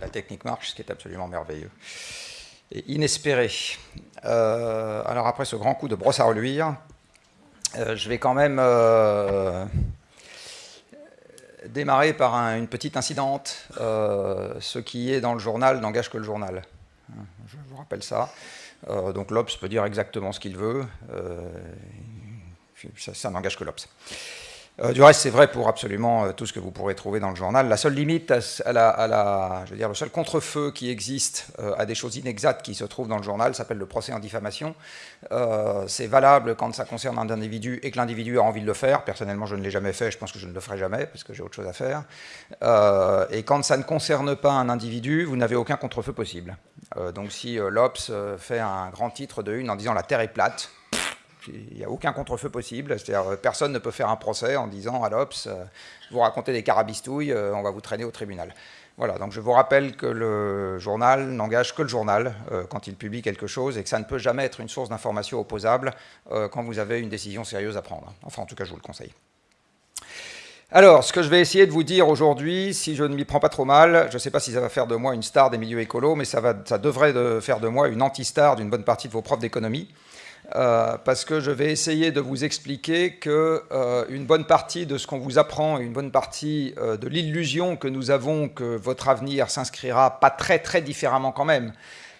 la technique marche, ce qui est absolument merveilleux et inespéré. Euh, alors après ce grand coup de brosse à reluire, euh, je vais quand même euh, démarrer par une petite incidente. ce qui est dans le journal n'engage que le journal. Je vous rappelle ça. donc l'Obs peut dire exactement ce qu'il veut. ça, ça n'engage que l'Obs. Euh, du reste, c'est vrai pour absolument euh, tout ce que vous pourrez trouver dans le journal. La seule limite, à la, je veux dire, le seul contre-feu qui existe euh, à des choses inexactes qui se trouvent dans le journal s'appelle le procès en diffamation. c'est valable quand ça concerne un individu et que l'individu a envie de le faire. Personnellement, je ne l'ai jamais fait, je pense que je ne le ferai jamais parce que j'ai autre chose à faire. et quand ça ne concerne pas un individu, vous n'avez aucun contre-feu possible. donc si l'Obs fait un grand titre de une en disant la Terre est plate, il n'y a aucun contre-feu possible. C'est-à-dire, euh, personne ne peut faire un procès en disant à l'Obs, euh, vous racontez des carabistouilles, euh, on va vous traîner au tribunal. Voilà, donc je vous rappelle que le journal n'engage que le journal quand il publie quelque chose et que ça ne peut jamais être une source d'information opposable quand vous avez une décision sérieuse à prendre. Enfin, en tout cas, je vous le conseille. Alors, ce que je vais essayer de vous dire aujourd'hui, si je ne m'y prends pas trop mal, je ne sais pas si ça va faire de moi une star des milieux écolos, mais ça, devrait de faire de moi une anti-star d'une bonne partie de vos profs d'économie. Euh, parce que je vais essayer de vous expliquer qu'une euh, bonne partie de ce qu'on vous apprend, une bonne partie euh, de l'illusion que nous avons que votre avenir s'inscrira pas très très différemment quand même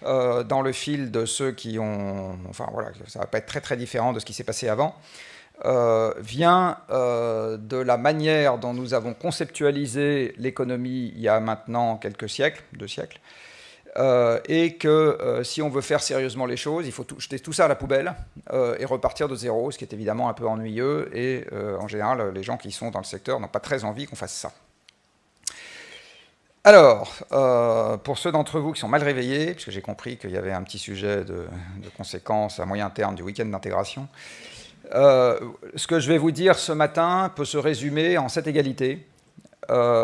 dans le fil de ceux qui ont... Enfin voilà, ça va pas être très très différent de ce qui s'est passé avant. vient de la manière dont nous avons conceptualisé l'économie il y a maintenant quelques siècles, deux siècles, euh, et que euh, si on veut faire sérieusement les choses, il faut jeter tout ça à la poubelle euh, et repartir de zéro, ce qui est évidemment un peu ennuyeux, et en général, les gens qui sont dans le secteur n'ont pas très envie qu'on fasse ça. Alors, pour ceux d'entre vous qui sont mal réveillés, puisque j'ai compris qu'il y avait un petit sujet de, de conséquences à moyen terme du week-end d'intégration, ce que je vais vous dire ce matin peut se résumer en cette égalité,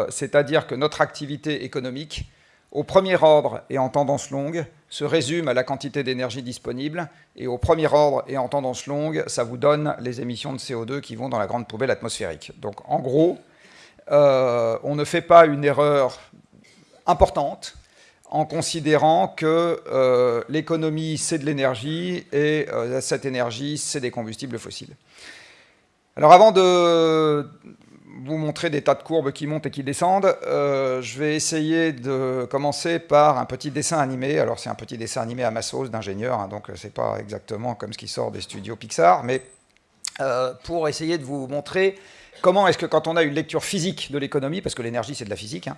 c'est-à-dire que notre activité économique au premier ordre et en tendance longue, se résume à la quantité d'énergie disponible, et au premier ordre et en tendance longue, ça vous donne les émissions de CO2 qui vont dans la grande poubelle atmosphérique. Donc en gros, euh, on ne fait pas une erreur importante en considérant que euh, l'économie, c'est de l'énergie, et euh, cette énergie, c'est des combustibles fossiles. Alors avant de vous montrer des tas de courbes qui montent et qui descendent. Euh, je vais essayer de commencer par un petit dessin animé. Alors c'est un petit dessin animé à ma sauce d'ingénieur, hein, donc c'est pas exactement comme ce qui sort des studios Pixar, mais euh, pour essayer de vous montrer comment est-ce que quand on a une lecture physique de l'économie, parce que l'énergie c'est de la physique, hein,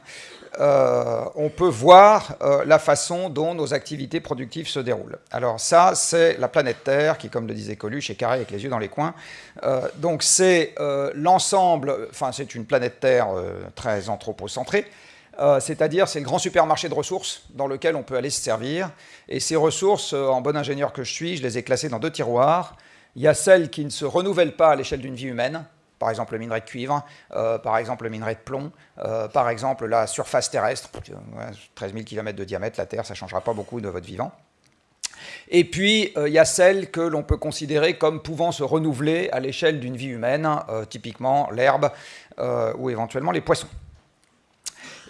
euh, on peut voir euh, la façon dont nos activités productives se déroulent. Alors ça, c'est la planète Terre, qui, comme le disait Coluche, est carrée avec les yeux dans les coins. Euh, donc c'est l'ensemble, enfin c'est une planète Terre très anthropocentrée, c'est-à-dire c'est le grand supermarché de ressources dans lequel on peut aller se servir. Et ces ressources, en bon ingénieur que je suis, je les ai classées dans deux tiroirs. Il y a celles qui ne se renouvellent pas à l'échelle d'une vie humaine, par exemple le minerai de cuivre, euh, par exemple le minerai de plomb, euh, par exemple la surface terrestre, 13 000 km de diamètre, la Terre, ça ne changera pas beaucoup de votre vivant. Et puis, euh, il y a celles que l'on peut considérer comme pouvant se renouveler à l'échelle d'une vie humaine, typiquement l'herbe ou éventuellement les poissons.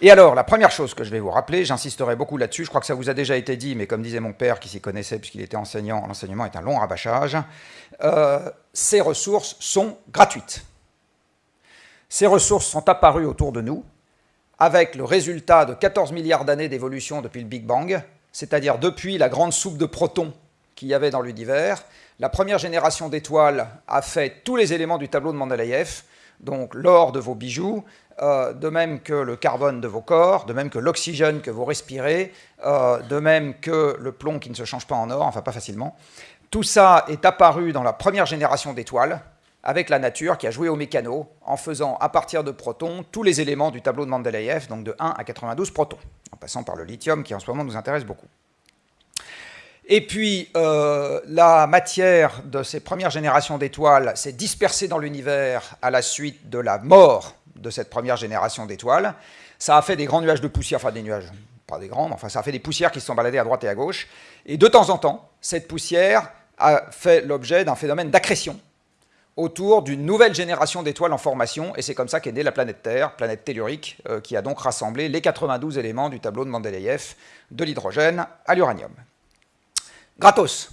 Et alors, la première chose que je vais vous rappeler, j'insisterai beaucoup là-dessus, je crois que ça vous a déjà été dit, mais comme disait mon père qui s'y connaissait puisqu'il était enseignant, l'enseignement est un long rabâchage, ces ressources sont gratuites. Ces ressources sont apparues autour de nous avec le résultat de 14 milliards d'années d'évolution depuis le Big Bang, c'est-à-dire depuis la grande soupe de protons qu'il y avait dans l'univers. La première génération d'étoiles a fait tous les éléments du tableau de Mendeleïev, donc l'or de vos bijoux, euh, de même que le carbone de vos corps, de même que l'oxygène que vous respirez, euh, de même que le plomb qui ne se change pas en or, enfin pas facilement. Tout ça est apparu dans la première génération d'étoiles, avec la nature qui a joué au mécano en faisant à partir de protons tous les éléments du tableau de Mendeleïev, donc de 1 à 92 protons, en passant par le lithium qui en ce moment nous intéresse beaucoup. Et puis, euh, la matière de ces premières générations d'étoiles s'est dispersée dans l'univers à la suite de la mort de cette première génération d'étoiles. Ça a fait des grands nuages de poussière, enfin des nuages, pas des grands, mais enfin ça a fait des poussières qui se sont baladées à droite et à gauche. Et de temps en temps, cette poussière a fait l'objet d'un phénomène d'accrétion, autour d'une nouvelle génération d'étoiles en formation, et c'est comme ça qu'est née la planète Terre, planète tellurique, euh, qui a donc rassemblé les 92 éléments du tableau de Mendeleïev, de l'hydrogène à l'uranium. Gratos.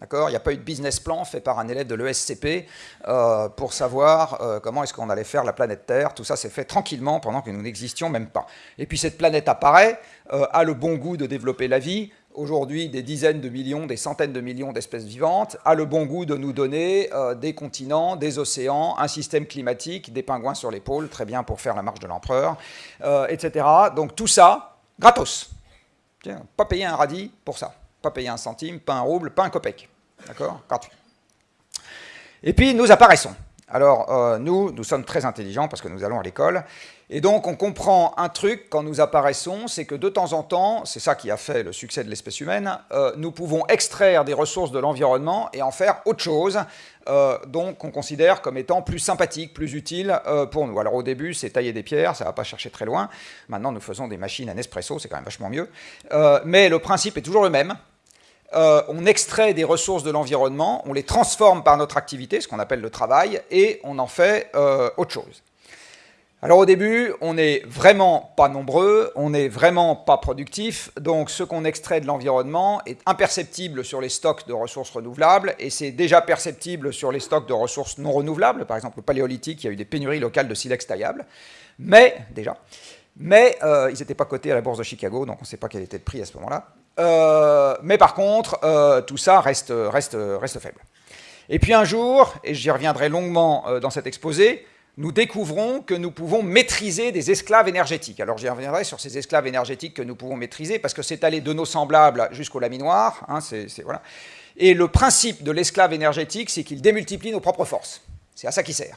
D'accord Il n'y a pas eu de business plan fait par un élève de l'ESCP euh, pour savoir euh, comment est-ce qu'on allait faire la planète Terre. Tout ça s'est fait tranquillement pendant que nous n'existions même pas. Et puis cette planète apparaît, a le bon goût de développer la vie, aujourd'hui des dizaines de millions, des centaines de millions d'espèces vivantes, a le bon goût de nous donner euh, des continents, des océans, un système climatique, des pingouins sur l'épaule, très bien pour faire la marche de l'empereur, euh, etc. Donc tout ça, gratos. pas payer un radis pour ça. Pas payer un centime, pas un rouble, pas un copec. D'accord? Gratuit. Et puis nous apparaissons. Alors euh, nous, nous sommes très intelligents parce que nous allons à l'école, et donc on comprend un truc quand nous apparaissons, c'est que de temps en temps, c'est ça qui a fait le succès de l'espèce humaine, euh, nous pouvons extraire des ressources de l'environnement et en faire autre chose, euh, donc qu'on considère comme étant plus sympathique, plus utile euh, pour nous. Alors au début, c'est tailler des pierres, ça ne va pas chercher très loin. Maintenant, nous faisons des machines à Nespresso, c'est quand même vachement mieux. mais le principe est toujours le même. on extrait des ressources de l'environnement, on les transforme par notre activité, ce qu'on appelle le travail, et on en fait autre chose. Alors au début, on n'est vraiment pas nombreux, on n'est vraiment pas productif, donc ce qu'on extrait de l'environnement est imperceptible sur les stocks de ressources renouvelables, et c'est déjà perceptible sur les stocks de ressources non renouvelables, par exemple le paléolithique, il y a eu des pénuries locales de silex taillable, mais, déjà, mais euh, ils n'étaient pas cotés à la bourse de Chicago, donc on ne sait pas quel était le prix à ce moment-là. Euh, mais par contre, euh, tout ça reste, reste, reste faible. Et puis un jour, et j'y reviendrai longuement dans cet exposé, nous découvrons que nous pouvons maîtriser des esclaves énergétiques. Alors j'y reviendrai sur ces esclaves énergétiques que nous pouvons maîtriser, parce que c'est aller de nos semblables jusqu'au laminoir. Hein. Et le principe de l'esclave énergétique, c'est qu'il démultiplie nos propres forces. C'est à ça qu'il sert.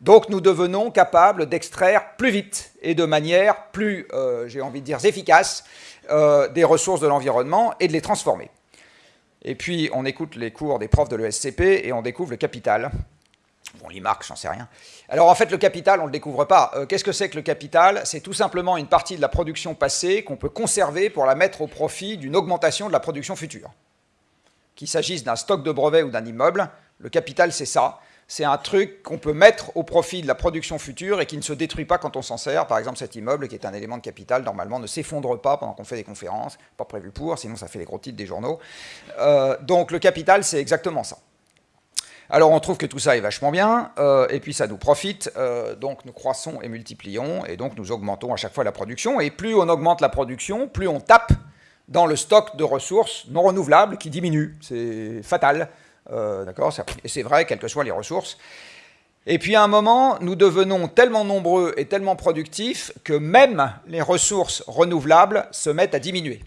Donc nous devenons capables d'extraire plus vite et de manière plus, euh, j'ai envie de dire, efficace euh, des ressources de l'environnement et de les transformer. Et puis on écoute les cours des profs de l'ESCP et on découvre le capital, Bon, marques, j'en sais rien. Alors en fait, le capital, on ne le découvre pas. Euh, qu'est-ce que c'est que le capital? C'est tout simplement une partie de la production passée qu'on peut conserver pour la mettre au profit d'une augmentation de la production future. Qu'il s'agisse d'un stock de brevets ou d'un immeuble, le capital, c'est ça. C'est un truc qu'on peut mettre au profit de la production future et qui ne se détruit pas quand on s'en sert. Par exemple, cet immeuble, qui est un élément de capital, normalement ne s'effondre pas pendant qu'on fait des conférences, pas prévu pour, sinon ça fait les gros titres des journaux. Euh, donc le capital, c'est exactement ça. Alors on trouve que tout ça est vachement bien, euh, et puis ça nous profite, euh, donc nous croissons et multiplions, et donc nous augmentons à chaque fois la production, et plus on augmente la production, plus on tape dans le stock de ressources non renouvelables qui diminue. C'est fatal, euh, d'accord Et c'est vrai, quelles que soient les ressources. Et puis à un moment, nous devenons tellement nombreux et tellement productifs que même les ressources renouvelables se mettent à diminuer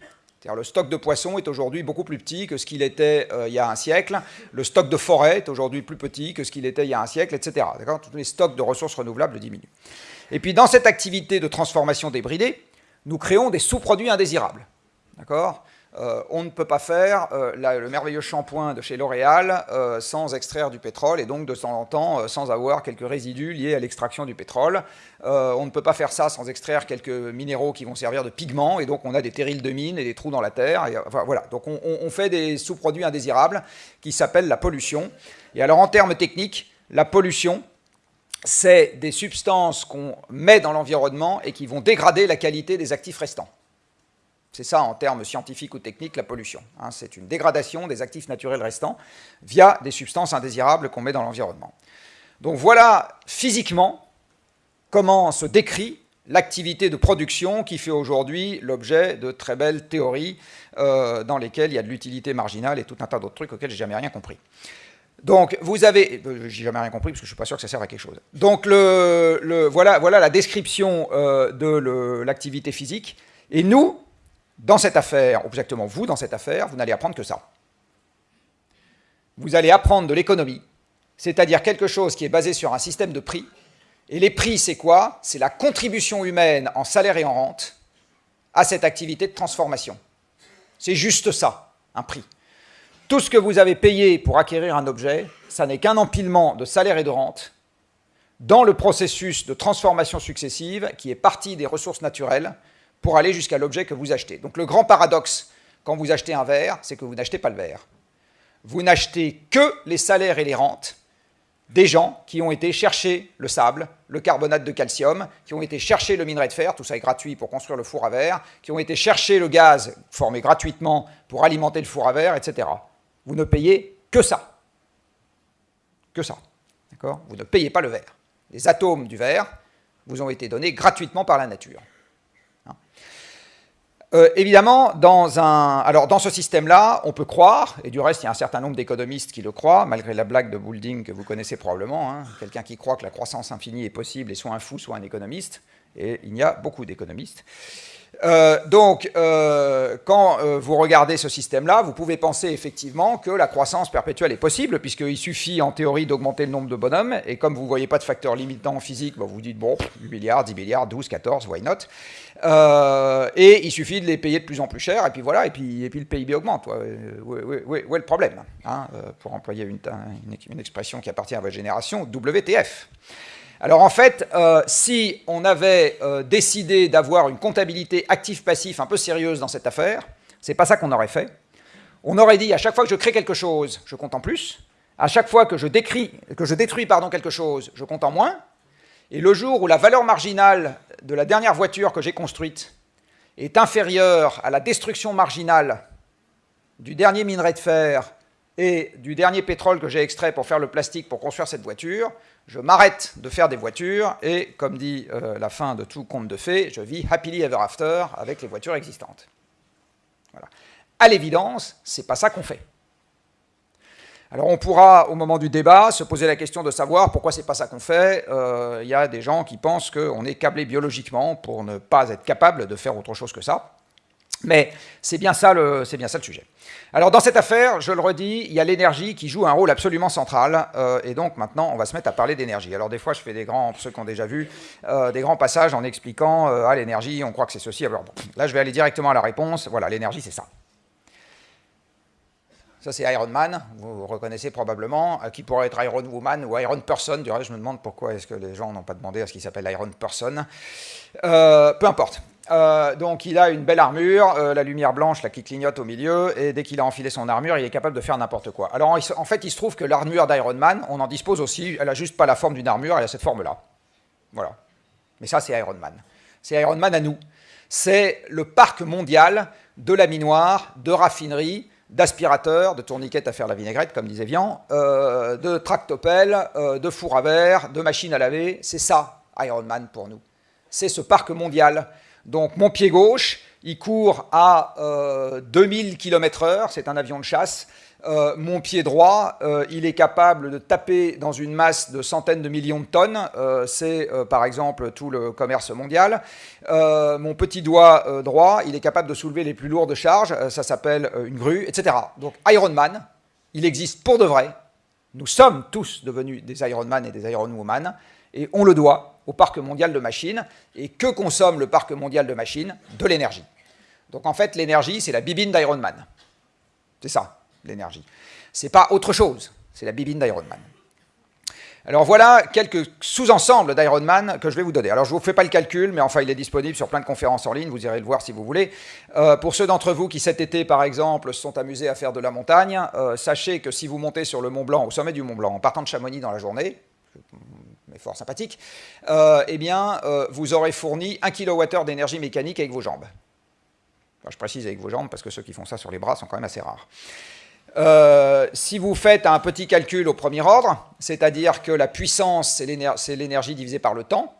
le stock de poissons est aujourd'hui beaucoup plus petit que ce qu'il était euh, il y a un siècle. Le stock de forêt est aujourd'hui plus petit que ce qu'il était il y a un siècle, etc. Tous les stocks de ressources renouvelables diminuent. Et puis dans cette activité de transformation débridée, nous créons des sous-produits indésirables. D'accord? Euh, on ne peut pas faire euh, le merveilleux shampoing de chez L'Oréal euh, sans extraire du pétrole et donc de temps en temps sans avoir quelques résidus liés à l'extraction du pétrole. on ne peut pas faire ça sans extraire quelques minéraux qui vont servir de pigments et donc on a des terrils de mines et des trous dans la terre. voilà. Donc on, on fait des sous-produits indésirables qui s'appellent la pollution. Et alors en termes techniques, la pollution, c'est des substances qu'on met dans l'environnement et qui vont dégrader la qualité des actifs restants. C'est ça en termes scientifiques ou techniques la pollution. Hein. c'est une dégradation des actifs naturels restants via des substances indésirables qu'on met dans l'environnement. Donc voilà physiquement comment se décrit l'activité de production qui fait aujourd'hui l'objet de très belles théories euh, dans lesquelles il y a de l'utilité marginale et tout un tas d'autres trucs auxquels j'ai jamais rien compris. Donc vous avez, euh, j'ai jamais rien compris parce que je suis pas sûr que ça serve à quelque chose. Donc voilà la description euh, de l'activité physique. Et nous, dans cette affaire, exactement vous, dans cette affaire, vous n'allez apprendre que ça. Vous allez apprendre de l'économie, c'est-à-dire quelque chose qui est basé sur un système de prix. Et les prix, c'est quoi? C'est la contribution humaine en salaire et en rente à cette activité de transformation. C'est juste ça, un prix. Tout ce que vous avez payé pour acquérir un objet, ça n'est qu'un empilement de salaire et de rente dans le processus de transformation successive qui est parti des ressources naturelles pour aller jusqu'à l'objet que vous achetez. Donc le grand paradoxe quand vous achetez un verre, c'est que vous n'achetez pas le verre. Vous n'achetez que les salaires et les rentes des gens qui ont été chercher le sable, le carbonate de calcium, qui ont été chercher le minerai de fer, tout ça est gratuit pour construire le four à verre, qui ont été chercher le gaz formé gratuitement pour alimenter le four à verre, etc. Vous ne payez que ça. Que ça. D'accord? Vous ne payez pas le verre. Les atomes du verre vous ont été donnés gratuitement par la nature. Euh, évidemment, dans, un, alors dans ce système-là, on peut croire, et du reste, il y a un certain nombre d'économistes qui le croient, malgré la blague de Boulding que vous connaissez probablement, hein, quelqu'un qui croit que la croissance infinie est possible est soit un fou, soit un économiste, et il y a beaucoup d'économistes. Euh, donc, euh, quand vous regardez ce système-là, vous pouvez penser effectivement que la croissance perpétuelle est possible, puisqu'il suffit en théorie d'augmenter le nombre de bonhommes, et comme vous ne voyez pas de facteur limitant physique, bah, vous dites, bon, 8 milliards, 10 milliards, 12, 14, why not? Euh, et il suffit de les payer de plus en plus cher, et puis voilà, et puis, et puis le PIB augmente. Où, est le problème? Hein, euh, Pour employer une, expression qui appartient à votre génération, WTF. Alors en fait, euh, si on avait décidé d'avoir une comptabilité actif-passif un peu sérieuse dans cette affaire, c'est pas ça qu'on aurait fait. On aurait dit à chaque fois que je crée quelque chose, je compte en plus. À chaque fois que je, décris, que je détruis pardon, quelque chose, je compte en moins. Et le jour où la valeur marginale de la dernière voiture que j'ai construite est inférieure à la destruction marginale du dernier minerai de fer et du dernier pétrole que j'ai extrait pour faire le plastique pour construire cette voiture, je m'arrête de faire des voitures et, comme dit euh, la fin de tout conte de fées, je vis happily ever after avec les voitures existantes. Voilà. À l'évidence, c'est pas ça qu'on fait. Alors on pourra, au moment du débat, se poser la question de savoir pourquoi c'est pas ça qu'on fait. Il euh, y a des gens qui pensent qu'on est câblé biologiquement pour ne pas être capable de faire autre chose que ça. Mais c'est bien, ça le, bien ça le sujet. Alors dans cette affaire, je le redis, il y a l'énergie qui joue un rôle absolument central, euh, et donc maintenant on va se mettre à parler d'énergie. Alors des fois je fais des grands, ceux qui ont déjà vu, euh, des grands passages en expliquant, ah l'énergie, on croit que c'est ceci, alors là je vais aller directement à la réponse, voilà, l'énergie c'est ça. Ça, c'est Iron Man, vous reconnaissez probablement, euh, qui pourrait être Iron Woman ou Iron Person. Du reste, je me demande pourquoi est-ce que les gens n'ont pas demandé à ce qu'il s'appelle Iron Person. Euh, peu importe. Euh, donc il a une belle armure, la lumière blanche là, qui clignote au milieu, et dès qu'il a enfilé son armure, il est capable de faire n'importe quoi. Alors en fait, il se trouve que l'armure d'Iron Man, on en dispose aussi, elle a juste pas la forme d'une armure, elle a cette forme-là. Voilà. Mais ça, c'est Iron Man. C'est Iron Man à nous. C'est le parc mondial de la minoire, de raffinerie, d'aspirateurs, de tourniquettes à faire la vinaigrette, comme disait Vian, euh, de tractopelles, euh, de four à verre, de machines à laver. C'est ça, Ironman, pour nous. C'est ce parc mondial. Donc, mon pied gauche, il court à 2000 km h c'est un avion de chasse. Euh, mon pied droit, euh, il est capable de taper dans une masse de centaines de millions de tonnes. Euh, c'est par exemple tout le commerce mondial. mon petit doigt droit, il est capable de soulever les plus lourdes charges. ça s'appelle une grue, etc. Donc Ironman, il existe pour de vrai. Nous sommes tous devenus des Ironman et des Ironwoman. Et on le doit au parc mondial de machines. Et que consomme le parc mondial de machines? De l'énergie. Donc en fait, l'énergie, c'est la bibine d'Ironman. C'est ça l'énergie. C'est pas autre chose, c'est la bibine d'Ironman. Alors voilà quelques sous-ensembles d'Ironman que je vais vous donner. Alors je ne vous fais pas le calcul, mais enfin il est disponible sur plein de conférences en ligne, vous irez le voir si vous voulez. Euh, pour ceux d'entre vous qui cet été par exemple se sont amusés à faire de la montagne, euh, sachez que si vous montez sur le Mont Blanc, au sommet du Mont Blanc, en partant de Chamonix dans la journée, fort sympathique, euh, eh bien vous aurez fourni 1 kWh d'énergie mécanique avec vos jambes. je précise avec vos jambes parce que ceux qui font ça sur les bras sont quand même assez rares. Euh, si vous faites un petit calcul au premier ordre, c'est-à-dire que la puissance, c'est l'énergie divisée par le temps,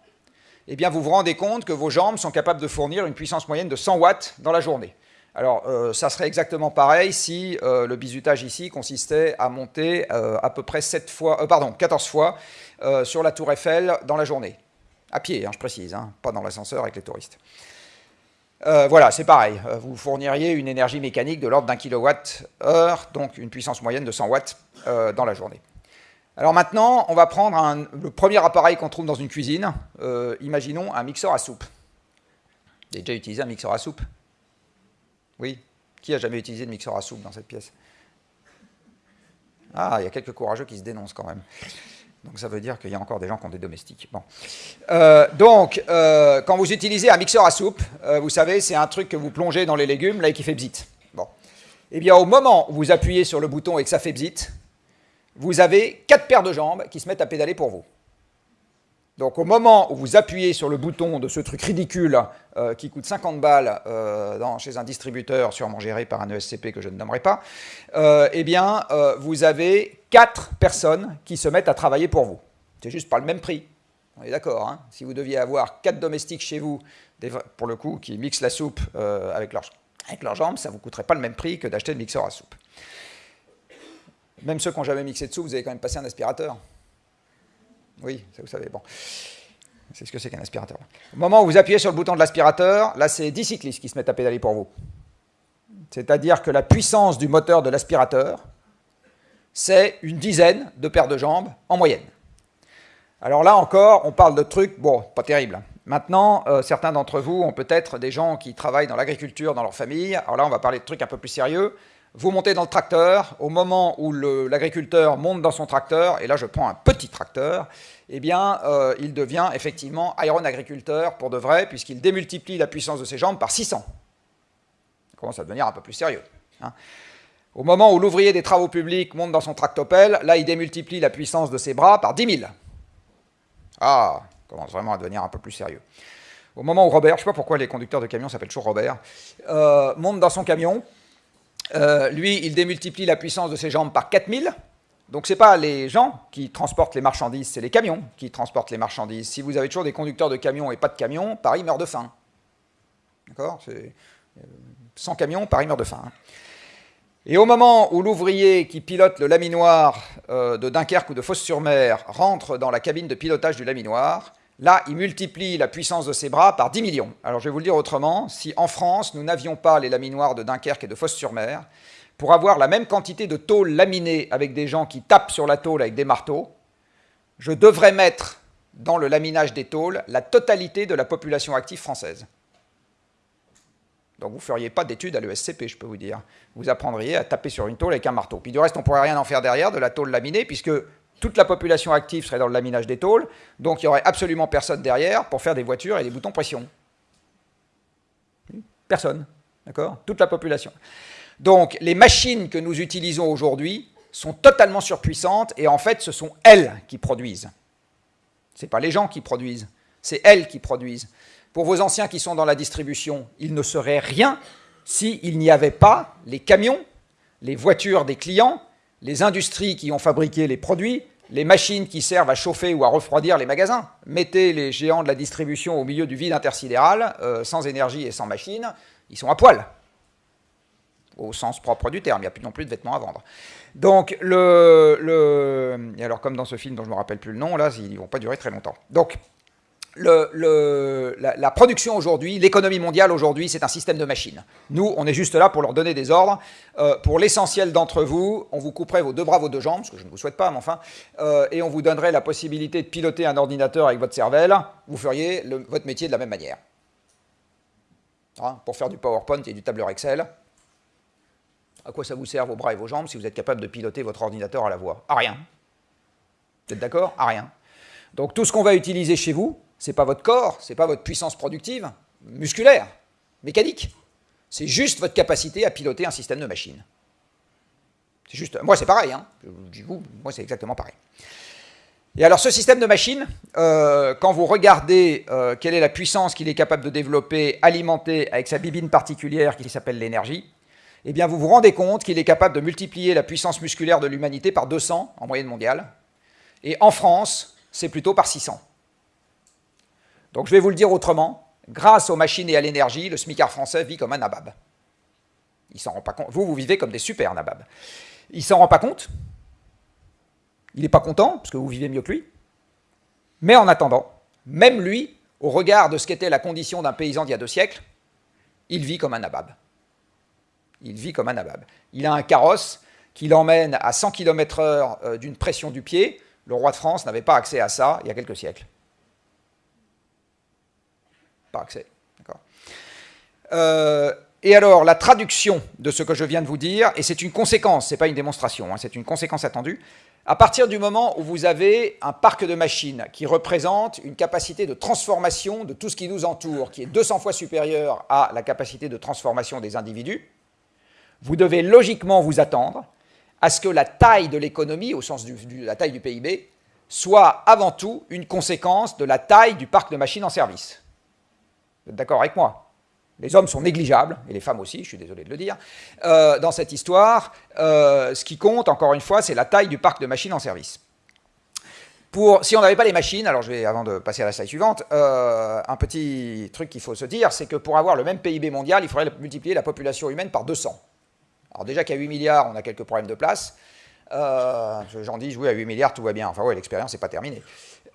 eh bien vous vous rendez compte que vos jambes sont capables de fournir une puissance moyenne de 100 watts dans la journée. Alors, euh, ça serait exactement pareil si euh, le bizutage ici consistait à monter à peu près 7 fois, pardon, 14 fois sur la tour Eiffel dans la journée. À pied, hein, je précise, hein, pas dans l'ascenseur avec les touristes. Euh, voilà, c'est pareil. Euh, vous fourniriez une énergie mécanique de l'ordre d'un kilowatt-heure, donc une puissance moyenne de 100 watts euh, dans la journée. Alors maintenant, on va prendre le premier appareil qu'on trouve dans une cuisine. imaginons un mixeur à soupe. Déjà utilisé un mixeur à soupe Oui Qui a jamais utilisé de mixeur à soupe dans cette pièce? Ah, il y a quelques courageux qui se dénoncent quand même. Donc ça veut dire qu'il y a encore des gens qui ont des domestiques. Bon. Euh, donc, euh, quand vous utilisez un mixeur à soupe, euh, vous savez, c'est un truc que vous plongez dans les légumes, là, et qui fait bzit. Bon. Eh bien, au moment où vous appuyez sur le bouton et que ça fait bzit, vous avez quatre paires de jambes qui se mettent à pédaler pour vous. Donc au moment où vous appuyez sur le bouton de ce truc ridicule euh, qui coûte 50 balles euh, chez un distributeur sûrement géré par un ESCP que je ne nommerai pas, euh, eh bien vous avez quatre personnes qui se mettent à travailler pour vous. C'est juste pas le même prix. On est d'accord. Hein si vous deviez avoir quatre domestiques chez vous, pour le coup, qui mixent la soupe avec, avec leurs jambes, ça ne vous coûterait pas le même prix que d'acheter le mixeur à soupe. Même ceux qui n'ont jamais mixé de soupe, vous avez quand même passé un aspirateur. Oui, vous savez. Bon. C'est ce que c'est qu'un aspirateur. Au moment où vous appuyez sur le bouton de l'aspirateur, là, c'est 10 cyclistes qui se mettent à pédaler pour vous. C'est-à-dire que la puissance du moteur de l'aspirateur, c'est une dizaine de paires de jambes en moyenne. Alors là encore, on parle de trucs, bon, pas terrible. Maintenant, euh, certains d'entre vous ont peut-être des gens qui travaillent dans l'agriculture dans leur famille. Alors là, on va parler de trucs un peu plus sérieux. Vous montez dans le tracteur, au moment où l'agriculteur monte dans son tracteur, et là je prends un petit tracteur, eh bien euh, il devient effectivement iron agriculteur pour de vrai, puisqu'il démultiplie la puissance de ses jambes par 600. Ça commence à devenir un peu plus sérieux. Hein. Au moment où l'ouvrier des travaux publics monte dans son tractopelle, là il démultiplie la puissance de ses bras par 10 000. Ah, commence vraiment à devenir un peu plus sérieux. Au moment où Robert, je ne sais pas pourquoi les conducteurs de camions s'appellent toujours Robert, euh, monte dans son camion, euh, lui, il démultiplie la puissance de ses jambes par 4000. Donc ce n'est pas les gens qui transportent les marchandises, c'est les camions qui transportent les marchandises. Si vous avez toujours des conducteurs de camions et pas de camions, Paris meurt de faim. D'accord? Sans camions, Paris meurt de faim. Hein. Et au moment où l'ouvrier qui pilote le laminoir euh, de Dunkerque ou de Fos-sur-Mer rentre dans la cabine de pilotage du laminoir, Là, il multiplie la puissance de ses bras par 10 millions. Alors je vais vous le dire autrement, si en France, nous n'avions pas les laminoirs de Dunkerque et de Fos-sur-Mer, pour avoir la même quantité de tôle laminée avec des gens qui tapent sur la tôle avec des marteaux, je devrais mettre dans le laminage des tôles la totalité de la population active française. Donc vous ne feriez pas d'études à l'ESCP, je peux vous dire. Vous apprendriez à taper sur une tôle avec un marteau. Puis du reste, on ne pourrait rien en faire derrière de la tôle laminée, puisque toute la population active serait dans le laminage des tôles, donc il n'y aurait absolument personne derrière pour faire des voitures et des boutons pression. Personne, d'accord? Toute la population. Donc les machines que nous utilisons aujourd'hui sont totalement surpuissantes et en fait ce sont elles qui produisent. Ce n'est pas les gens qui produisent, c'est elles qui produisent. Pour vos anciens qui sont dans la distribution, il ne serait rien s'il n'y avait pas les camions, les voitures des clients, les industries qui ont fabriqué les produits, les machines qui servent à chauffer ou à refroidir les magasins. Mettez les géants de la distribution au milieu du vide intersidéral, euh, sans énergie et sans machine, ils sont à poil. Au sens propre du terme, il n'y a plus non plus de vêtements à vendre. Donc, le, le, alors comme dans ce film dont je ne me rappelle plus le nom, là, ils ne vont pas durer très longtemps. Donc, la, production aujourd'hui, l'économie mondiale aujourd'hui, c'est un système de machines. Nous, on est juste là pour leur donner des ordres. Euh, pour l'essentiel d'entre vous, on vous couperait vos deux bras, vos deux jambes, ce que je ne vous souhaite pas, mais enfin, euh, et on vous donnerait la possibilité de piloter un ordinateur avec votre cervelle. Vous feriez votre métier de la même manière. Hein, pour faire du PowerPoint et du tableur Excel. À quoi ça vous sert vos bras et vos jambes si vous êtes capable de piloter votre ordinateur à la voix? À rien. Vous êtes d'accord? À rien. Donc tout ce qu'on va utiliser chez vous, n'est pas votre corps, ce n'est pas votre puissance productive, musculaire, mécanique. C'est juste votre capacité à piloter un système de machine. C'est juste, moi c'est pareil, hein. moi c'est exactement pareil. Et alors ce système de machine, euh, quand vous regardez euh, quelle est la puissance qu'il est capable de développer, alimenter avec sa bibine particulière qui s'appelle l'énergie, eh bien vous vous rendez compte qu'il est capable de multiplier la puissance musculaire de l'humanité par 200 en moyenne mondiale. Et en France, c'est plutôt par 600. Donc je vais vous le dire autrement, grâce aux machines et à l'énergie, le smicard français vit comme un nabab. Il s'en rend pas compte. Vous, vous vivez comme des super nababs. Il s'en rend pas compte. Il n'est pas content, parce que vous vivez mieux que lui. Mais en attendant, même lui, au regard de ce qu'était la condition d'un paysan d'il y a deux siècles, il vit comme un nabab. Il vit comme un nabab. Il a un carrosse qui l'emmène à 100 km/h euh, d'une pression du pied. Le roi de France n'avait pas accès à ça il y a quelques siècles accès. Euh, et alors, la traduction de ce que je viens de vous dire, et c'est une conséquence, ce n'est pas une démonstration, hein, c'est une conséquence attendue, à partir du moment où vous avez un parc de machines qui représente une capacité de transformation de tout ce qui nous entoure, qui est 200 fois supérieure à la capacité de transformation des individus, vous devez logiquement vous attendre à ce que la taille de l'économie, au sens de la taille du PIB, soit avant tout une conséquence de la taille du parc de machines en service. Vous êtes d'accord avec moi? Les hommes sont négligeables, et les femmes aussi, je suis désolé de le dire, euh, dans cette histoire. Euh, ce qui compte, encore une fois, c'est la taille du parc de machines en service. Si on n'avait pas les machines, alors je vais, avant de passer à la slide suivante, euh, un petit truc qu'il faut se dire, c'est que pour avoir le même PIB mondial, il faudrait multiplier la population humaine par 200. Alors déjà qu'à 8 milliards, on a quelques problèmes de place. J'en dis, oui, à 8 milliards, tout va bien. Enfin, ouais, l'expérience n'est pas terminée.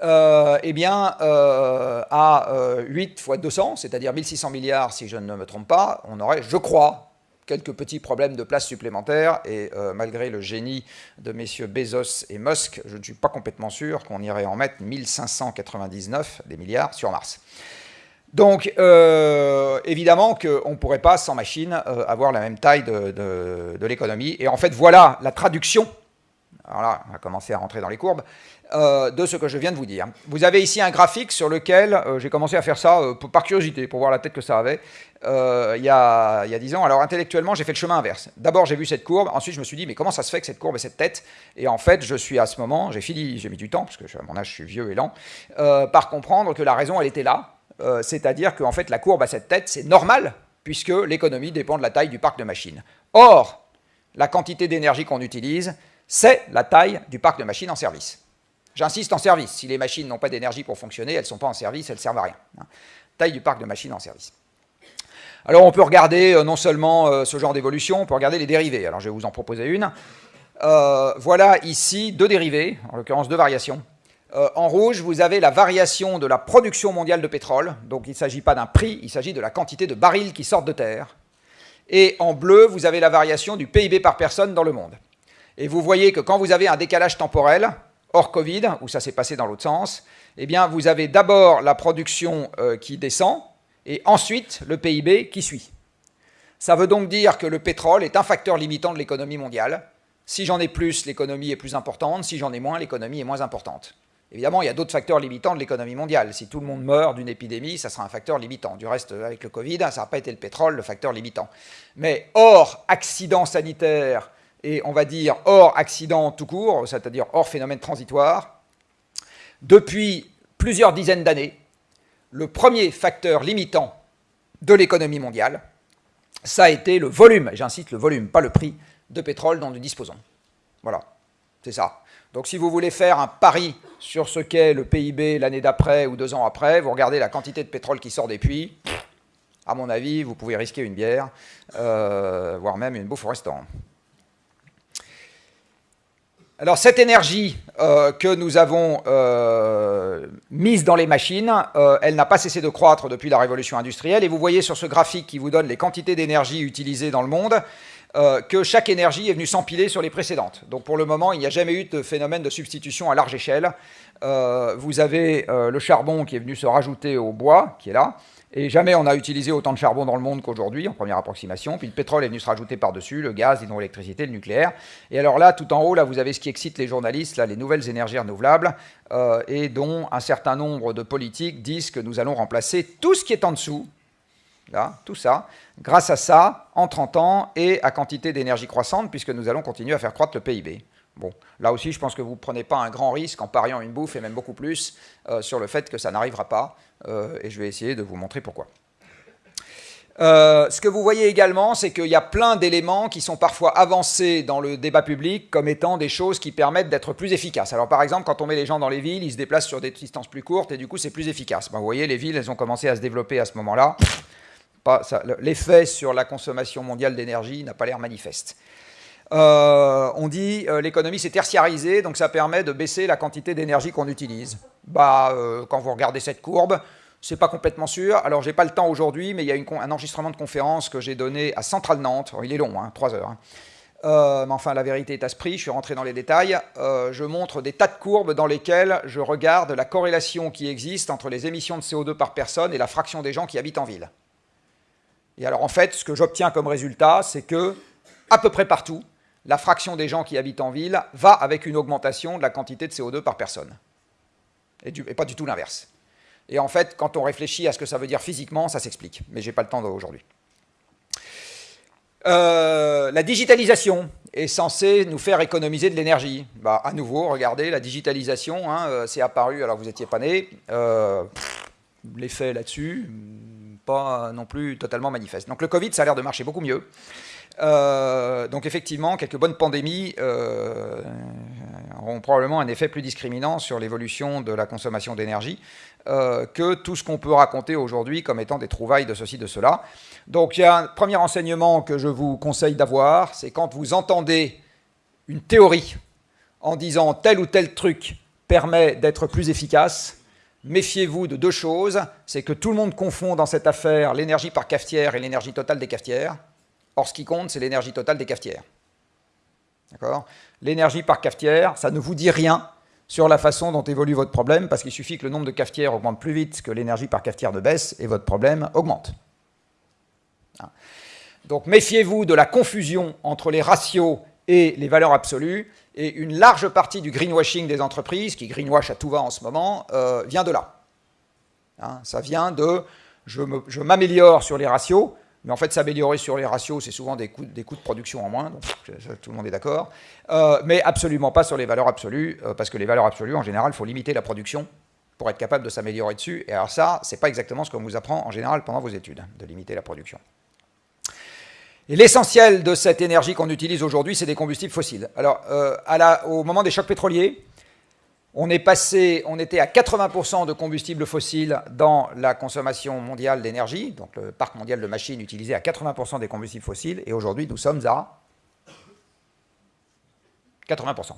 Euh, eh bien, euh, à 8 fois 200, c'est-à-dire 1600 milliards, si je ne me trompe pas, on aurait, je crois, quelques petits problèmes de place supplémentaires, et euh, malgré le génie de messieurs Bezos et Musk, je ne suis pas complètement sûr qu'on irait en mettre 1599 des milliards sur Mars. Donc, euh, évidemment qu'on ne pourrait pas, sans machine, euh, avoir la même taille de, de l'économie. Et en fait, voilà la traduction, alors là, on va commencer à rentrer dans les courbes, euh, de ce que je viens de vous dire. Vous avez ici un graphique sur lequel euh, j'ai commencé à faire ça euh, par curiosité, pour voir la tête que ça avait, il y, a, il, y a, 10 ans. Alors intellectuellement, j'ai fait le chemin inverse. D'abord, j'ai vu cette courbe, ensuite je me suis dit, mais comment ça se fait que cette courbe ait cette tête? Et en fait, je suis à ce moment, j'ai fini, j'ai mis du temps, parce que à mon âge, je suis vieux et lent, par comprendre que la raison, elle était là, c'est-à-dire qu'en fait, la courbe a cette tête, c'est normal, puisque l'économie dépend de la taille du parc de machines. Or, la quantité d'énergie qu'on utilise, c'est la taille du parc de machines en service. J'insiste en service. Si les machines n'ont pas d'énergie pour fonctionner, elles ne sont pas en service, elles ne servent à rien. Hein. Taille du parc de machines en service. Alors on peut regarder euh, non seulement euh, ce genre d'évolution, on peut regarder les dérivés. Alors je vais vous en proposer une. Euh, voilà ici deux dérivés, en l'occurrence deux variations. en rouge, vous avez la variation de la production mondiale de pétrole. Donc il ne s'agit pas d'un prix, il s'agit de la quantité de barils qui sortent de terre. Et en bleu, vous avez la variation du PIB par personne dans le monde. Et vous voyez que quand vous avez un décalage temporel, hors Covid, où ça s'est passé dans l'autre sens, eh bien, vous avez d'abord la production euh, qui descend, et ensuite le PIB qui suit. Ça veut donc dire que le pétrole est un facteur limitant de l'économie mondiale. Si j'en ai plus, l'économie est plus importante. Si j'en ai moins, l'économie est moins importante. Évidemment, il y a d'autres facteurs limitants de l'économie mondiale. Si tout le monde meurt d'une épidémie, ça sera un facteur limitant. Du reste, avec le Covid, ça n'a pas été le pétrole, le facteur limitant. Mais hors accident sanitaire et on va dire hors accident tout court, c'est-à-dire hors phénomène transitoire, depuis plusieurs dizaines d'années, le premier facteur limitant de l'économie mondiale, ça a été le volume, j'insiste le volume, pas le prix de pétrole dont nous disposons. Voilà, c'est ça. Donc si vous voulez faire un pari sur ce qu'est le PIB l'année d'après ou deux ans après, vous regardez la quantité de pétrole qui sort des puits, à mon avis, vous pouvez risquer une bière, euh, voire même une bouffe au restaurant. Alors cette énergie euh, que nous avons euh, mise dans les machines, euh, elle n'a pas cessé de croître depuis la révolution industrielle. Et vous voyez sur ce graphique qui vous donne les quantités d'énergie utilisées dans le monde, que chaque énergie est venue s'empiler sur les précédentes. Donc pour le moment, il n'y a jamais eu de phénomène de substitution à large échelle. vous avez le charbon qui est venu se rajouter au bois, qui est là. Et jamais on a utilisé autant de charbon dans le monde qu'aujourd'hui, en première approximation. Puis le pétrole est venu se rajouter par-dessus, le gaz, l'hydroélectricité, le nucléaire. Et alors là, tout en haut, là, vous avez ce qui excite les journalistes, là, les nouvelles énergies renouvelables, euh, et dont un certain nombre de politiques disent que nous allons remplacer tout ce qui est en dessous, là, tout ça, grâce à ça, en 30 ans, et à quantité d'énergie croissante, puisque nous allons continuer à faire croître le PIB. Bon, là aussi, je pense que vous ne prenez pas un grand risque en pariant une bouffe, et même beaucoup plus, euh, sur le fait que ça n'arrivera pas, et je vais essayer de vous montrer pourquoi. Euh, ce que vous voyez également, c'est qu'il y a plein d'éléments qui sont parfois avancés dans le débat public comme étant des choses qui permettent d'être plus efficaces. Alors par exemple, quand on met les gens dans les villes, ils se déplacent sur des distances plus courtes et du coup c'est plus efficace. Ben, vous voyez, les villes, elles ont commencé à se développer à ce moment-là. L'effet sur la consommation mondiale d'énergie n'a pas l'air manifeste. Euh, on dit euh, l'économie s'est tertiarisée, donc ça permet de baisser la quantité d'énergie qu'on utilise. Bah, euh, quand vous regardez cette courbe, c'est pas complètement sûr. Alors, j'ai pas le temps aujourd'hui, mais il y a un enregistrement de conférence que j'ai donné à Centrale Nantes. il est long, hein, 3 heures. Hein. mais enfin, la vérité est à ce prix, je suis rentré dans les détails. je montre des tas de courbes dans lesquelles je regarde la corrélation qui existe entre les émissions de CO2 par personne et la fraction des gens qui habitent en ville. Et alors, en fait, ce que j'obtiens comme résultat, c'est que, à peu près partout, la fraction des gens qui habitent en ville va avec une augmentation de la quantité de CO2 par personne. Et, pas du tout l'inverse. Et en fait, quand on réfléchit à ce que ça veut dire physiquement, ça s'explique. Mais je n'ai pas le temps aujourd'hui. Euh, la digitalisation est censée nous faire économiser de l'énergie. Bah, à nouveau, regardez, la digitalisation, hein, euh, c'est apparu, alors vous n'étiez pas né, euh, l'effet là-dessus, pas non plus totalement manifeste. Donc le Covid, ça a l'air de marcher beaucoup mieux. Donc effectivement, quelques bonnes pandémies auront probablement un effet plus discriminant sur l'évolution de la consommation d'énergie que tout ce qu'on peut raconter aujourd'hui comme étant des trouvailles de ceci, de cela. Donc il y a un premier enseignement que je vous conseille d'avoir, c'est quand vous entendez une théorie en disant tel ou tel truc permet d'être plus efficace, méfiez-vous de deux choses, c'est que tout le monde confond dans cette affaire l'énergie par cafetière et l'énergie totale des cafetières. Or, ce qui compte, c'est l'énergie totale des cafetières. L'énergie par cafetière, ça ne vous dit rien sur la façon dont évolue votre problème, parce qu'il suffit que le nombre de cafetières augmente plus vite que l'énergie par cafetière ne baisse, et votre problème augmente. Hein? Donc méfiez-vous de la confusion entre les ratios et les valeurs absolues, et une large partie du greenwashing des entreprises, qui greenwash à tout va en ce moment, euh, vient de là. Hein, ça vient de je m'améliore sur les ratios, mais en fait s'améliorer sur les ratios, c'est souvent des coûts, des coûts, de production en moins, donc tout le monde est d'accord, euh, mais absolument pas sur les valeurs absolues, euh, parce que les valeurs absolues, en général, il faut limiter la production pour être capable de s'améliorer dessus, et alors ça, c'est pas exactement ce qu'on vous apprend en général pendant vos études, de limiter la production. Et l'essentiel de cette énergie qu'on utilise aujourd'hui, c'est des combustibles fossiles. Alors, euh, au moment des chocs pétroliers, on était à 80% de combustibles fossiles dans la consommation mondiale d'énergie, donc le parc mondial de machines utilisait à 80% des combustibles fossiles, et aujourd'hui nous sommes à 80%.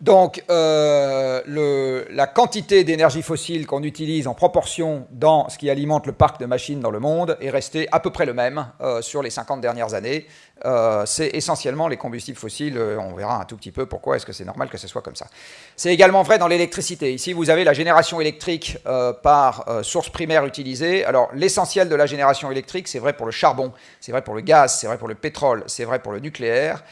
Donc, euh, la quantité d'énergie fossile qu'on utilise en proportion dans ce qui alimente le parc de machines dans le monde est restée à peu près le même euh, sur les 50 dernières années. Euh, c'est essentiellement les combustibles fossiles. on verra un tout petit peu pourquoi est-ce que c'est normal que ce soit comme ça. C'est également vrai dans l'électricité. Ici, vous avez la génération électrique par source primaire utilisée. Alors, l'essentiel de la génération électrique, c'est vrai pour le charbon, c'est vrai pour le gaz, c'est vrai pour le pétrole, c'est vrai pour le nucléaire.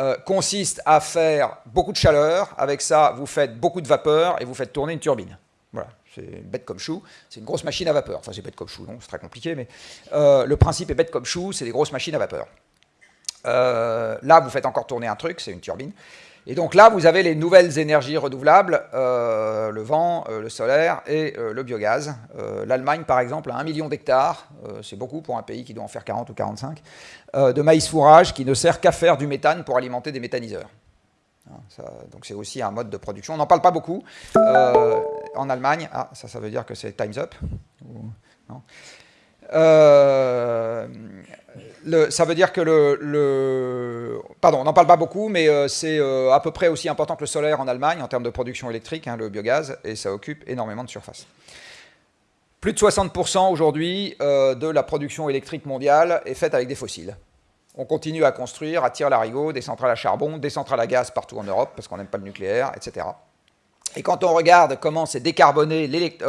Euh, consiste à faire beaucoup de chaleur. Avec ça, vous faites beaucoup de vapeur et vous faites tourner une turbine. Voilà, c'est bête comme chou. C'est une grosse machine à vapeur. Enfin, c'est bête comme chou, non, c'est très compliqué, mais euh, le principe est bête comme chou, c'est des grosses machines à vapeur. Euh, là, vous faites encore tourner un truc, c'est une turbine. Et donc là, vous avez les nouvelles énergies renouvelables, euh, le vent, euh, le solaire et euh, le biogaz. L'Allemagne, par exemple, a un million d'hectares, c'est beaucoup pour un pays qui doit en faire 40 ou 45, de maïs fourrage qui ne sert qu'à faire du méthane pour alimenter des méthaniseurs. Hein, donc c'est aussi un mode de production. On n'en parle pas beaucoup en Allemagne. Ah, ça, ça veut dire que c'est time's up. non? Ça veut dire que le... pardon, on n'en parle pas beaucoup, mais euh, c'est euh, à peu près aussi important que le solaire en Allemagne en termes de production électrique, hein, le biogaz, et ça occupe énormément de surface. Plus de 60% aujourd'hui euh, de la production électrique mondiale est faite avec des fossiles. On continue à construire, à tirer l'arigot, des centrales à charbon, des centrales à gaz partout en Europe, parce qu'on n'aime pas le nucléaire, etc. Et quand on regarde comment c'est décarboné,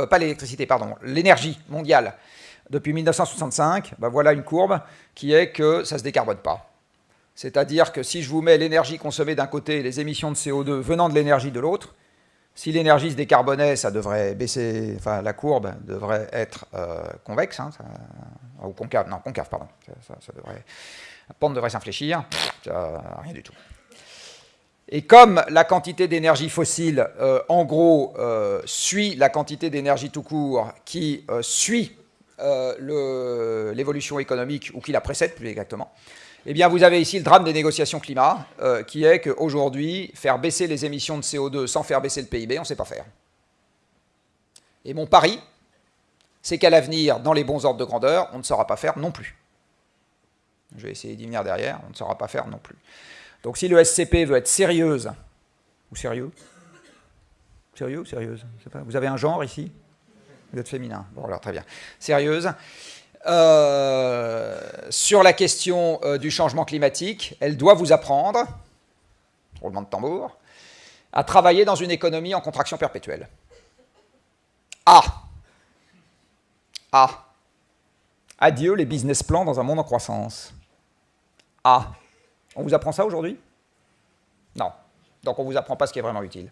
pas l'électricité, pardon, l'énergie mondiale depuis 1965, ben voilà une courbe qui est que ça ne se décarbone pas. C'est-à-dire que si je vous mets l'énergie consommée d'un côté et les émissions de CO2 venant de l'énergie de l'autre, si l'énergie se décarbonait, ça devrait baisser, enfin la courbe devrait être euh, convexe, hein, ou concave, non, concave, pardon. Ça, devrait, la pente devrait s'infléchir, rien du tout. Et comme la quantité d'énergie fossile, euh, en gros, euh, suit la quantité d'énergie tout court, qui suit euh, l'évolution économique, ou qui la précède plus exactement, eh bien, vous avez ici le drame des négociations climat, euh, qui est qu'aujourd'hui, faire baisser les émissions de CO2 sans faire baisser le PIB, on ne sait pas faire. Et mon pari, c'est qu'à l'avenir, dans les bons ordres de grandeur, on ne saura pas faire non plus. Je vais essayer d'y venir derrière, on ne saura pas faire non plus. Donc si le SCP veut être sérieuse, ou sérieux? Sérieux ou sérieuse? Pas. Vous avez un genre ici? Vous êtes féminin. Bon, alors très bien. Sérieuse. Euh, sur la question euh, du changement climatique, elle doit vous apprendre, roulement de tambour, à travailler dans une économie en contraction perpétuelle. Ah Ah Adieu les business plans dans un monde en croissance. Ah On vous apprend ça aujourd'hui? Non. Donc on ne vous apprend pas ce qui est vraiment utile.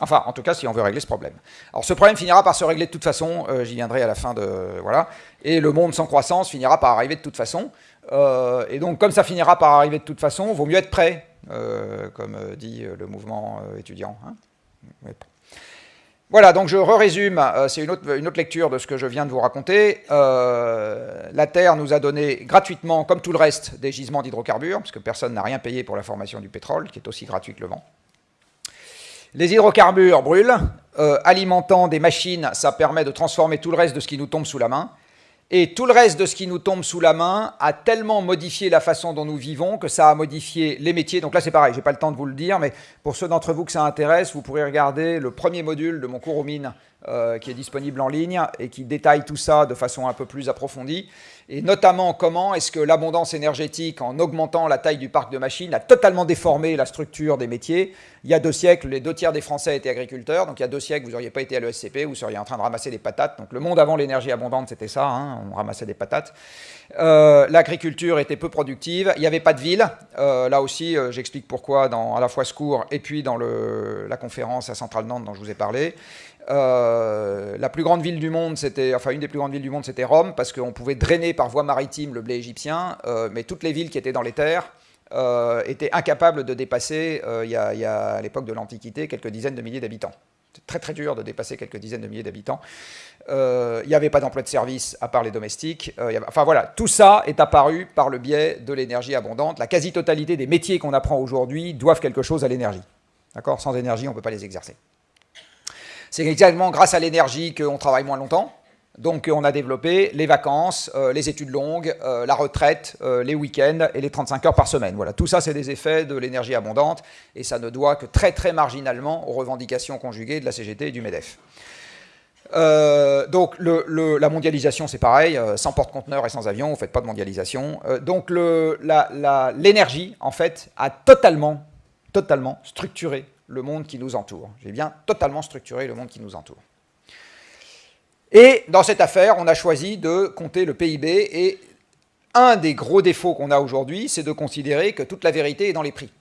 Enfin, en tout cas, si on veut régler ce problème. Alors, ce problème finira par se régler de toute façon, euh, j'y viendrai à la fin de... Voilà. Et le monde sans croissance finira par arriver de toute façon. Euh, et donc, comme ça finira par arriver de toute façon, vaut mieux être prêt, euh, comme dit le mouvement étudiant. Hein. Voilà, donc je résume c'est une autre, une autre, lecture de ce que je viens de vous raconter. la Terre nous a donné gratuitement, comme tout le reste, des gisements d'hydrocarbures, parce que personne n'a rien payé pour la formation du pétrole, qui est aussi gratuit que le vent. Les hydrocarbures brûlent, euh, alimentant des machines, ça permet de transformer tout le reste de ce qui nous tombe sous la main. Et tout le reste de ce qui nous tombe sous la main a tellement modifié la façon dont nous vivons que ça a modifié les métiers. Donc là, c'est pareil, je n'ai pas le temps de vous le dire, mais pour ceux d'entre vous que ça intéresse, vous pourrez regarder le premier module de mon cours aux mines euh, qui est disponible en ligne et qui détaille tout ça de façon un peu plus approfondie et notamment comment est-ce que l'abondance énergétique, en augmentant la taille du parc de machines, a totalement déformé la structure des métiers? Il y a deux siècles, les deux tiers des Français étaient agriculteurs, donc il y a deux siècles, vous n'auriez pas été à l'ESCP, vous seriez en train de ramasser des patates. Donc le monde avant l'énergie abondante, c'était ça, hein, on ramassait des patates. Euh, l'agriculture était peu productive, il n'y avait pas de ville. Euh, là aussi, j'explique pourquoi à la fois ce cours et puis dans la conférence à Centrale Nantes dont je vous ai parlé. Euh, la plus grande ville du monde, c'était, enfin une des plus grandes villes du monde, c'était Rome, parce qu'on pouvait drainer par voie maritime le blé égyptien, euh, mais toutes les villes qui étaient dans les terres euh, étaient incapables de dépasser, il y, a, à l'époque de l'Antiquité, quelques dizaines de milliers d'habitants. C'est très très dur de dépasser quelques dizaines de milliers d'habitants. Il n'y avait pas d'emploi de service à part les domestiques. enfin voilà, tout ça est apparu par le biais de l'énergie abondante. La quasi-totalité des métiers qu'on apprend aujourd'hui doivent quelque chose à l'énergie. D'accord? Sans énergie, on ne peut pas les exercer. C'est exactement grâce à l'énergie qu'on travaille moins longtemps. Donc on a développé les vacances, euh, les études longues, euh, la retraite, euh, les week-ends et les 35 heures par semaine. Voilà, tout ça c'est des effets de l'énergie abondante et ça ne doit que très très marginalement aux revendications conjuguées de la CGT et du MEDEF. donc la mondialisation c'est pareil, sans porte-conteneur et sans avion, vous ne faites pas de mondialisation. donc l'énergie en fait a totalement, totalement structuré le monde qui nous entoure. J'ai bien totalement structuré le monde qui nous entoure. Et dans cette affaire, on a choisi de compter le PIB et un des gros défauts qu'on a aujourd'hui, c'est de considérer que toute la vérité est dans les prix.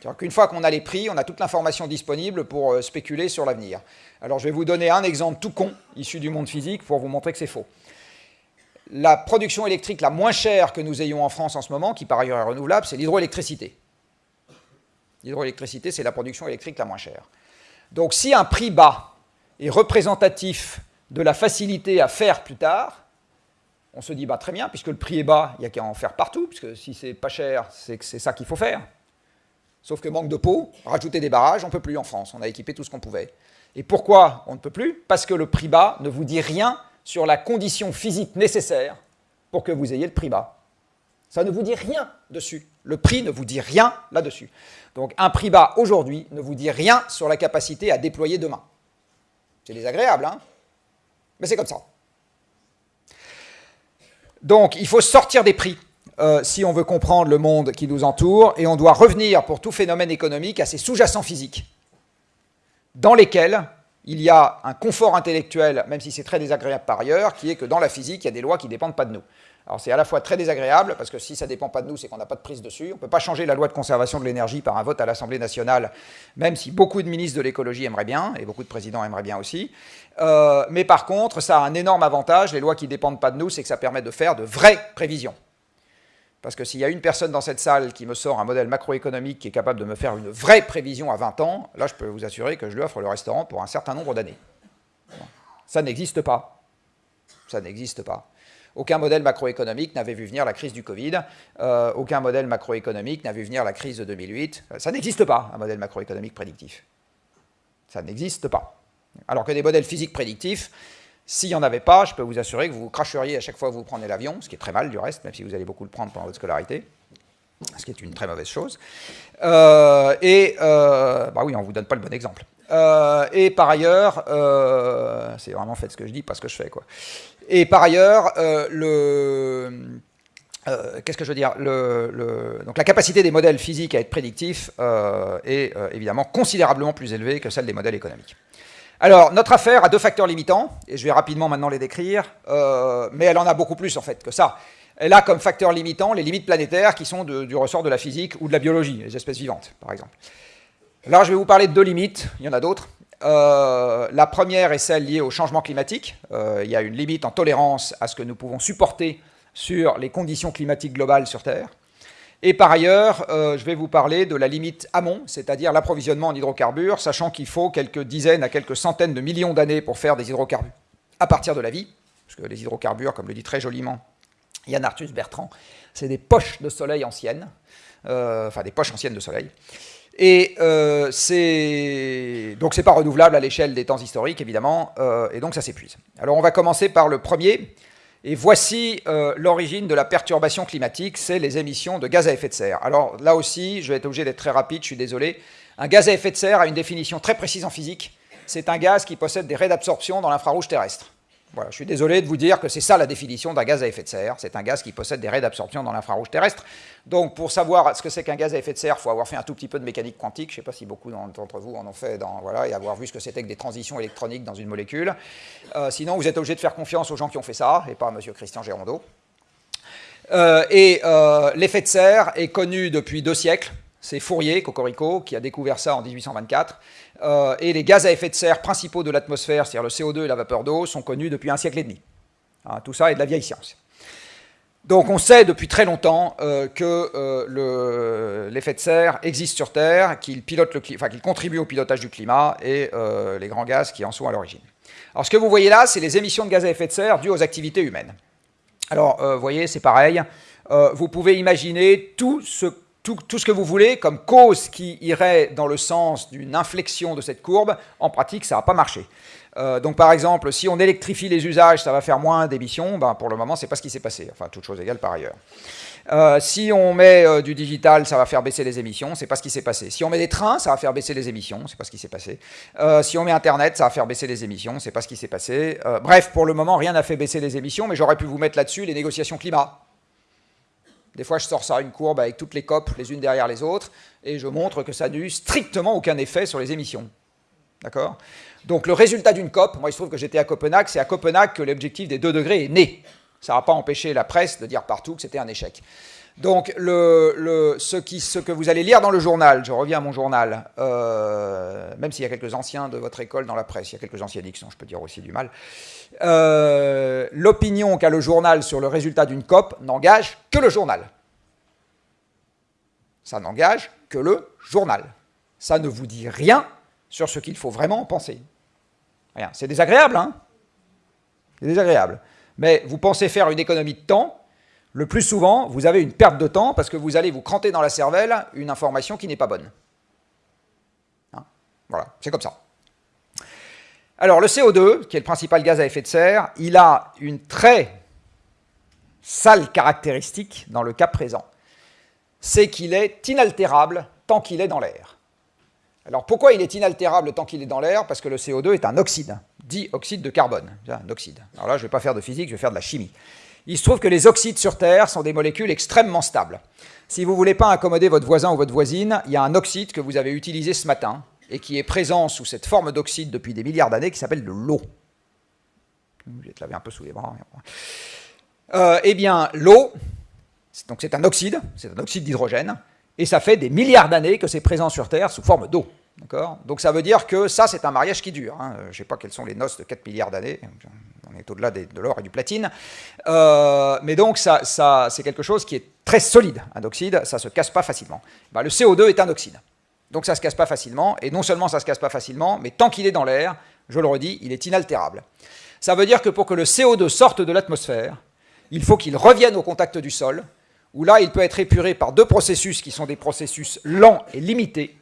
C'est-à-dire qu'une fois qu'on a les prix, on a toute l'information disponible pour euh, spéculer sur l'avenir. Alors je vais vous donner un exemple tout con, issu du monde physique, pour vous montrer que c'est faux. La production électrique la moins chère que nous ayons en France en ce moment, qui par ailleurs est renouvelable, c'est l'hydroélectricité. L'hydroélectricité, c'est la production électrique la moins chère. Donc si un prix bas est représentatif de la facilité à faire plus tard, on se dit bah, très bien, puisque le prix est bas, il n'y a qu'à en faire partout, puisque si c'est pas cher, c'est que c'est ça qu'il faut faire. Sauf que manque de peau, rajouter des barrages, on ne peut plus en France, on a équipé tout ce qu'on pouvait. Et pourquoi on ne peut plus? Parce que le prix bas ne vous dit rien sur la condition physique nécessaire pour que vous ayez le prix bas. Ça ne vous dit rien dessus. Le prix ne vous dit rien là-dessus. Donc un prix bas aujourd'hui ne vous dit rien sur la capacité à déployer demain. C'est désagréable, hein? Mais c'est comme ça. Donc il faut sortir des prix euh, si on veut comprendre le monde qui nous entoure, et on doit revenir pour tout phénomène économique à ses sous-jacents physiques, dans lesquels il y a un confort intellectuel, même si c'est très désagréable par ailleurs, qui est que dans la physique, il y a des lois qui ne dépendent pas de nous. Alors c'est à la fois très désagréable, parce que si ça ne dépend pas de nous, c'est qu'on n'a pas de prise dessus. On ne peut pas changer la loi de conservation de l'énergie par un vote à l'Assemblée nationale, même si beaucoup de ministres de l'écologie aimeraient bien, et beaucoup de présidents aimeraient bien aussi. Euh, mais par contre, ça a un énorme avantage, les lois qui ne dépendent pas de nous, c'est que ça permet de faire de vraies prévisions. Parce que s'il y a une personne dans cette salle qui me sort un modèle macroéconomique qui est capable de me faire une vraie prévision à 20 ans, là je peux vous assurer que je lui offre le restaurant pour un certain nombre d'années. Ça n'existe pas. Ça n'existe pas. Aucun modèle macroéconomique n'avait vu venir la crise du Covid, euh, aucun modèle macroéconomique n'a vu venir la crise de 2008. Ça n'existe pas, un modèle macroéconomique prédictif. Ça n'existe pas. Alors que des modèles physiques prédictifs, s'il n'y en avait pas, je peux vous assurer que vous cracheriez à chaque fois que vous prenez l'avion, ce qui est très mal du reste, même si vous allez beaucoup le prendre pendant votre scolarité, ce qui est une très mauvaise chose. Euh, et, euh, bah oui, on ne vous donne pas le bon exemple. et par ailleurs, c'est vraiment fait ce que je dis, pas ce que je fais, quoi. Et par ailleurs, euh, le... Euh, qu'est-ce que je veux dire? Donc La capacité des modèles physiques à être prédictifs euh, est évidemment considérablement plus élevée que celle des modèles économiques. Alors, notre affaire a deux facteurs limitants, et je vais rapidement maintenant les décrire, mais elle en a beaucoup plus en fait que ça. Elle a comme facteur limitant les limites planétaires qui sont du ressort de la physique ou de la biologie, les espèces vivantes par exemple. Là, je vais vous parler de deux limites, il y en a d'autres. la première est celle liée au changement climatique. il y a une limite en tolérance à ce que nous pouvons supporter sur les conditions climatiques globales sur Terre. Et par ailleurs, je vais vous parler de la limite amont, c'est-à-dire l'approvisionnement en hydrocarbures, sachant qu'il faut quelques dizaines à quelques centaines de millions d'années pour faire des hydrocarbures à partir de la vie, parce que les hydrocarbures, comme le dit très joliment Yann Arthus Bertrand, c'est des poches de soleil anciennes, euh, enfin des poches anciennes de soleil. Et euh, c'est donc c'est pas renouvelable à l'échelle des temps historiques évidemment, euh, et donc ça s'épuise. Alors on va commencer par le premier, et voici l'origine de la perturbation climatique, c'est les émissions de gaz à effet de serre. Alors là aussi, je vais être obligé d'être très rapide, je suis désolé. Un gaz à effet de serre a une définition très précise en physique. C'est un gaz qui possède des raies d'absorption dans l'infrarouge terrestre je suis désolé de vous dire que c'est ça la définition d'un gaz à effet de serre. C'est un gaz qui possède des raies d'absorption dans l'infrarouge terrestre. Donc, pour savoir ce que c'est qu'un gaz à effet de serre, il faut avoir fait un tout petit peu de mécanique quantique. Je ne sais pas si beaucoup d'entre vous en ont fait, dans, voilà, et avoir vu ce que c'était que des transitions électroniques dans une molécule. Euh, sinon, vous êtes obligé de faire confiance aux gens qui ont fait ça, et pas à M. Christian Gérondeau. Euh, et euh, l'effet de serre est connu depuis deux siècles. C'est Fourier, Cocorico, qui a découvert ça en 1824. Euh, et les gaz à effet de serre principaux de l'atmosphère, c'est-à-dire le CO2 et la vapeur d'eau, sont connus depuis un siècle et demi. Hein, tout ça est de la vieille science. Donc on sait depuis très longtemps euh, que euh, l'effet de serre existe sur Terre, qu'il contribue au pilotage du climat et les grands gaz qui en sont à l'origine. Alors ce que vous voyez là, c'est les émissions de gaz à effet de serre dues aux activités humaines. Alors vous voyez, c'est pareil. vous pouvez imaginer tout ce tout, ce que vous voulez comme cause qui irait dans le sens d'une inflexion de cette courbe, en pratique, ça n'a pas marché. Euh, donc par exemple, si on électrifie les usages, ça va faire moins d'émissions, ben, pour le moment, c'est pas ce qui s'est passé, enfin, toute chose égale par ailleurs. Euh, si on met euh, du digital, ça va faire baisser les émissions, c'est pas ce qui s'est passé. Si on met des trains, ça va faire baisser les émissions, c'est pas ce qui s'est passé. si on met Internet, ça va faire baisser les émissions, c'est pas ce qui s'est passé. bref, pour le moment, rien n'a fait baisser les émissions, mais j'aurais pu vous mettre là-dessus les négociations climat. Des fois, je sors ça une courbe avec toutes les COP les unes derrière les autres, et je montre que ça n'a eu strictement aucun effet sur les émissions. D'accord? Donc le résultat d'une COP, moi il se trouve que j'étais à Copenhague, c'est à Copenhague que l'objectif des 2 degrés est né. Ça n'a pas empêché la presse de dire partout que c'était un échec. Donc, ce, que vous allez lire dans le journal, je reviens à mon journal, euh, même s'il y a quelques anciens de votre école dans la presse, il y a quelques anciens Dixon, je peux dire aussi du mal, euh, l'opinion qu'a le journal sur le résultat d'une COP n'engage que le journal. Ça n'engage que le journal. Ça ne vous dit rien sur ce qu'il faut vraiment penser. Rien. C'est désagréable, hein? C'est désagréable. Mais vous pensez faire une économie de temps le plus souvent, vous avez une perte de temps parce que vous allez vous cranter dans la cervelle une information qui n'est pas bonne. Hein? Voilà, c'est comme ça. Alors le CO2, qui est le principal gaz à effet de serre, il a une très sale caractéristique dans le cas présent. C'est qu'il est inaltérable tant qu'il est dans l'air. Alors pourquoi il est inaltérable tant qu'il est dans l'air? Parce que le CO2 est un oxyde, dit oxyde de carbone, oxyde. Alors là, je ne vais pas faire de physique, je vais faire de la chimie. Il se trouve que les oxydes sur Terre sont des molécules extrêmement stables. Si vous ne voulez pas accommoder votre voisin ou votre voisine, il y a un oxyde que vous avez utilisé ce matin et qui est présent sous cette forme d'oxyde depuis des milliards d'années qui s'appelle de l'eau. Je vais te laver un peu sous les bras. Euh, eh bien, l'eau, donc c'est un oxyde, c'est un oxyde d'hydrogène, et ça fait des milliards d'années que c'est présent sur Terre sous forme d'eau. Donc ça veut dire que ça, c'est un mariage qui dure. Hein. Je ne sais pas quelles sont les noces de 4 milliards d'années, on est au-delà de l'or et du platine. Euh, mais donc ça, c'est quelque chose qui est très solide, un oxyde, ça ne se casse pas facilement. Bah, le CO2 est un oxyde. Donc ça ne se casse pas facilement, et non seulement ça ne se casse pas facilement, mais tant qu'il est dans l'air, je le redis, il est inaltérable. Ça veut dire que pour que le CO2 sorte de l'atmosphère, il faut qu'il revienne au contact du sol, où là, il peut être épuré par deux processus qui sont des processus lents et limités,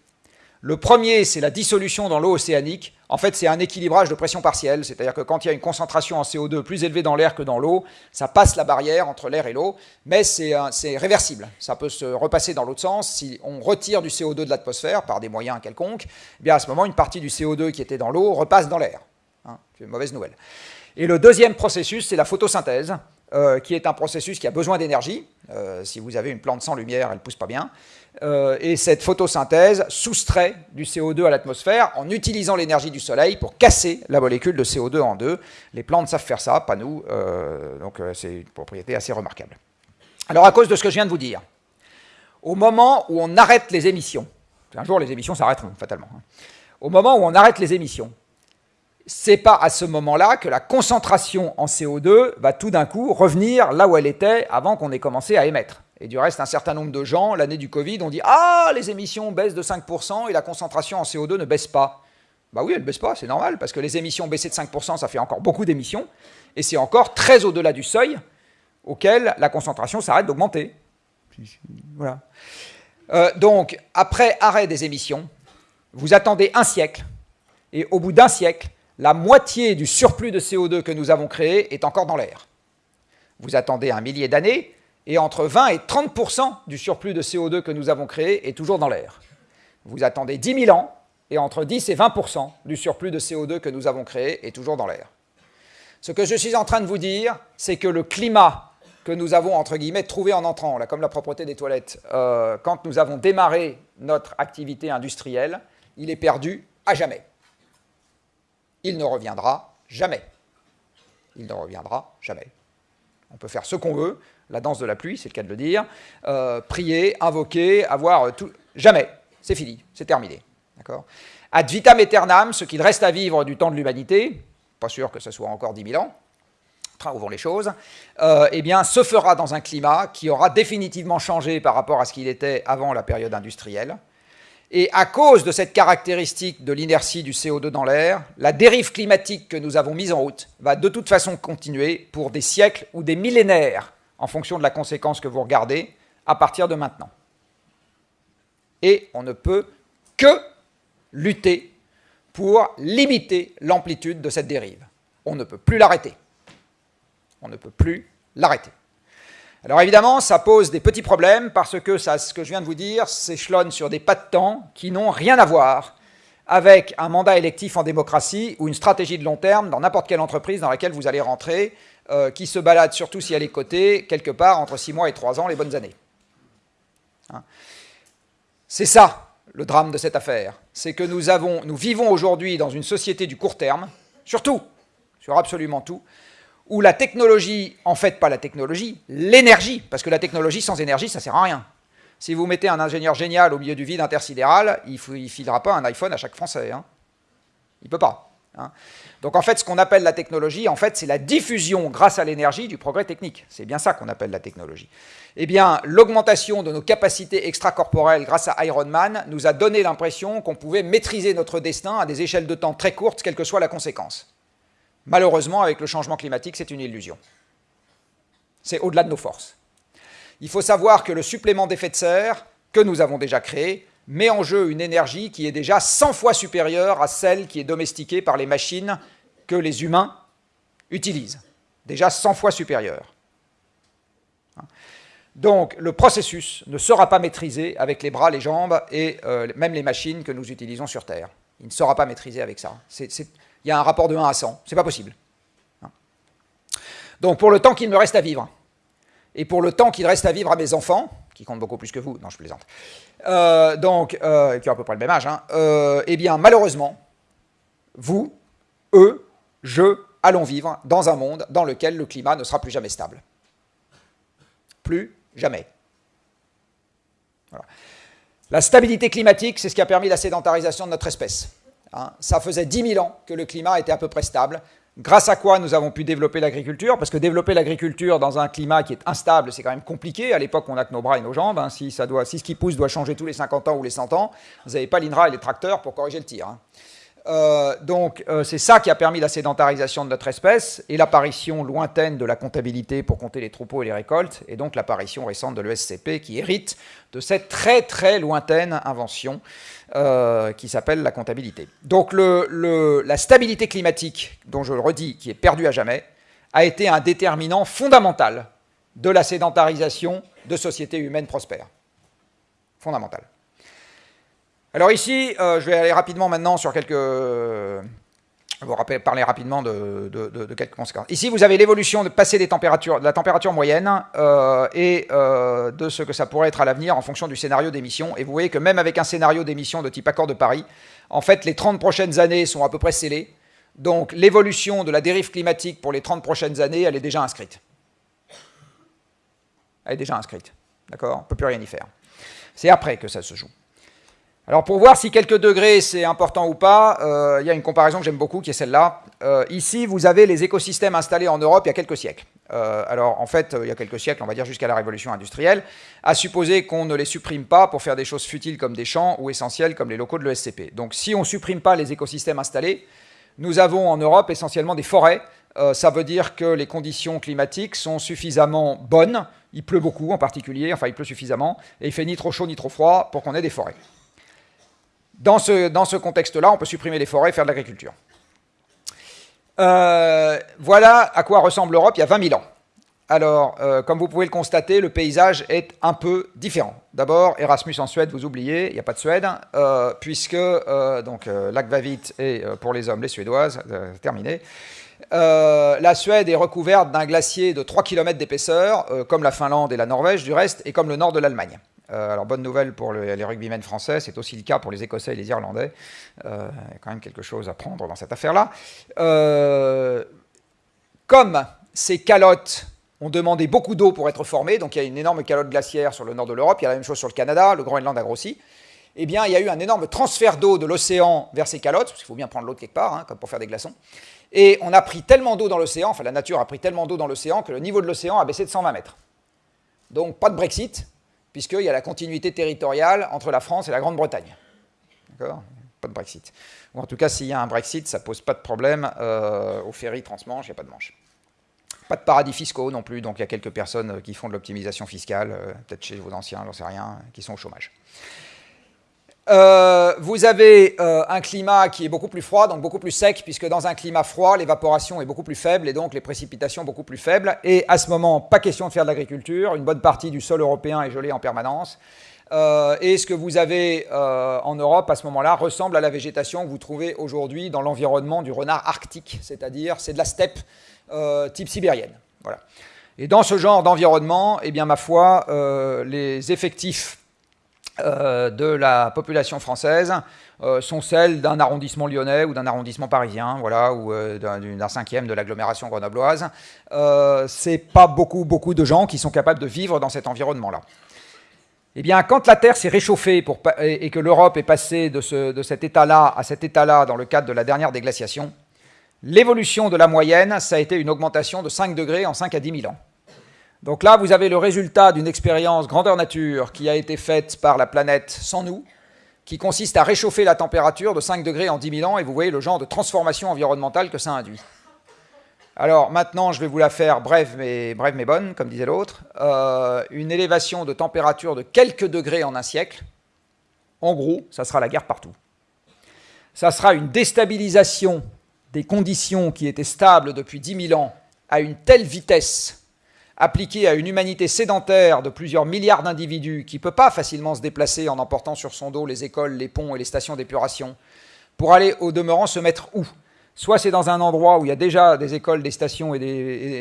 le premier, c'est la dissolution dans l'eau océanique. En fait, c'est un équilibrage de pression partielle, c'est-à-dire que quand il y a une concentration en CO2 plus élevée dans l'air que dans l'eau, ça passe la barrière entre l'air et l'eau, mais c'est réversible. Ça peut se repasser dans l'autre sens. Si on retire du CO2 de l'atmosphère par des moyens quelconques, eh bien à ce moment, une partie du CO2 qui était dans l'eau repasse dans l'air. Hein, c'est une mauvaise nouvelle. Et le deuxième processus, c'est la photosynthèse. Euh, qui est un processus qui a besoin d'énergie. Euh, si vous avez une plante sans lumière, elle ne pousse pas bien. Euh, et cette photosynthèse soustrait du CO2 à l'atmosphère en utilisant l'énergie du soleil pour casser la molécule de CO2 en deux. Les plantes savent faire ça, pas nous, donc c'est une propriété assez remarquable. Alors à cause de ce que je viens de vous dire, au moment où on arrête les émissions, un jour les émissions s'arrêteront fatalement, hein, au moment où on arrête les émissions, c'est pas à ce moment-là que la concentration en CO2 va tout d'un coup revenir là où elle était avant qu'on ait commencé à émettre. Et du reste, un certain nombre de gens, l'année du Covid, ont dit Ah, les émissions baissent de 5% et la concentration en CO2 ne baisse pas. Bah oui, elle ne baisse pas, c'est normal, parce que les émissions baissées de 5%, ça fait encore beaucoup d'émissions, et c'est encore très au-delà du seuil auquel la concentration s'arrête d'augmenter. Voilà. Euh, donc, après arrêt des émissions, vous attendez un siècle, et au bout d'un siècle, la moitié du surplus de CO2 que nous avons créé est encore dans l'air. Vous attendez un millier d'années, et entre 20 et 30% du surplus de CO2 que nous avons créé est toujours dans l'air. Vous attendez 10 000 ans, et entre 10 et 20% du surplus de CO2 que nous avons créé est toujours dans l'air. Ce que je suis en train de vous dire, c'est que le climat que nous avons, entre guillemets, trouvé en entrant, là, comme la propreté des toilettes, euh, quand nous avons démarré notre activité industrielle, il est perdu à jamais. Il ne reviendra jamais. Il ne reviendra jamais. On peut faire ce qu'on veut, la danse de la pluie, c'est le cas de le dire, euh, prier, invoquer, avoir tout... Jamais. C'est fini, c'est terminé. D'accord? Ad vitam aeternam, ce qu'il reste à vivre du temps de l'humanité, pas sûr que ce soit encore 10 000 ans, train où vont les choses, euh, eh bien, se fera dans un climat qui aura définitivement changé par rapport à ce qu'il était avant la période industrielle. Et à cause de cette caractéristique de l'inertie du CO2 dans l'air, la dérive climatique que nous avons mise en route va de toute façon continuer pour des siècles ou des millénaires en fonction de la conséquence que vous regardez, à partir de maintenant. Et on ne peut que lutter pour limiter l'amplitude de cette dérive. On ne peut plus l'arrêter. On ne peut plus l'arrêter. Alors évidemment, ça pose des petits problèmes parce que ce que je viens de vous dire s'échelonne sur des pas de temps qui n'ont rien à voir avec un mandat électif en démocratie ou une stratégie de long terme dans n'importe quelle entreprise dans laquelle vous allez rentrer euh, qui se balade, surtout si elle est cotée, quelque part entre 6 mois et 3 ans, les bonnes années. Hein. C'est ça, le drame de cette affaire. C'est que nous, avons, nous vivons aujourd'hui dans une société du court terme, surtout, sur absolument tout, où la technologie, en fait pas la technologie, l'énergie, parce que la technologie sans énergie, ça sert à rien. Si vous mettez un ingénieur génial au milieu du vide intersidéral, il ne filera pas un iPhone à chaque Français. Hein. Il ne peut pas. Hein. Donc en fait, ce qu'on appelle la technologie, en fait, c'est la diffusion grâce à l'énergie du progrès technique. C'est bien ça qu'on appelle la technologie. Eh bien, l'augmentation de nos capacités extracorporelles grâce à Iron Man nous a donné l'impression qu'on pouvait maîtriser notre destin à des échelles de temps très courtes, quelle que soit la conséquence. Malheureusement, avec le changement climatique, c'est une illusion. C'est au-delà de nos forces. Il faut savoir que le supplément d'effet de serre que nous avons déjà créé met en jeu une énergie qui est déjà 100 fois supérieure à celle qui est domestiquée par les machines que les humains utilisent. Déjà 100 fois supérieure. Donc le processus ne sera pas maîtrisé avec les bras, les jambes et euh, même les machines que nous utilisons sur Terre. Il ne sera pas maîtrisé avec ça. il y a un rapport de 1 à 100. C'est pas possible. Donc pour le temps qu'il me reste à vivre, et pour le temps qu'il reste à vivre à mes enfants, qui comptent beaucoup plus que vous, non je plaisante, euh, donc, euh, qui ont à peu près le même âge, hein, euh, eh bien, malheureusement, vous, eux, je, allons vivre dans un monde dans lequel le climat ne sera plus jamais stable. Plus jamais. La stabilité climatique, c'est ce qui a permis la sédentarisation de notre espèce. Hein. Ça faisait 10 000 ans que le climat était à peu près stable grâce à quoi nous avons pu développer l'agriculture, parce que développer l'agriculture dans un climat qui est instable, c'est quand même compliqué. À l'époque, on n'a que nos bras et nos jambes. Hein. Si, ça doit, ce qui pousse doit changer tous les 50 ans ou les 100 ans, vous n'avez pas l'INRA et les tracteurs pour corriger le tir. Hein. Euh, donc euh, c'est ça qui a permis la sédentarisation de notre espèce et l'apparition lointaine de la comptabilité pour compter les troupeaux et les récoltes, et donc l'apparition récente de l'ESCP qui hérite de cette très très lointaine invention euh, qui s'appelle la comptabilité. Donc la stabilité climatique, dont je le redis, qui est perdue à jamais, a été un déterminant fondamental de la sédentarisation de sociétés humaines prospères. Fondamental. Alors ici, euh, je vais aller rapidement maintenant sur quelques... Vais vous parler rapidement de, quelques conséquences. Ici, vous avez l'évolution de passer des températures, de la température moyenne euh, et euh, de ce que ça pourrait être à l'avenir en fonction du scénario d'émission. Et vous voyez que même avec un scénario d'émission de type accord de Paris, en fait, les 30 prochaines années sont à peu près scellées. Donc l'évolution de la dérive climatique pour les 30 prochaines années, elle est déjà inscrite. Elle est déjà inscrite. D'accord? On ne peut plus rien y faire. C'est après que ça se joue. Alors pour voir si quelques degrés c'est important ou pas, euh, il y a une comparaison que j'aime beaucoup qui est celle-là. Euh, ici, vous avez les écosystèmes installés en Europe il y a quelques siècles. Euh, alors en fait, il y a quelques siècles, on va dire jusqu'à la révolution industrielle, à supposer qu'on ne les supprime pas pour faire des choses futiles comme des champs ou essentielles comme les locaux de l'ESCP. Donc si on ne supprime pas les écosystèmes installés, nous avons en Europe essentiellement des forêts. ça veut dire que les conditions climatiques sont suffisamment bonnes. Il pleut beaucoup en particulier, enfin il pleut suffisamment, et il fait ni trop chaud ni trop froid pour qu'on ait des forêts. Dans ce, dans ce contexte-là, on peut supprimer les forêts et faire de l'agriculture. Euh, voilà à quoi ressemble l'Europe il y a 20 000 ans. Alors, euh, comme vous pouvez le constater, le paysage est un peu différent. D'abord, Erasmus en Suède, vous oubliez, il n'y a pas de Suède, euh, puisque donc Lac-Vavit est pour les hommes les Suédoises, terminé. la Suède est recouverte d'un glacier de 3 km d'épaisseur, comme la Finlande et la Norvège du reste, et comme le nord de l'Allemagne. Euh, alors, bonne nouvelle pour les rugbymen français, c'est aussi le cas pour les Écossais et les Irlandais. Euh, il y a quand même quelque chose à prendre dans cette affaire-là. Euh, comme ces calottes ont demandé beaucoup d'eau pour être formées, donc il y a une énorme calotte glaciaire sur le nord de l'Europe, il y a la même chose sur le Canada, le Groenland a grossi, eh bien, il y a eu un énorme transfert d'eau de l'océan vers ces calottes, parce qu'il faut bien prendre l'eau de quelque part, hein, comme pour faire des glaçons. Et on a pris tellement d'eau dans l'océan, enfin la nature a pris tellement d'eau dans l'océan que le niveau de l'océan a baissé de 120 mètres. Donc pas de Brexit, puisqu'il y a la continuité territoriale entre la France et la Grande-Bretagne. D'accord? Pas de Brexit. Ou en tout cas, s'il y a un Brexit, ça ne pose pas de problème euh, au ferry transmanche, il n'y a pas de manche. Pas de paradis fiscaux non plus, donc il y a quelques personnes qui font de l'optimisation fiscale, euh, peut-être chez vos anciens, j'en sais rien, qui sont au chômage. Euh, vous avez euh, un climat qui est beaucoup plus froid, donc beaucoup plus sec, puisque dans un climat froid, l'évaporation est beaucoup plus faible et donc les précipitations beaucoup plus faibles. Et à ce moment, pas question de faire de l'agriculture. Une bonne partie du sol européen est gelé en permanence. Euh, et ce que vous avez en Europe à ce moment-là ressemble à la végétation que vous trouvez aujourd'hui dans l'environnement du renard arctique, c'est-à-dire c'est de la steppe type sibérienne. Voilà. Et dans ce genre d'environnement, eh bien, ma foi, les effectifs euh, de la population française euh, sont celles d'un arrondissement lyonnais ou d'un arrondissement parisien, voilà, ou euh, d'un cinquième de l'agglomération grenobloise. C'est pas beaucoup, beaucoup de gens qui sont capables de vivre dans cet environnement-là. Eh bien, quand la Terre s'est réchauffée et, que l'Europe est passée de, de cet état-là à cet état-là dans le cadre de la dernière déglaciation, l'évolution de la moyenne, ça a été une augmentation de 5 degrés en 5 à 10 000 ans. Donc là, vous avez le résultat d'une expérience grandeur nature qui a été faite par la planète sans nous, qui consiste à réchauffer la température de 5 degrés en 10 000 ans, et vous voyez le genre de transformation environnementale que ça induit. Alors maintenant, je vais vous la faire brève mais, brève mais bonne, comme disait l'autre. Euh, une élévation de température de quelques degrés en un siècle, en gros, ça sera la guerre partout. Ça sera une déstabilisation des conditions qui étaient stables depuis 10 000 ans à une telle vitesse appliqué à une humanité sédentaire de plusieurs milliards d'individus qui ne peut pas facilement se déplacer en emportant sur son dos les écoles, les ponts et les stations d'épuration, pour aller au demeurant se mettre où? Soit c'est dans un endroit où il y a déjà des écoles, des stations et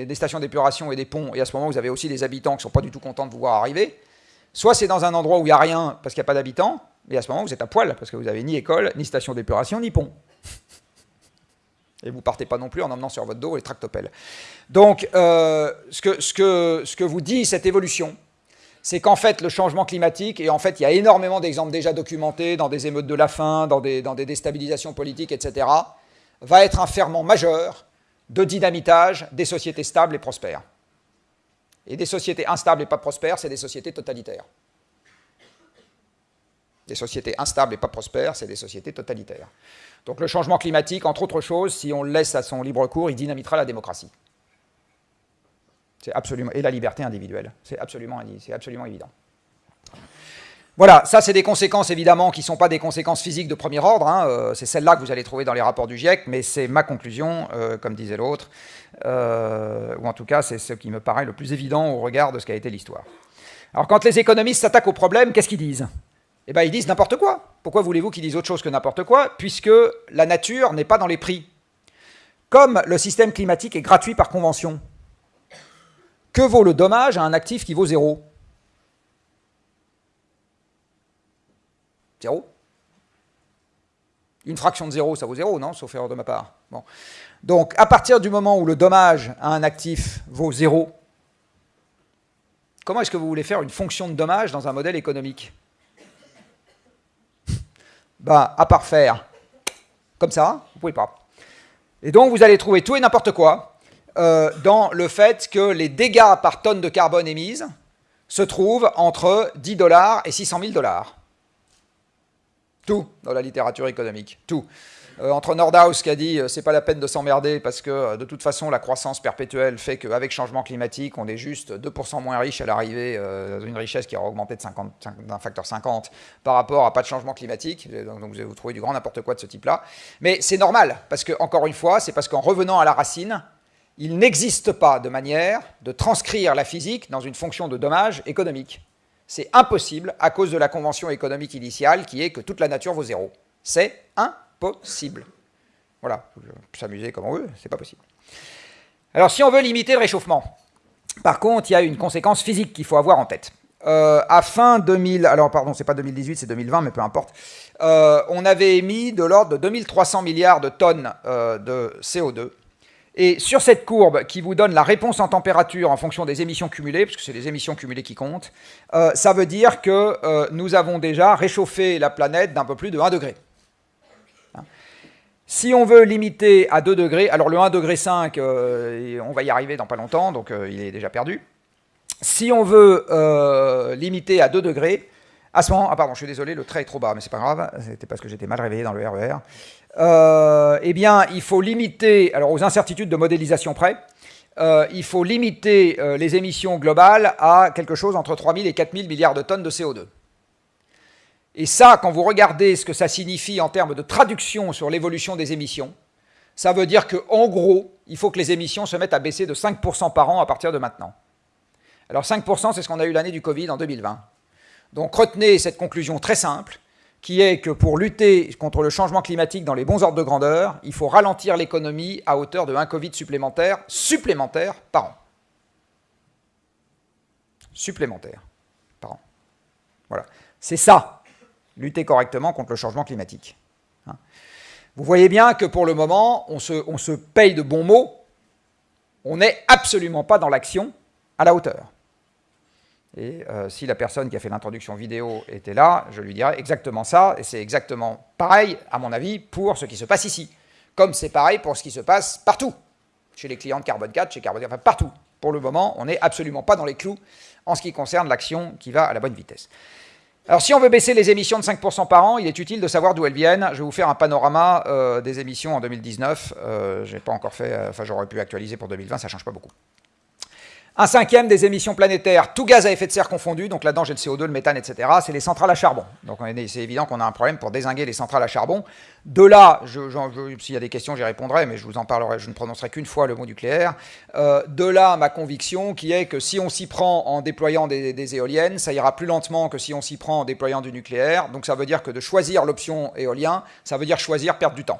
des, stations d'épuration et des ponts, et à ce moment vous avez aussi des habitants qui ne sont pas du tout contents de vous voir arriver. Soit c'est dans un endroit où il n'y a rien parce qu'il n'y a pas d'habitants, et à ce moment vous êtes à poil parce que vous n'avez ni école, ni station d'épuration, ni pont. Et vous partez pas non plus en emmenant sur votre dos les tractopelles. Donc, euh, ce, que, vous dit cette évolution, c'est qu'en fait, le changement climatique, et en fait, il y a énormément d'exemples déjà documentés dans des émeutes de la faim, dans des déstabilisations politiques, etc., va être un ferment majeur de dynamitage des sociétés stables et prospères. Et des sociétés instables et pas prospères, c'est des sociétés totalitaires. Des sociétés instables et pas prospères, c'est des sociétés totalitaires. Donc le changement climatique, entre autres choses, si on le laisse à son libre cours, il dynamitera la démocratie. C'est absolument et la liberté individuelle. C'est absolument, absolument évident. Voilà, ça c'est des conséquences évidemment qui ne sont pas des conséquences physiques de premier ordre, hein, euh, c'est celles-là que vous allez trouver dans les rapports du GIEC, mais c'est ma conclusion, euh, comme disait l'autre, euh, ou en tout cas c'est ce qui me paraît le plus évident au regard de ce qu'a été l'histoire. Alors quand les économistes s'attaquent au problème, qu'est-ce qu'ils disent? Eh bien, ils disent n'importe quoi. Pourquoi voulez-vous qu'ils disent autre chose que n'importe quoi Puisque la nature n'est pas dans les prix? Comme le système climatique est gratuit par convention, que vaut le dommage à un actif qui vaut zéro? Zéro Une fraction de zéro, ça vaut zéro, non? Sauf erreur de ma part. Donc, à partir du moment où le dommage à un actif vaut zéro, comment est-ce que vous voulez faire une fonction de dommage dans un modèle économique? Ben, à part faire comme ça, vous ne pouvez pas. Et donc, vous allez trouver tout et n'importe quoi euh, dans le fait que les dégâts par tonne de carbone émise se trouvent entre 10 dollars et 600 000 dollars. Tout dans la littérature économique, tout. Euh, entre Nordhaus qui a dit euh, c'est pas la peine de s'emmerder parce que euh, de toute façon la croissance perpétuelle fait qu'avec changement climatique on est juste 2% moins riche à l'arrivée dans une richesse qui aura augmenté d'un facteur 50 par rapport à pas de changement climatique. Donc, vous trouver du grand n'importe quoi de ce type-là. Mais c'est normal parce que encore une fois c'est parce qu'en revenant à la racine il n'existe pas de manière de transcrire la physique dans une fonction de dommage économique. C'est impossible à cause de la convention économique initiale qui est que toute la nature vaut zéro. C'est impossible. Voilà, s'amuser comme on veut, c'est pas possible. Alors si on veut limiter le réchauffement, par contre, il y a une conséquence physique qu'il faut avoir en tête. Euh, à fin 2000, alors pardon, c'est pas 2018, c'est 2020, mais peu importe, euh, on avait émis de l'ordre de 2300 milliards de tonnes euh, de CO2 et sur cette courbe qui vous donne la réponse en température en fonction des émissions cumulées, parce que c'est les émissions cumulées qui comptent, ça veut dire que nous avons déjà réchauffé la planète d'un peu plus de 1 degré. Si on veut limiter à 2 degrés, alors le 1 degré 5, euh, on va y arriver dans pas longtemps, donc il est déjà perdu. Si on veut limiter à 2 degrés, à ce moment, ah pardon, je suis désolé, le trait est trop bas, mais c'est pas grave, c'était parce que j'étais mal réveillé dans le RER. E euh, eh bien, il faut limiter, alors aux incertitudes de modélisation près, euh, il faut limiter euh, les émissions globales à quelque chose entre 3 000 et 4 000 milliards de tonnes de CO2. Et ça, quand vous regardez ce que ça signifie en termes de traduction sur l'évolution des émissions, ça veut dire qu'en gros, il faut que les émissions se mettent à baisser de 5% par an à partir de maintenant. Alors 5%, c'est ce qu'on a eu l'année du Covid en 2020. Donc retenez cette conclusion très simple, qui est que pour lutter contre le changement climatique dans les bons ordres de grandeur, il faut ralentir l'économie à hauteur de 1 Covid supplémentaire, supplémentaire par an. Supplémentaire par an. Voilà. C'est ça, lutter correctement contre le changement climatique. Hein. Vous voyez bien que pour le moment, on se, paye de bons mots, on n'est absolument pas dans l'action à la hauteur. Et euh, si la personne qui a fait l'introduction vidéo était là, je lui dirais exactement ça, et c'est exactement pareil, à mon avis, pour ce qui se passe ici. Comme c'est pareil pour ce qui se passe partout, chez les clients de Carbone 4, chez Carbone 4, enfin partout. Pour le moment, on n'est absolument pas dans les clous en ce qui concerne l'action qui va à la bonne vitesse. Alors si on veut baisser les émissions de 5% par an, il est utile de savoir d'où elles viennent. Je vais vous faire un panorama euh, des émissions en 2019. Euh, je n'ai pas encore fait, enfin j'aurais pu actualiser pour 2020, ça change pas beaucoup. Un cinquième des émissions planétaires, tout gaz à effet de serre confondu, donc là-dedans j'ai le CO2, le méthane, etc., c'est les centrales à charbon. Donc c'est évident qu'on a un problème pour désinguer les centrales à charbon. De là, s'il y a des questions, j'y répondrai, mais je vous en parlerai, je ne prononcerai qu'une fois le mot nucléaire. Euh, de là, ma conviction qui est que si on s'y prend en déployant des, des, éoliennes, ça ira plus lentement que si on s'y prend en déployant du nucléaire. Donc ça veut dire que de choisir l'option éolien, ça veut dire choisir perdre du temps.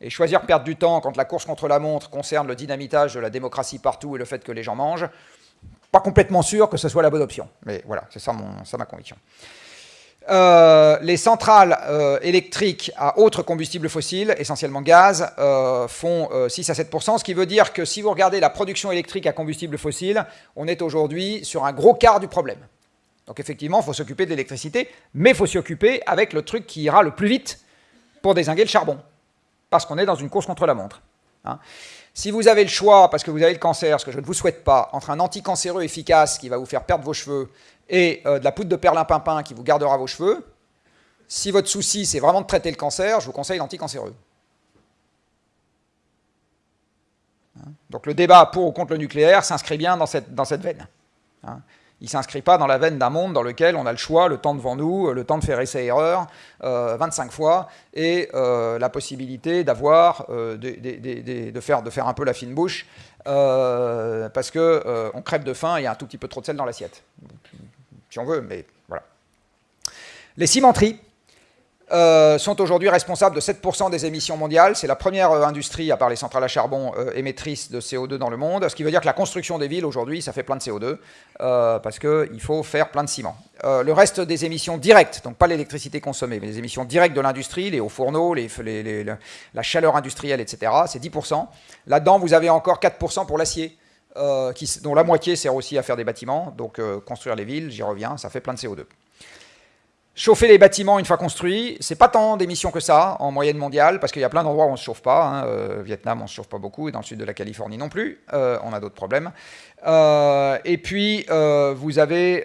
Et choisir perdre du temps quand la course contre la montre concerne le dynamitage de la démocratie partout et le fait que les gens mangent, pas complètement sûr que ce soit la bonne option. Mais voilà, c'est ça, ma conviction. Euh, les centrales euh, électriques à autres combustibles fossiles, essentiellement gaz, euh, font 6 à 7 ce qui veut dire que si vous regardez la production électrique à combustible fossile, on est aujourd'hui sur un gros quart du problème. Donc effectivement, il faut s'occuper de l'électricité, mais il faut s'y occuper avec le truc qui ira le plus vite pour désinguer le charbon parce qu'on est dans une course contre la montre. Hein. Si vous avez le choix, parce que vous avez le cancer, ce que je ne vous souhaite pas, entre un anticancéreux efficace qui va vous faire perdre vos cheveux et euh, de la poudre de perlimpinpin qui vous gardera vos cheveux, si votre souci c'est vraiment de traiter le cancer, je vous conseille l'anticancéreux. Hein. Donc le débat pour ou contre le nucléaire s'inscrit bien dans cette, veine. Hein. Il ne s'inscrit pas dans la veine d'un monde dans lequel on a le choix, le temps devant nous, le temps de faire essai-erreur 25 euh, fois, et euh, la possibilité d'avoir, euh, de, faire, un peu la fine bouche, parce qu'on on crève de faim et il y a un tout petit peu trop de sel dans l'assiette. Si on veut, mais voilà. Les cimenteries, euh, sont aujourd'hui responsables de 7% des émissions mondiales. C'est la première euh, industrie, à part les centrales à charbon, euh, émettrice de CO2 dans le monde. Ce qui veut dire que la construction des villes, aujourd'hui, ça fait plein de CO2, parce qu'il faut faire plein de ciment. le reste des émissions directes, donc pas l'électricité consommée, mais les émissions directes de l'industrie, les hauts fourneaux, la chaleur industrielle, etc., c'est 10%. Là-dedans, vous avez encore 4% pour l'acier. dont la moitié sert aussi à faire des bâtiments, donc construire les villes, j'y reviens, ça fait plein de CO2. Chauffer les bâtiments une fois construits, c'est pas tant d'émissions que ça en moyenne mondiale, parce qu'il y a plein d'endroits où on ne se chauffe pas. Hein. Euh, Vietnam, on ne se chauffe pas beaucoup, et dans le sud de la Californie non plus. Euh, on a d'autres problèmes. Euh, et puis, vous avez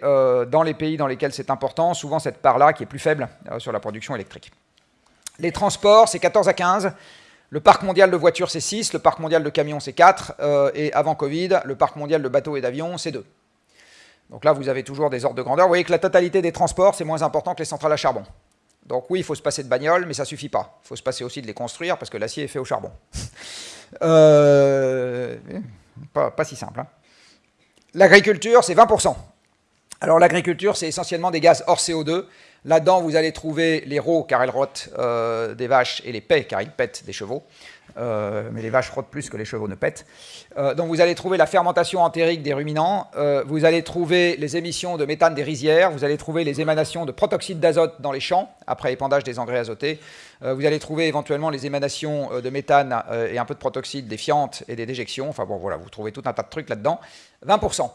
dans les pays dans lesquels c'est important, souvent cette part-là qui est plus faible sur la production électrique. Les transports, c'est 14 à 15. Le parc mondial de voitures, c'est 6. Le parc mondial de camions, c'est 4. et avant Covid, le parc mondial de bateaux et d'avions, c'est 2. Donc là, vous avez toujours des ordres de grandeur. Vous voyez que la totalité des transports, c'est moins important que les centrales à charbon. Donc oui, il faut se passer de bagnoles, mais ça ne suffit pas. Il faut se passer aussi de les construire, parce que l'acier est fait au charbon. Euh, pas, si simple. Hein. L'agriculture, c'est 20%. Alors l'agriculture, c'est essentiellement des gaz hors CO2. Là-dedans, vous allez trouver les rots, car elles rotent euh, des vaches, et les pets, car ils pètent des chevaux. Euh, mais les vaches frottent plus que les chevaux ne pètent. Euh, donc vous allez trouver la fermentation entérique des ruminants, euh, vous allez trouver les émissions de méthane des rizières, vous allez trouver les émanations de protoxyde d'azote dans les champs, après épandage des engrais azotés, vous allez trouver éventuellement les émanations de méthane et un peu de protoxyde des fientes et des déjections, enfin bon voilà, vous trouvez tout un tas de trucs là-dedans, 20%.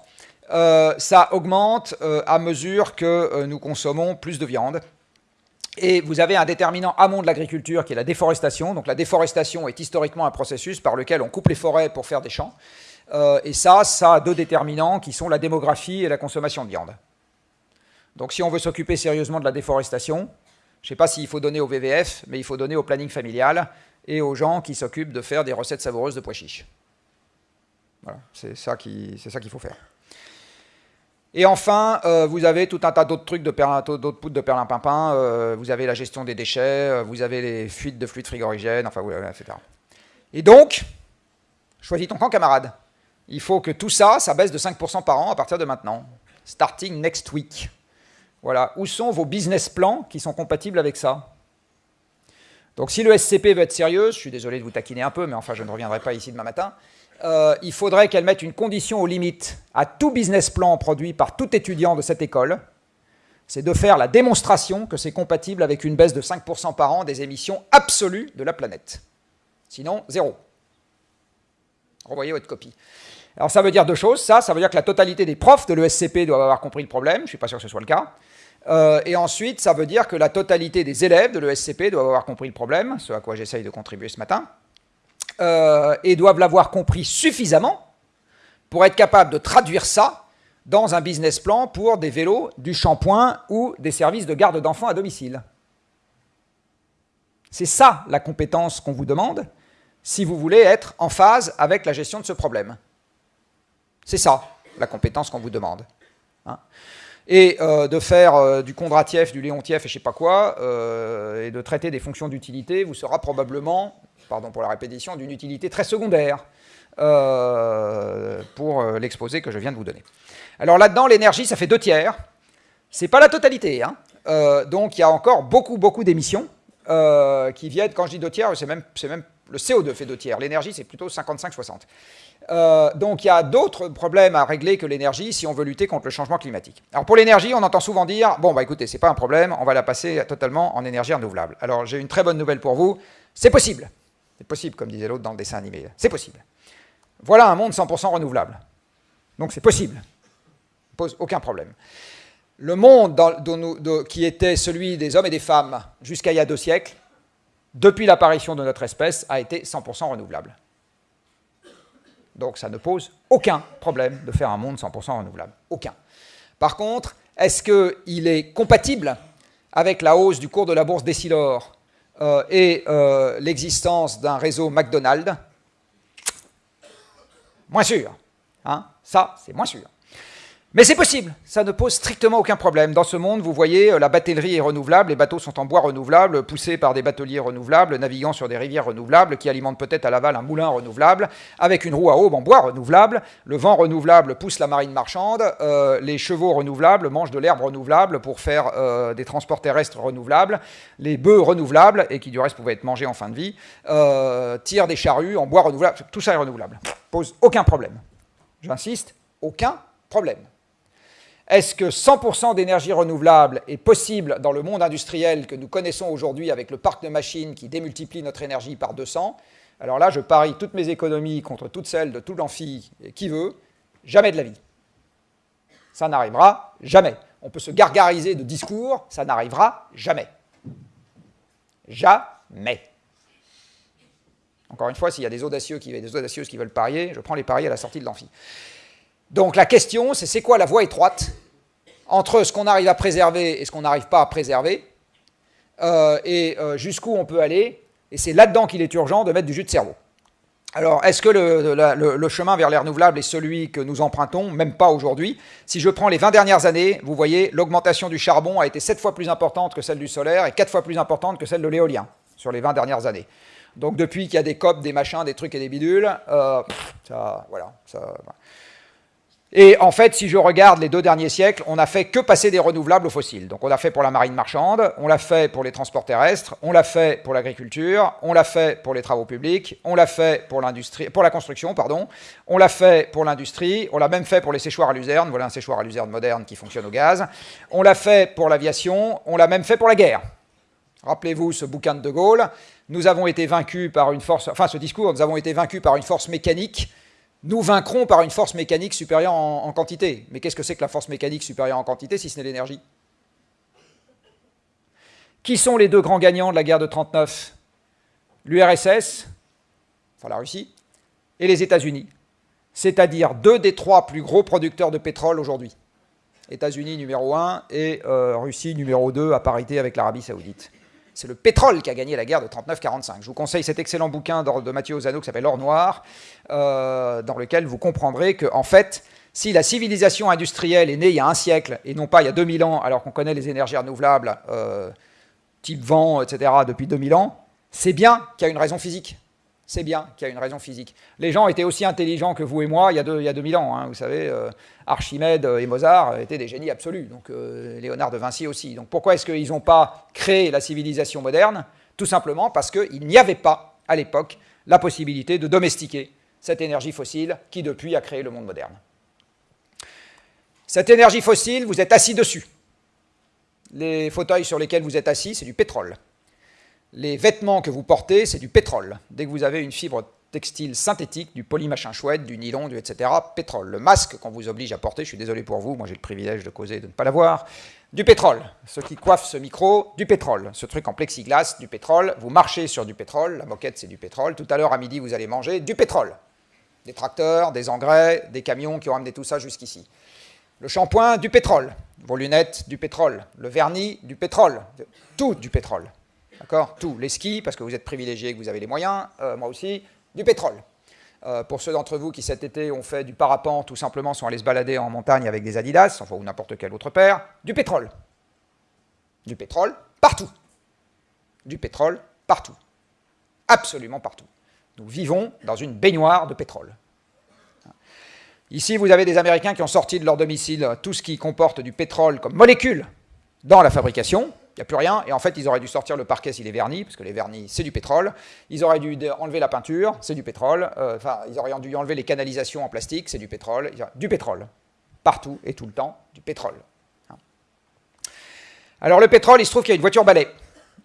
Ça augmente à mesure que nous consommons plus de viande, et vous avez un déterminant amont de l'agriculture qui est la déforestation. Donc la déforestation est historiquement un processus par lequel on coupe les forêts pour faire des champs. Euh, et ça, ça a deux déterminants qui sont la démographie et la consommation de viande. Donc si on veut s'occuper sérieusement de la déforestation, je ne sais pas s'il faut donner au VVF, mais il faut donner au planning familial et aux gens qui s'occupent de faire des recettes savoureuses de pois chiches. Voilà, c'est ça qu'il faut faire. Et enfin, euh, vous avez tout un tas d'autres trucs, d'autres poudres de perlimpinpin, euh, vous avez la gestion des déchets, euh, vous avez les fuites de fluides frigorigènes, enfin, etc. Et donc, choisis ton camp, camarade. Il faut que tout ça, ça baisse de 5% par an à partir de maintenant. Starting next week. Voilà. Où sont vos business plans qui sont compatibles avec ça? Donc si le SCP veut être sérieux, je suis désolé de vous taquiner un peu, mais enfin je ne reviendrai pas ici demain matin, euh, il faudrait qu'elle mette une condition aux limites à tout business plan produit par tout étudiant de cette école, c'est de faire la démonstration que c'est compatible avec une baisse de 5% par an des émissions absolues de la planète. Sinon, zéro. Renvoyez votre copie. Alors ça veut dire deux choses. Ça, ça veut dire que la totalité des profs de l'ESCP doivent avoir compris le problème. Je ne suis pas sûr que ce soit le cas. Euh, et ensuite, ça veut dire que la totalité des élèves de l'ESCP doivent avoir compris le problème, ce à quoi j'essaye de contribuer ce matin. Euh, et doivent l'avoir compris suffisamment pour être capable de traduire ça dans un business plan pour des vélos, du shampoing ou des services de garde d'enfants à domicile. C'est ça la compétence qu'on vous demande si vous voulez être en phase avec la gestion de ce problème. C'est ça la compétence qu'on vous demande. Hein. et euh, de faire euh, du Kondratiev, du Léontiev et je ne sais pas quoi, et de traiter des fonctions d'utilité vous sera probablement pardon pour la répétition, d'une utilité très secondaire euh, pour euh, l'exposé que je viens de vous donner. Alors là-dedans, l'énergie, ça fait deux tiers. C'est pas la totalité. Hein. Euh, donc il y a encore beaucoup, beaucoup d'émissions qui viennent, quand je dis deux tiers, c'est même, même le CO2 fait deux tiers. L'énergie, c'est plutôt 55-60. donc il y a d'autres problèmes à régler que l'énergie si on veut lutter contre le changement climatique. Alors pour l'énergie, on entend souvent dire, bon bah écoutez, c'est pas un problème, on va la passer totalement en énergie renouvelable. Alors j'ai une très bonne nouvelle pour vous, c'est possible. C'est possible, comme disait l'autre dans le dessin animé. C'est possible. Voilà un monde 100% renouvelable. Donc c'est possible. Ça pose aucun problème. Le monde qui était celui des hommes et des femmes jusqu'à il y a deux siècles, depuis l'apparition de notre espèce, a été 100% renouvelable. Donc ça ne pose aucun problème de faire un monde 100% renouvelable. Aucun. Par contre, est-ce qu'il est compatible avec la hausse du cours de la bourse d'Essilor euh, et euh, l'existence d'un réseau McDonald's, moins sûr. Hein Ça, c'est moins sûr. Mais c'est possible, ça ne pose strictement aucun problème. Dans ce monde, vous voyez, euh, la batellerie est renouvelable, les bateaux sont en bois renouvelable, poussés par des bateliers renouvelables, naviguant sur des rivières renouvelables, qui alimentent peut-être à l'aval un moulin renouvelable, avec une roue à aube en bois renouvelable. Le vent renouvelable pousse la marine marchande, euh, les chevaux renouvelables mangent de l'herbe renouvelable pour faire euh, des transports terrestres renouvelables, les bœufs renouvelables, et qui du reste pouvaient être mangés en fin de vie, tirent des charrues en bois renouvelable, tout ça est renouvelable. Pose aucun problème. J'insiste, aucun problème. Est-ce que 100% d'énergie renouvelable est possible dans le monde industriel que nous connaissons aujourd'hui avec le parc de machines qui démultiplie notre énergie par 200 Alors là, je parie toutes mes économies contre toutes celles de tout l'amphi qui veut, jamais de la vie. Ça n'arrivera jamais. on peut se gargariser de discours, ça n'arrivera jamais. Jamais. Encore une fois, s'il y a des audacieux qui, qui veulent parier, je prends les paris à la sortie de l'amphi. Donc la question, c'est c'est quoi la voie étroite entre ce qu'on arrive à préserver et ce qu'on n'arrive pas à préserver, euh, et euh, jusqu'où on peut aller, et c'est là-dedans qu'il est urgent de mettre du jus de cerveau. Alors, est-ce que le, chemin vers les renouvelables est celui que nous empruntons? Même pas aujourd'hui. Si je prends les 20 dernières années, vous voyez, l'augmentation du charbon a été 7 fois plus importante que celle du solaire et 4 fois plus importante que celle de l'éolien sur les 20 dernières années. Donc depuis qu'il y a des COP, des machins, des trucs et des bidules, euh, ça, voilà, ça, et en fait, si je regarde les deux derniers siècles, on n'a fait que passer des renouvelables aux fossiles. Donc on l'a fait pour la marine marchande, on l'a fait pour les transports terrestres, on l'a fait pour l'agriculture, on l'a fait pour les travaux publics, on l'a fait pour l'industrie, pour la construction, pardon, on l'a fait pour l'industrie, on l'a même fait pour les séchoirs à luzerne, voilà un séchoir à luzerne moderne qui fonctionne au gaz, on l'a fait pour l'aviation, on l'a même fait pour la guerre. Rappelez-vous ce bouquin de De Gaulle, nous avons été vaincus par une force, enfin ce discours, nous avons été vaincus par une force mécanique nous vaincrons par une force mécanique supérieure en, quantité. Mais qu'est-ce que c'est que la force mécanique supérieure en quantité si ce n'est l'énergie? Qui sont les deux grands gagnants de la guerre de 1939 L'URSS, enfin la Russie, et les États-Unis, c'est-à-dire deux des trois plus gros producteurs de pétrole aujourd'hui. États-Unis numéro 1 et euh, Russie numéro 2 à parité avec l'Arabie saoudite. C'est le pétrole qui a gagné la guerre de 39-45. Je vous conseille cet excellent bouquin de Mathieu Ozano qui s'appelle Or Noir, euh, dans lequel vous comprendrez que, en fait, si la civilisation industrielle est née il y a un siècle et non pas il y a 2000 ans, alors qu'on connaît les énergies renouvelables, euh, type vent, etc., depuis 2000 ans, c'est bien qu'il y a une raison physique c'est bien qu'il y a une raison physique. Les gens étaient aussi intelligents que vous et moi il y a, deux, il y a 2000 ans. Hein, vous savez, euh, Archimède et Mozart étaient des génies absolus, donc euh, Léonard de Vinci aussi. Donc pourquoi est-ce qu'ils n'ont pas créé la civilisation moderne? Tout simplement parce qu'il n'y avait pas, à l'époque, la possibilité de domestiquer cette énergie fossile qui, depuis, a créé le monde moderne. Cette énergie fossile, vous êtes assis dessus. Les fauteuils sur lesquels vous êtes assis, c'est du pétrole. Les vêtements que vous portez, c'est du pétrole. Dès que vous avez une fibre textile synthétique, du polymachin chouette, du nylon, du etc., pétrole. Le masque qu'on vous oblige à porter, je suis désolé pour vous, moi j'ai le privilège de causer de ne pas l'avoir, du pétrole. Ceux qui coiffent ce micro, du pétrole. Ce truc en plexiglas, du pétrole. Vous marchez sur du pétrole, la moquette c'est du pétrole. Tout à l'heure à midi, vous allez manger du pétrole. Des tracteurs, des engrais, des camions qui ont amené tout ça jusqu'ici. Le shampoing, du pétrole. Vos lunettes, du pétrole. Le vernis, du pétrole. Tout du pétrole. D'accord? Tout. Les skis, parce que vous êtes privilégiés, que vous avez les moyens, euh, moi aussi, du pétrole. Euh, pour ceux d'entre vous qui cet été ont fait du parapente, tout simplement sont allés se balader en montagne avec des Adidas, enfin, ou n'importe quel autre paire, du pétrole. Du pétrole partout. Du pétrole partout. Absolument partout. Nous vivons dans une baignoire de pétrole. Ici, vous avez des Américains qui ont sorti de leur domicile tout ce qui comporte du pétrole comme molécule dans la fabrication, il n'y a plus rien, et en fait, ils auraient dû sortir le parquet s'il est verni, parce que les vernis, c'est du pétrole. Ils auraient dû enlever la peinture, c'est du pétrole. Euh, enfin, ils auraient dû enlever les canalisations en plastique, c'est du pétrole. Du pétrole. Partout et tout le temps, du pétrole. Hein. Alors, le pétrole, il se trouve qu'il y a une voiture balai,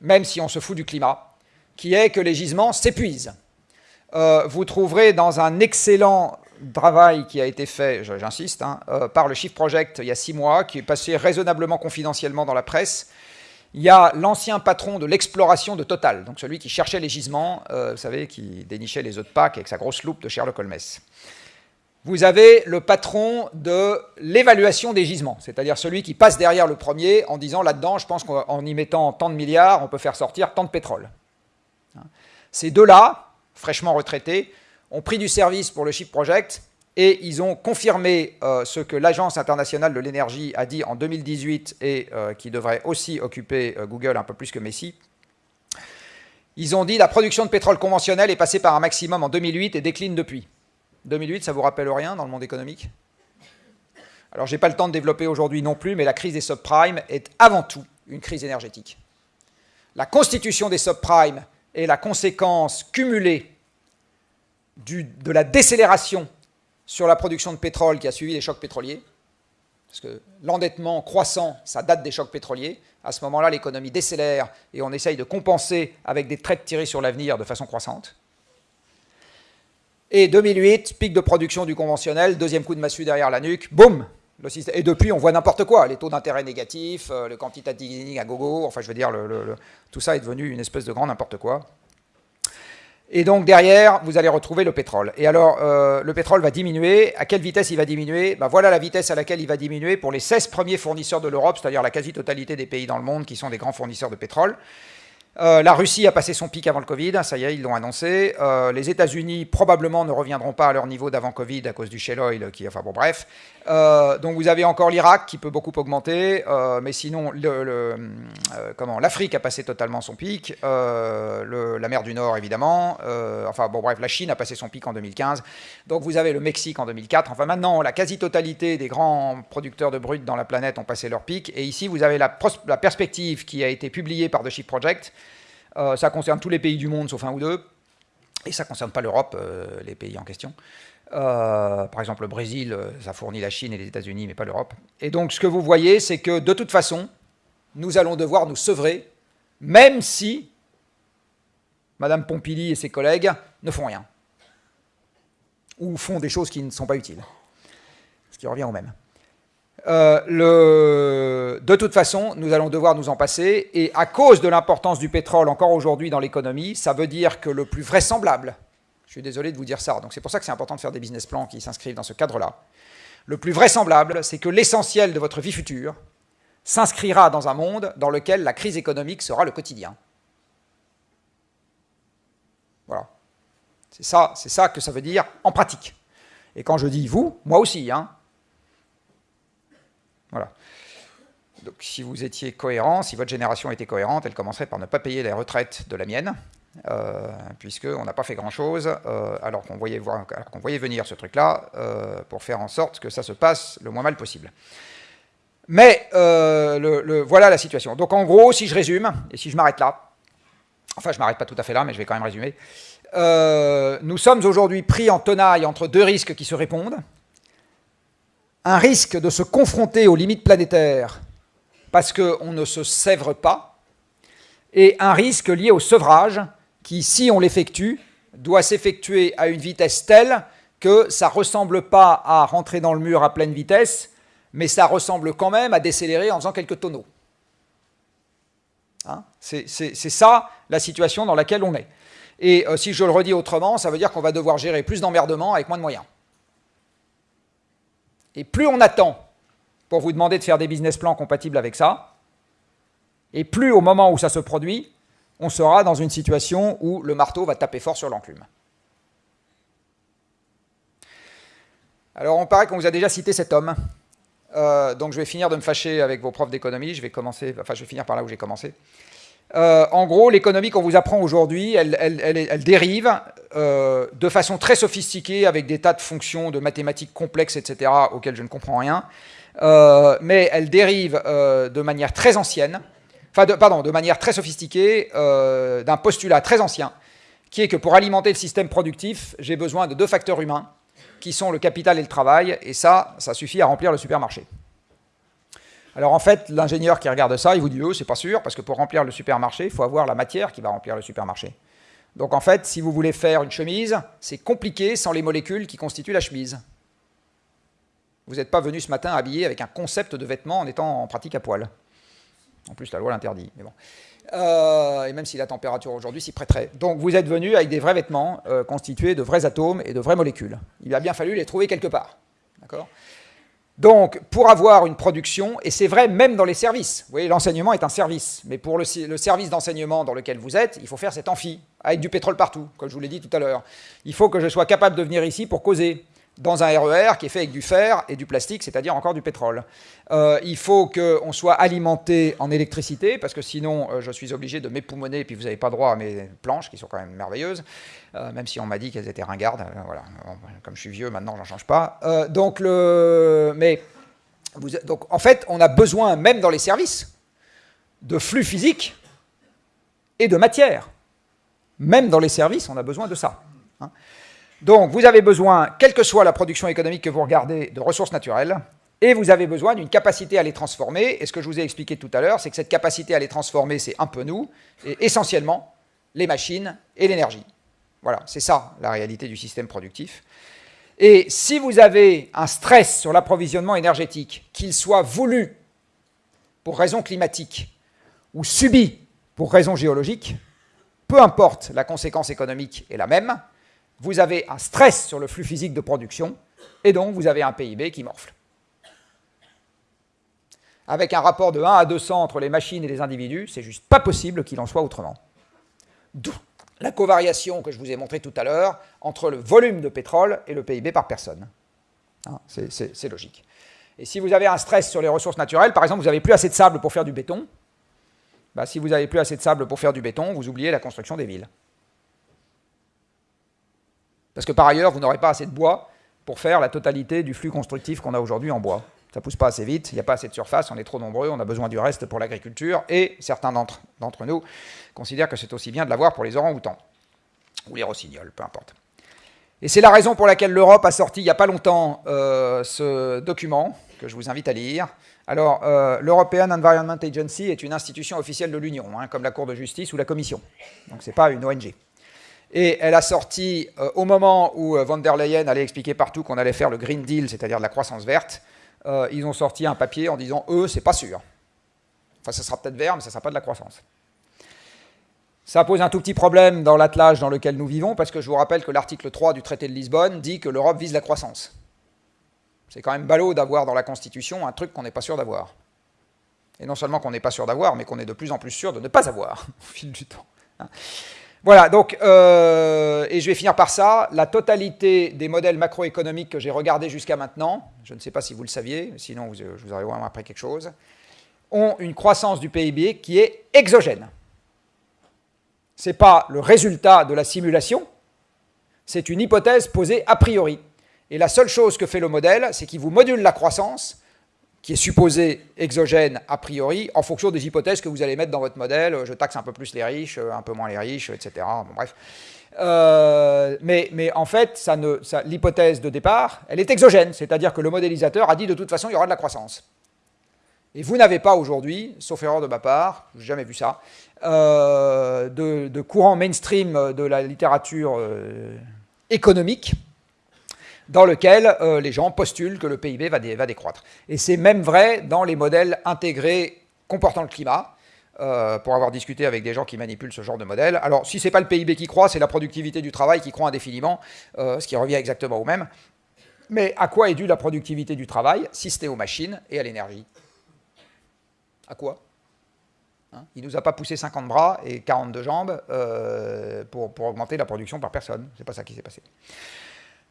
même si on se fout du climat, qui est que les gisements s'épuisent. Euh, vous trouverez dans un excellent travail qui a été fait, j'insiste, hein, euh, par le Shift Project il y a six mois, qui est passé raisonnablement confidentiellement dans la presse, il y a l'ancien patron de l'exploration de Total, donc celui qui cherchait les gisements, euh, vous savez, qui dénichait les œufs de Pâques avec sa grosse loupe de Sherlock Holmes. Vous avez le patron de l'évaluation des gisements, c'est-à-dire celui qui passe derrière le premier en disant là-dedans, je pense qu'en y mettant tant de milliards, on peut faire sortir tant de pétrole. Ces deux-là, fraîchement retraités, ont pris du service pour le Chip Project et ils ont confirmé euh, ce que l'Agence internationale de l'énergie a dit en 2018 et euh, qui devrait aussi occuper euh, Google un peu plus que Messi. Ils ont dit la production de pétrole conventionnel est passée par un maximum en 2008 et décline depuis. 2008, ça vous rappelle rien dans le monde économique? Alors, je n'ai pas le temps de développer aujourd'hui non plus, mais la crise des subprimes est avant tout une crise énergétique. La constitution des subprimes est la conséquence cumulée de la décélération sur la production de pétrole qui a suivi les chocs pétroliers, parce que l'endettement croissant, ça date des chocs pétroliers. À ce moment-là, l'économie décélère et on essaye de compenser avec des traites tirées sur l'avenir de façon croissante. Et 2008, pic de production du conventionnel, deuxième coup de massue derrière la nuque, boum, et depuis, on voit n'importe quoi, les taux d'intérêt négatifs, euh, le quantitative easing à gogo, enfin je veux dire, tout ça est devenu une espèce de grand n'importe quoi. Et donc derrière, vous allez retrouver le pétrole. Et alors, euh, le pétrole va diminuer. À quelle vitesse il va diminuer? Ben, Voilà la vitesse à laquelle il va diminuer pour les 16 premiers fournisseurs de l'Europe, c'est-à-dire la quasi-totalité des pays dans le monde qui sont des grands fournisseurs de pétrole. Euh, la Russie a passé son pic avant le Covid, ça y est, ils l'ont annoncé. Euh, les États-Unis probablement ne reviendront pas à leur niveau d'avant Covid à cause du shale oil, qui, enfin bon, bref. Euh, donc vous avez encore l'Irak qui peut beaucoup augmenter, mais sinon, le, comment l'Afrique a passé totalement son pic, la mer du Nord évidemment. enfin bon, bref, la Chine a passé son pic en 2015. Donc vous avez le Mexique en 2004. Enfin maintenant, la quasi-totalité des grands producteurs de brut dans la planète ont passé leur pic. Et ici, vous avez la, la perspective qui a été publiée par The Ship Project euh, ça concerne tous les pays du monde sauf un ou deux. Et ça ne concerne pas l'Europe, euh, les pays en question. Euh, par exemple, le Brésil, ça fournit la Chine et les États-Unis, mais pas l'Europe. Et donc, ce que vous voyez, c'est que de toute façon, nous allons devoir nous sevrer, même si Madame Pompili et ses collègues ne font rien. Ou font des choses qui ne sont pas utiles. Ce qui revient au même. Euh, le... de toute façon, nous allons devoir nous en passer, et à cause de l'importance du pétrole encore aujourd'hui dans l'économie, ça veut dire que le plus vraisemblable, je suis désolé de vous dire ça, donc c'est pour ça que c'est important de faire des business plans qui s'inscrivent dans ce cadre-là, le plus vraisemblable, c'est que l'essentiel de votre vie future s'inscrira dans un monde dans lequel la crise économique sera le quotidien. Voilà. C'est ça, ça que ça veut dire en pratique. Et quand je dis vous, moi aussi, hein, voilà. Donc si vous étiez cohérent, si votre génération était cohérente, elle commencerait par ne pas payer les retraites de la mienne, puisqu'on n'a pas fait grand-chose, euh, alors qu'on voyait, venir ce truc-là, euh, pour faire en sorte que ça se passe le moins mal possible. Mais voilà la situation. Donc en gros, si je résume, et si je m'arrête là, enfin je m'arrête pas tout à fait là, mais je vais quand même résumer, nous sommes aujourd'hui pris en tenaille entre deux risques qui se répondent, un risque de se confronter aux limites planétaires parce qu'on ne se sèvre pas, et un risque lié au sevrage qui, si on l'effectue, doit s'effectuer à une vitesse telle que ça ne ressemble pas à rentrer dans le mur à pleine vitesse, mais ça ressemble quand même à décélérer en faisant quelques tonneaux. Hein c'est ça la situation dans laquelle on est. Et euh, si je le redis autrement, ça veut dire qu'on va devoir gérer plus d'emmerdements avec moins de moyens. Et plus on attend pour vous demander de faire des business plans compatibles avec ça, et plus au moment où ça se produit, on sera dans une situation où le marteau va taper fort sur l'enclume. Alors, on paraît qu'on vous a déjà cité cet homme. Euh, donc, je vais finir de me fâcher avec vos profs d'économie. Je vais commencer, enfin, je vais finir par là où j'ai commencé. Euh, en gros, l'économie qu'on vous apprend aujourd'hui, elle, dérive euh, de façon très sophistiquée avec des tas de fonctions de mathématiques complexes, etc., auxquelles je ne comprends rien. Mais elle dérive de manière très ancienne, enfin, pardon, de manière très sophistiquée d'un postulat très ancien, qui est que pour alimenter le système productif, j'ai besoin de deux facteurs humains, qui sont le capital et le travail, et ça, ça suffit à remplir le supermarché. Alors en fait, l'ingénieur qui regarde ça, il vous dit « Oh, c'est pas sûr, parce que pour remplir le supermarché, il faut avoir la matière qui va remplir le supermarché. » Donc en fait, si vous voulez faire une chemise, c'est compliqué sans les molécules qui constituent la chemise. Vous n'êtes pas venu ce matin habillé avec un concept de vêtement en étant en pratique à poil. En plus, la loi l'interdit, mais bon. Euh, et même si la température aujourd'hui s'y prêterait. Donc vous êtes venu avec des vrais vêtements euh, constitués de vrais atomes et de vraies molécules. Il a bien fallu les trouver quelque part. D'accord? Donc, pour avoir une production, et c'est vrai même dans les services, vous voyez, l'enseignement est un service, mais pour le, service d'enseignement dans lequel vous êtes, il faut faire cet amphi, avec du pétrole partout, comme je vous l'ai dit tout à l'heure. Il faut que je sois capable de venir ici pour causer dans un RER qui est fait avec du fer et du plastique, c'est-à-dire encore du pétrole. Euh, il faut qu'on soit alimenté en électricité, parce que sinon euh, je suis obligé de m'époumoner, et puis vous n'avez pas droit à mes planches, qui sont quand même merveilleuses, euh, même si on m'a dit qu'elles étaient ringardes. voilà. Comme je suis vieux, maintenant, j'en change pas. donc. Mais, donc, en fait, on a besoin, même dans les services, de flux physiques et de matière. Même dans les services, on a besoin de ça. Hein. Donc, vous avez besoin, quelle que soit la production économique que vous regardez, de ressources naturelles, et vous avez besoin d'une capacité à les transformer. Et ce que je vous ai expliqué tout à l'heure, c'est que cette capacité à les transformer, c'est un peu nous, et essentiellement les machines et l'énergie. Voilà, c'est ça la réalité du système productif. Et si vous avez un stress sur l'approvisionnement énergétique, qu'il soit voulu pour raisons climatiques ou subi pour raisons géologiques, peu importe la conséquence économique est la même, vous avez un stress sur le flux physique de production, et donc vous avez un PIB qui morfle. Avec un rapport de 1 à 200 entre les machines et les individus, c'est juste pas possible qu'il en soit autrement. D'où la covariation que je vous ai montrée tout à l'heure entre le volume de pétrole et le PIB par personne. Hein, c'est logique. Et si vous avez un stress sur les ressources naturelles, par exemple, vous n'avez plus assez de sable pour faire du béton, bah, si vous n'avez plus assez de sable pour faire du béton, vous oubliez la construction des villes. Parce que par ailleurs, vous n'aurez pas assez de bois pour faire la totalité du flux constructif qu'on a aujourd'hui en bois. Ça pousse pas assez vite, il n'y a pas assez de surface, on est trop nombreux, on a besoin du reste pour l'agriculture, et certains d'entre nous considèrent que c'est aussi bien de l'avoir pour les orang-outans, ou les rossignols, peu importe. Et c'est la raison pour laquelle l'Europe a sorti il n'y a pas longtemps euh, ce document, que je vous invite à lire. Alors, euh, l'European Environment Agency est une institution officielle de l'Union, hein, comme la Cour de justice ou la Commission. Donc, ce n'est pas une ONG. Et elle a sorti, euh, au moment où von der Leyen allait expliquer partout qu'on allait faire le Green Deal, c'est-à-dire de la croissance verte, euh, ils ont sorti un papier en disant eux, c'est pas sûr. Enfin, ça sera peut-être vert, mais ça ne sera pas de la croissance. Ça pose un tout petit problème dans l'attelage dans lequel nous vivons, parce que je vous rappelle que l'article 3 du traité de Lisbonne dit que l'Europe vise la croissance. C'est quand même ballot d'avoir dans la Constitution un truc qu'on n'est pas sûr d'avoir. Et non seulement qu'on n'est pas sûr d'avoir, mais qu'on est de plus en plus sûr de ne pas avoir au fil du temps. Hein. Voilà, donc, euh, et je vais finir par ça, la totalité des modèles macroéconomiques que j'ai regardés jusqu'à maintenant, je ne sais pas si vous le saviez, sinon je vous aurais vraiment appris quelque chose, ont une croissance du PIB qui est exogène. Ce n'est pas le résultat de la simulation, c'est une hypothèse posée a priori. Et la seule chose que fait le modèle, c'est qu'il vous module la croissance qui est supposé exogène a priori, en fonction des hypothèses que vous allez mettre dans votre modèle. Je taxe un peu plus les riches, un peu moins les riches, etc. Bon, bref. Euh, mais, en fait, l'hypothèse de départ, elle est exogène, c'est-à-dire que le modélisateur a dit de toute façon, il y aura de la croissance. Et vous n'avez pas aujourd'hui, sauf erreur de ma part, je n'ai jamais vu ça, euh, de, courant mainstream de la littérature euh, économique dans lequel euh, les gens postulent que le PIB va, décroître. Et c'est même vrai dans les modèles intégrés comportant le climat, euh, pour avoir discuté avec des gens qui manipulent ce genre de modèle. Alors, si ce n'est pas le PIB qui croît, c'est la productivité du travail qui croît indéfiniment, euh, ce qui revient exactement au même. Mais à quoi est due la productivité du travail, si c'était aux machines et à l'énergie? À quoi? Hein? Il ne nous a pas poussé 50 bras et 42 jambes pour, pour, augmenter la production par personne. C'est pas ça qui s'est passé.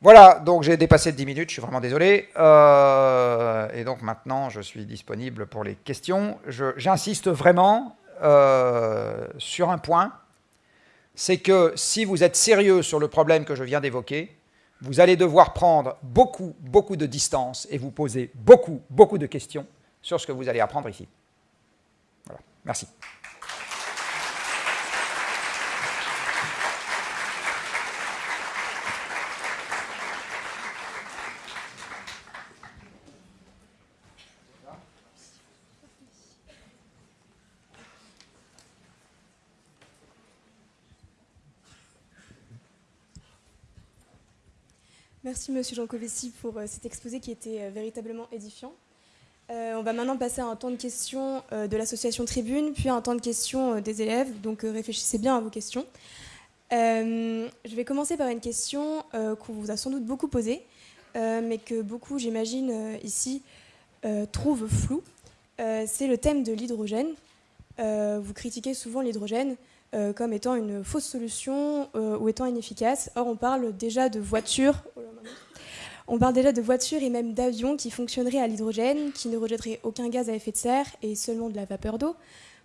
Voilà, donc j'ai dépassé de 10 minutes, je suis vraiment désolé. Euh, et donc maintenant, je suis disponible pour les questions. J'insiste vraiment euh, sur un point, c'est que si vous êtes sérieux sur le problème que je viens d'évoquer, vous allez devoir prendre beaucoup, beaucoup de distance et vous poser beaucoup, beaucoup de questions sur ce que vous allez apprendre ici. Voilà, merci. Merci Monsieur Jancovici pour euh, cet exposé qui était euh, véritablement édifiant. Euh, on va maintenant passer à un temps de questions de l'association Tribune, puis à un temps de questions des élèves, donc réfléchissez bien à vos questions. je vais commencer par une question qu'on vous a sans doute beaucoup posée, mais que beaucoup, j'imagine, ici, trouvent floue. C'est le thème de l'hydrogène. vous critiquez souvent l'hydrogène. Euh, comme étant une fausse solution euh, ou étant inefficace. Or, on parle déjà de voitures. On parle déjà de voitures et même d'avions qui fonctionneraient à l'hydrogène, qui ne rejetteraient aucun gaz à effet de serre et seulement de la vapeur d'eau.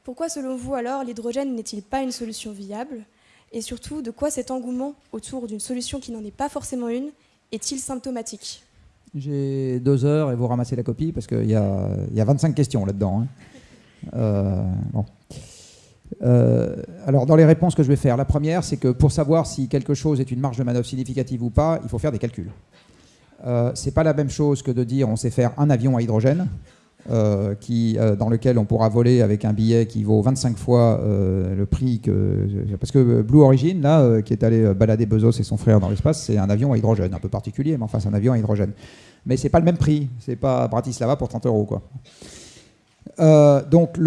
Pourquoi, selon vous, alors, l'hydrogène n'est-il pas une solution viable? Et surtout, de quoi cet engouement autour d'une solution qui n'en est pas forcément une est-il symptomatique? J'ai deux heures et vous ramassez la copie parce qu'il y, a, 25 questions là-dedans. Hein. Euh, bon. Euh, alors, dans les réponses que je vais faire, la première, c'est que pour savoir si quelque chose est une marge de manœuvre significative ou pas, il faut faire des calculs. Euh, c'est pas la même chose que de dire on sait faire un avion à hydrogène qui, dans lequel on pourra voler avec un billet qui vaut 25 fois le prix que... Parce que Blue Origin, là, qui est allé balader Bezos et son frère dans l'espace, c'est un avion à hydrogène, un peu particulier, mais enfin c'est un avion à hydrogène. Mais c'est pas le même prix, c'est pas Bratislava pour 30 euros, quoi. Euh, donc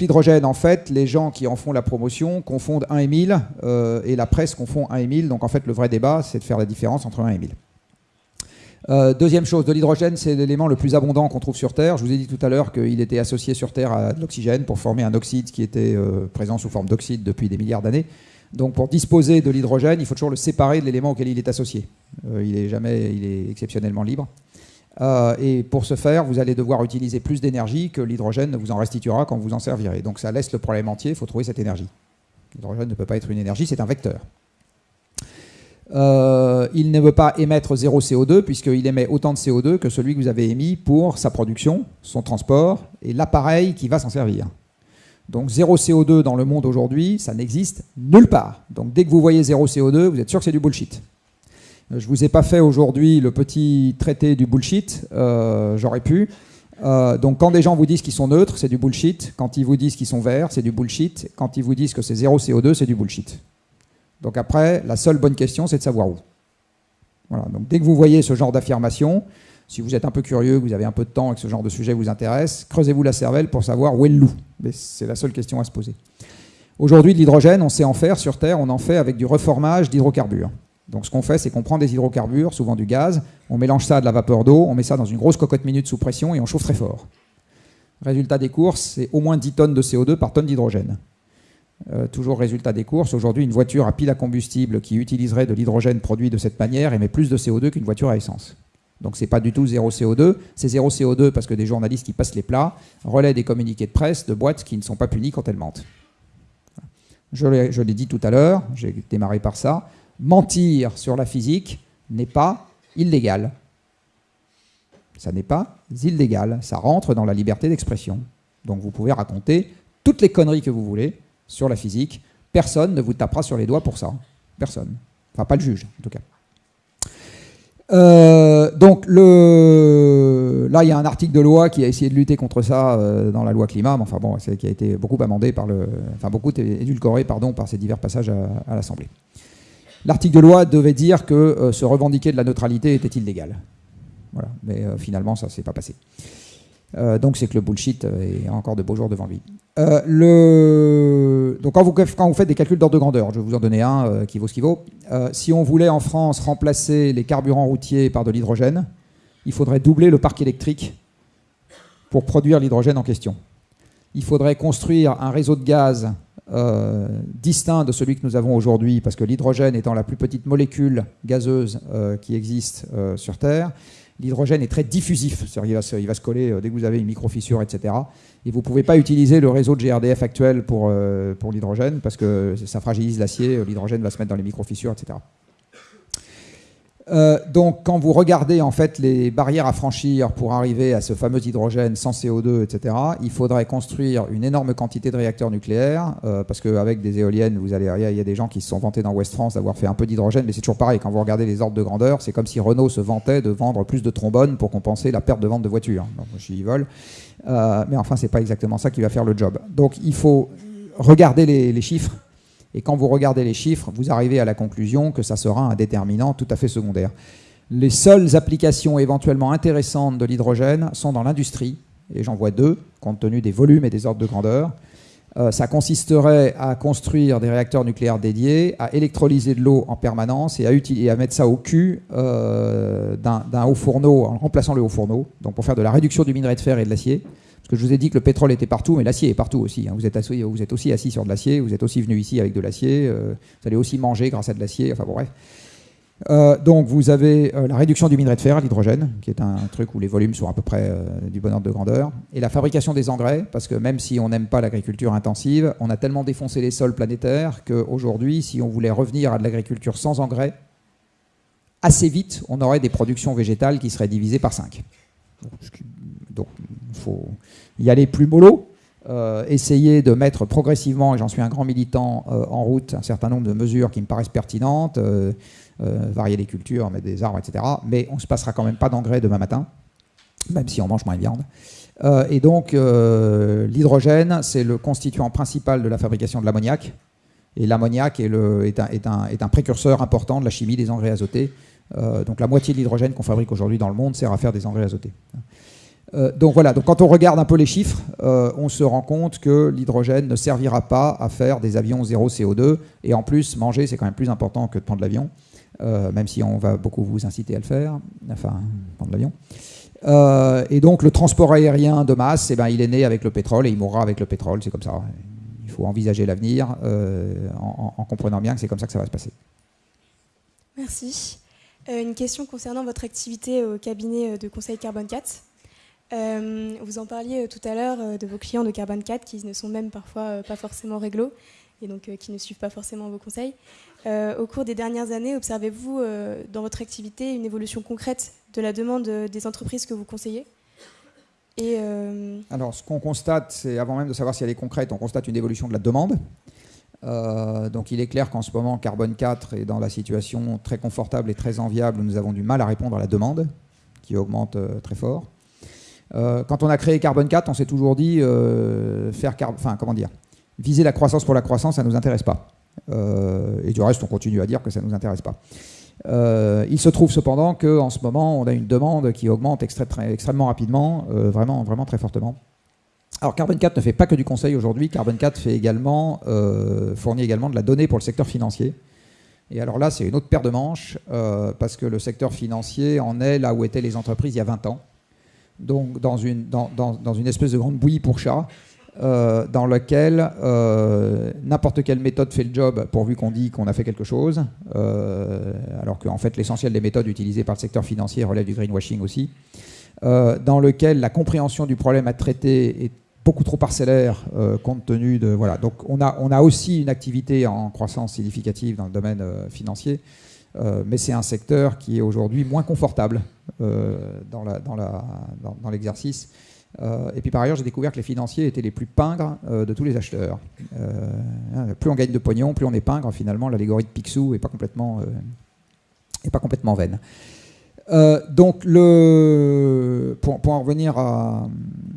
l'hydrogène, en fait, les gens qui en font la promotion confondent 1 et 1000 euh, et la presse confond 1 et 1000. Donc en fait, le vrai débat, c'est de faire la différence entre 1 et 1000. Euh, deuxième chose, de l'hydrogène, c'est l'élément le plus abondant qu'on trouve sur Terre. Je vous ai dit tout à l'heure qu'il était associé sur Terre à de l'oxygène pour former un oxyde qui était présent sous forme d'oxyde depuis des milliards d'années. Donc pour disposer de l'hydrogène, il faut toujours le séparer de l'élément auquel il est associé. il est jamais, il est exceptionnellement libre. Euh, et pour ce faire, vous allez devoir utiliser plus d'énergie que l'hydrogène vous en restituera quand vous en servirez. Donc ça laisse le problème entier, il faut trouver cette énergie. L'hydrogène ne peut pas être une énergie, c'est un vecteur. Euh, il ne veut pas émettre zéro CO2 puisqu'il émet autant de CO2 que celui que vous avez émis pour sa production, son transport et l'appareil qui va s'en servir. Donc zéro CO2 dans le monde aujourd'hui, ça n'existe nulle part. Donc dès que vous voyez zéro CO2, vous êtes sûr que c'est du bullshit. Je ne vous ai pas fait aujourd'hui le petit traité du bullshit, euh, j'aurais pu. Euh, donc quand des gens vous disent qu'ils sont neutres, c'est du bullshit. Quand ils vous disent qu'ils sont verts, c'est du bullshit. Quand ils vous disent que c'est zéro CO2, c'est du bullshit. Donc après, la seule bonne question, c'est de savoir où. Voilà, donc dès que vous voyez ce genre d'affirmation, si vous êtes un peu curieux, que vous avez un peu de temps et que ce genre de sujet vous intéresse, creusez-vous la cervelle pour savoir où est le loup. Mais c'est la seule question à se poser. Aujourd'hui, de l'hydrogène, on sait en faire sur Terre, on en fait avec du reformage d'hydrocarbures. Donc ce qu'on fait, c'est qu'on prend des hydrocarbures, souvent du gaz, on mélange ça à de la vapeur d'eau, on met ça dans une grosse cocotte minute sous pression et on chauffe très fort. Résultat des courses, c'est au moins 10 tonnes de CO2 par tonne d'hydrogène. Euh, toujours résultat des courses, aujourd'hui une voiture à pile à combustible qui utiliserait de l'hydrogène produit de cette manière émet plus de CO2 qu'une voiture à essence. Donc c'est pas du tout zéro CO2, c'est zéro CO2 parce que des journalistes qui passent les plats relaient des communiqués de presse de boîtes qui ne sont pas punies quand elles mentent. Je l'ai dit tout à l'heure, j'ai démarré par ça mentir sur la physique n'est pas illégal. Ça n'est pas illégal, ça rentre dans la liberté d'expression. Donc vous pouvez raconter toutes les conneries que vous voulez sur la physique, personne ne vous tapera sur les doigts pour ça. Personne. Enfin, pas le juge, en tout cas. Euh, donc le... là, il y a un article de loi qui a essayé de lutter contre ça euh, dans la loi climat, mais enfin bon, qui a été beaucoup amendé par le, enfin beaucoup édulcoré pardon par ces divers passages à l'Assemblée. L'article de loi devait dire que euh, se revendiquer de la neutralité était illégal. Voilà. Mais euh, finalement, ça ne s'est pas passé. Euh, donc c'est que le bullshit est encore de beaux jours devant lui. Donc quand vous, quand vous, faites des calculs d'ordre de grandeur, je vais vous en donner un qui vaut ce qu'il vaut. si on voulait en France remplacer les carburants routiers par de l'hydrogène, il faudrait doubler le parc électrique pour produire l'hydrogène en question. Il faudrait construire un réseau de gaz euh, distinct de celui que nous avons aujourd'hui, parce que l'hydrogène étant la plus petite molécule gazeuse euh, qui existe euh, sur Terre, l'hydrogène est très diffusif, il va, se, il va se coller dès que vous avez une microfissure, etc. Et vous ne pouvez pas utiliser le réseau de GRDF actuel pour, pour l'hydrogène, parce que ça fragilise l'acier, l'hydrogène va se mettre dans les microfissures, etc. Euh, donc, quand vous regardez en fait les barrières à franchir pour arriver à ce fameux hydrogène sans CO2, etc., il faudrait construire une énorme quantité de réacteurs nucléaires, euh, parce qu'avec des éoliennes, vous allez, il y a des gens qui se sont vantés dans West France d'avoir fait un peu d'hydrogène, mais c'est toujours pareil. Quand vous regardez les ordres de grandeur, c'est comme si Renault se vantait de vendre plus de trombones pour compenser la perte de vente de voitures. Donc, suis vol. Euh, mais enfin, c'est pas exactement ça qui va faire le job. Donc, il faut regarder les chiffres et quand vous regardez les chiffres, vous arrivez à la conclusion que ça sera un déterminant tout à fait secondaire. Les seules applications éventuellement intéressantes de l'hydrogène sont dans l'industrie, et j'en vois deux, compte tenu des volumes et des ordres de grandeur. Euh, ça consisterait à construire des réacteurs nucléaires dédiés, à électrolyser de l'eau en permanence et à, mettre ça au cul euh, d'un haut fourneau en remplaçant le haut fourneau, donc pour faire de la réduction du minerai de fer et de l'acier. Parce que je vous ai dit que le pétrole était partout, mais l'acier est partout aussi. Hein. Vous, êtes assis, vous, êtes aussi assis sur de l'acier, vous êtes aussi venu ici avec de l'acier, euh, vous allez aussi manger grâce à de l'acier, enfin bon, bref. Euh, donc vous avez euh, la réduction du minerai de fer, l'hydrogène, qui est un truc où les volumes sont à peu près du bon ordre de grandeur, et la fabrication des engrais, parce que même si on n'aime pas l'agriculture intensive, on a tellement défoncé les sols planétaires qu'aujourd'hui, si on voulait revenir à de l'agriculture sans engrais, assez vite, on aurait des productions végétales qui seraient divisées par 5. Donc faut y aller plus mollo, euh, essayer de mettre progressivement, et j'en suis un grand militant, euh, en route un certain nombre de mesures qui me paraissent pertinentes, euh, varier les cultures, mettre des arbres, etc. Mais on ne se passera quand même pas d'engrais demain matin, même si on mange moins de viande. et donc, l'hydrogène, c'est le constituant principal de la fabrication de l'ammoniac. Et l'ammoniac est, un, précurseur important de la chimie des engrais azotés. donc la moitié de l'hydrogène qu'on fabrique aujourd'hui dans le monde sert à faire des engrais azotés. Euh, donc voilà, donc quand on regarde un peu les chiffres, euh, on se rend compte que l'hydrogène ne servira pas à faire des avions zéro CO2. Et en plus, manger, c'est quand même plus important que de prendre l'avion, euh, même si on va beaucoup vous inciter à le faire, enfin, prendre l'avion. et donc le transport aérien de masse, eh ben, il est né avec le pétrole et il mourra avec le pétrole, c'est comme ça. Il faut envisager l'avenir en, en, comprenant bien que c'est comme ça que ça va se passer. Merci. une question concernant votre activité au cabinet de conseil Carbone 4. Euh, vous en parliez euh, tout à l'heure euh, de vos clients de Carbone 4 qui ne sont même parfois pas forcément réglo et donc qui ne suivent pas forcément vos conseils. au cours des dernières années, observez-vous dans votre activité une évolution concrète de la demande des entreprises que vous conseillez? Alors, ce qu'on constate, c'est avant même de savoir si elle est concrète, on constate une évolution de la demande. donc il est clair qu'en ce moment, Carbone 4 est dans la situation très confortable et très enviable où nous avons du mal à répondre à la demande, qui augmente très fort. Euh, quand on a créé Carbone 4, on s'est toujours dit euh, faire, enfin comment dire, viser la croissance pour la croissance, ça ne nous intéresse pas. Euh, et du reste, on continue à dire que ça ne nous intéresse pas. il se trouve cependant qu'en ce moment, on a une demande qui augmente extrêmement rapidement, vraiment, vraiment très fortement. Alors Carbone 4 ne fait pas que du conseil aujourd'hui, Carbone 4 fait également, fournit également de la donnée pour le secteur financier. Et alors là, c'est une autre paire de manches, parce que le secteur financier en est là où étaient les entreprises il y a 20 ans donc dans une, espèce de grande bouillie pour chat, euh, dans laquelle euh, n'importe quelle méthode fait le job pourvu qu'on dit qu'on a fait quelque chose, euh, alors qu'en fait l'essentiel des méthodes utilisées par le secteur financier relève du greenwashing aussi, dans lequel la compréhension du problème à traiter est beaucoup trop parcellaire compte tenu de... Voilà, donc on a, aussi une activité en croissance significative dans le domaine financier, mais c'est un secteur qui est aujourd'hui moins confortable euh, dans l'exercice. Euh, et puis par ailleurs, j'ai découvert que les financiers étaient les plus pingres de tous les acheteurs. Hein, plus on gagne de pognon, plus on est pingre. Finalement, l'allégorie de Picsou n'est pas complètement, vaine. donc, pour, en revenir à,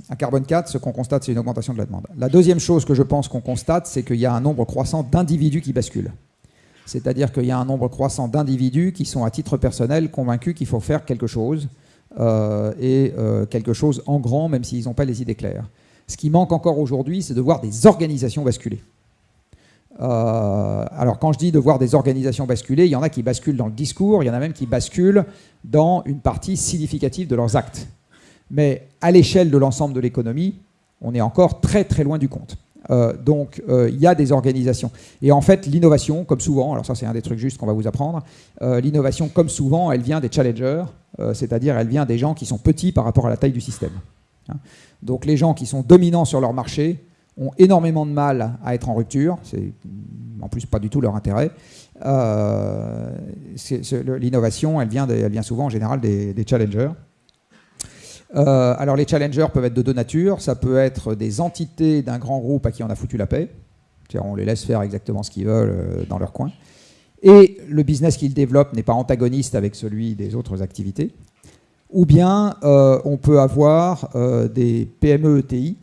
à Carbone 4, ce qu'on constate, c'est une augmentation de la demande. La deuxième chose que je pense qu'on constate, c'est qu'il y a un nombre croissant d'individus qui basculent. C'est-à-dire qu'il y a un nombre croissant d'individus qui sont à titre personnel convaincus qu'il faut faire quelque chose, euh, et euh, quelque chose en grand, même s'ils n'ont pas les idées claires. Ce qui manque encore aujourd'hui, c'est de voir des organisations basculer. Euh, alors quand je dis de voir des organisations basculer, il y en a qui basculent dans le discours, il y en a même qui basculent dans une partie significative de leurs actes. Mais à l'échelle de l'ensemble de l'économie, on est encore très très loin du compte. Euh, donc euh, il y a des organisations. Et en fait, l'innovation, comme souvent, alors ça c'est un des trucs justes qu'on va vous apprendre, euh, l'innovation, comme souvent, elle vient des challengers, c'est-à-dire elle vient des gens qui sont petits par rapport à la taille du système. Hein. Donc les gens qui sont dominants sur leur marché ont énormément de mal à être en rupture, c'est en plus pas du tout leur intérêt. L'innovation, elle elle vient souvent en général des challengers. Euh, alors les challengers peuvent être de deux natures. Ça peut être des entités d'un grand groupe à qui on a foutu la paix. On les laisse faire exactement ce qu'ils veulent euh, dans leur coin. Et le business qu'ils développent n'est pas antagoniste avec celui des autres activités. Ou bien euh, on peut avoir des PME ETI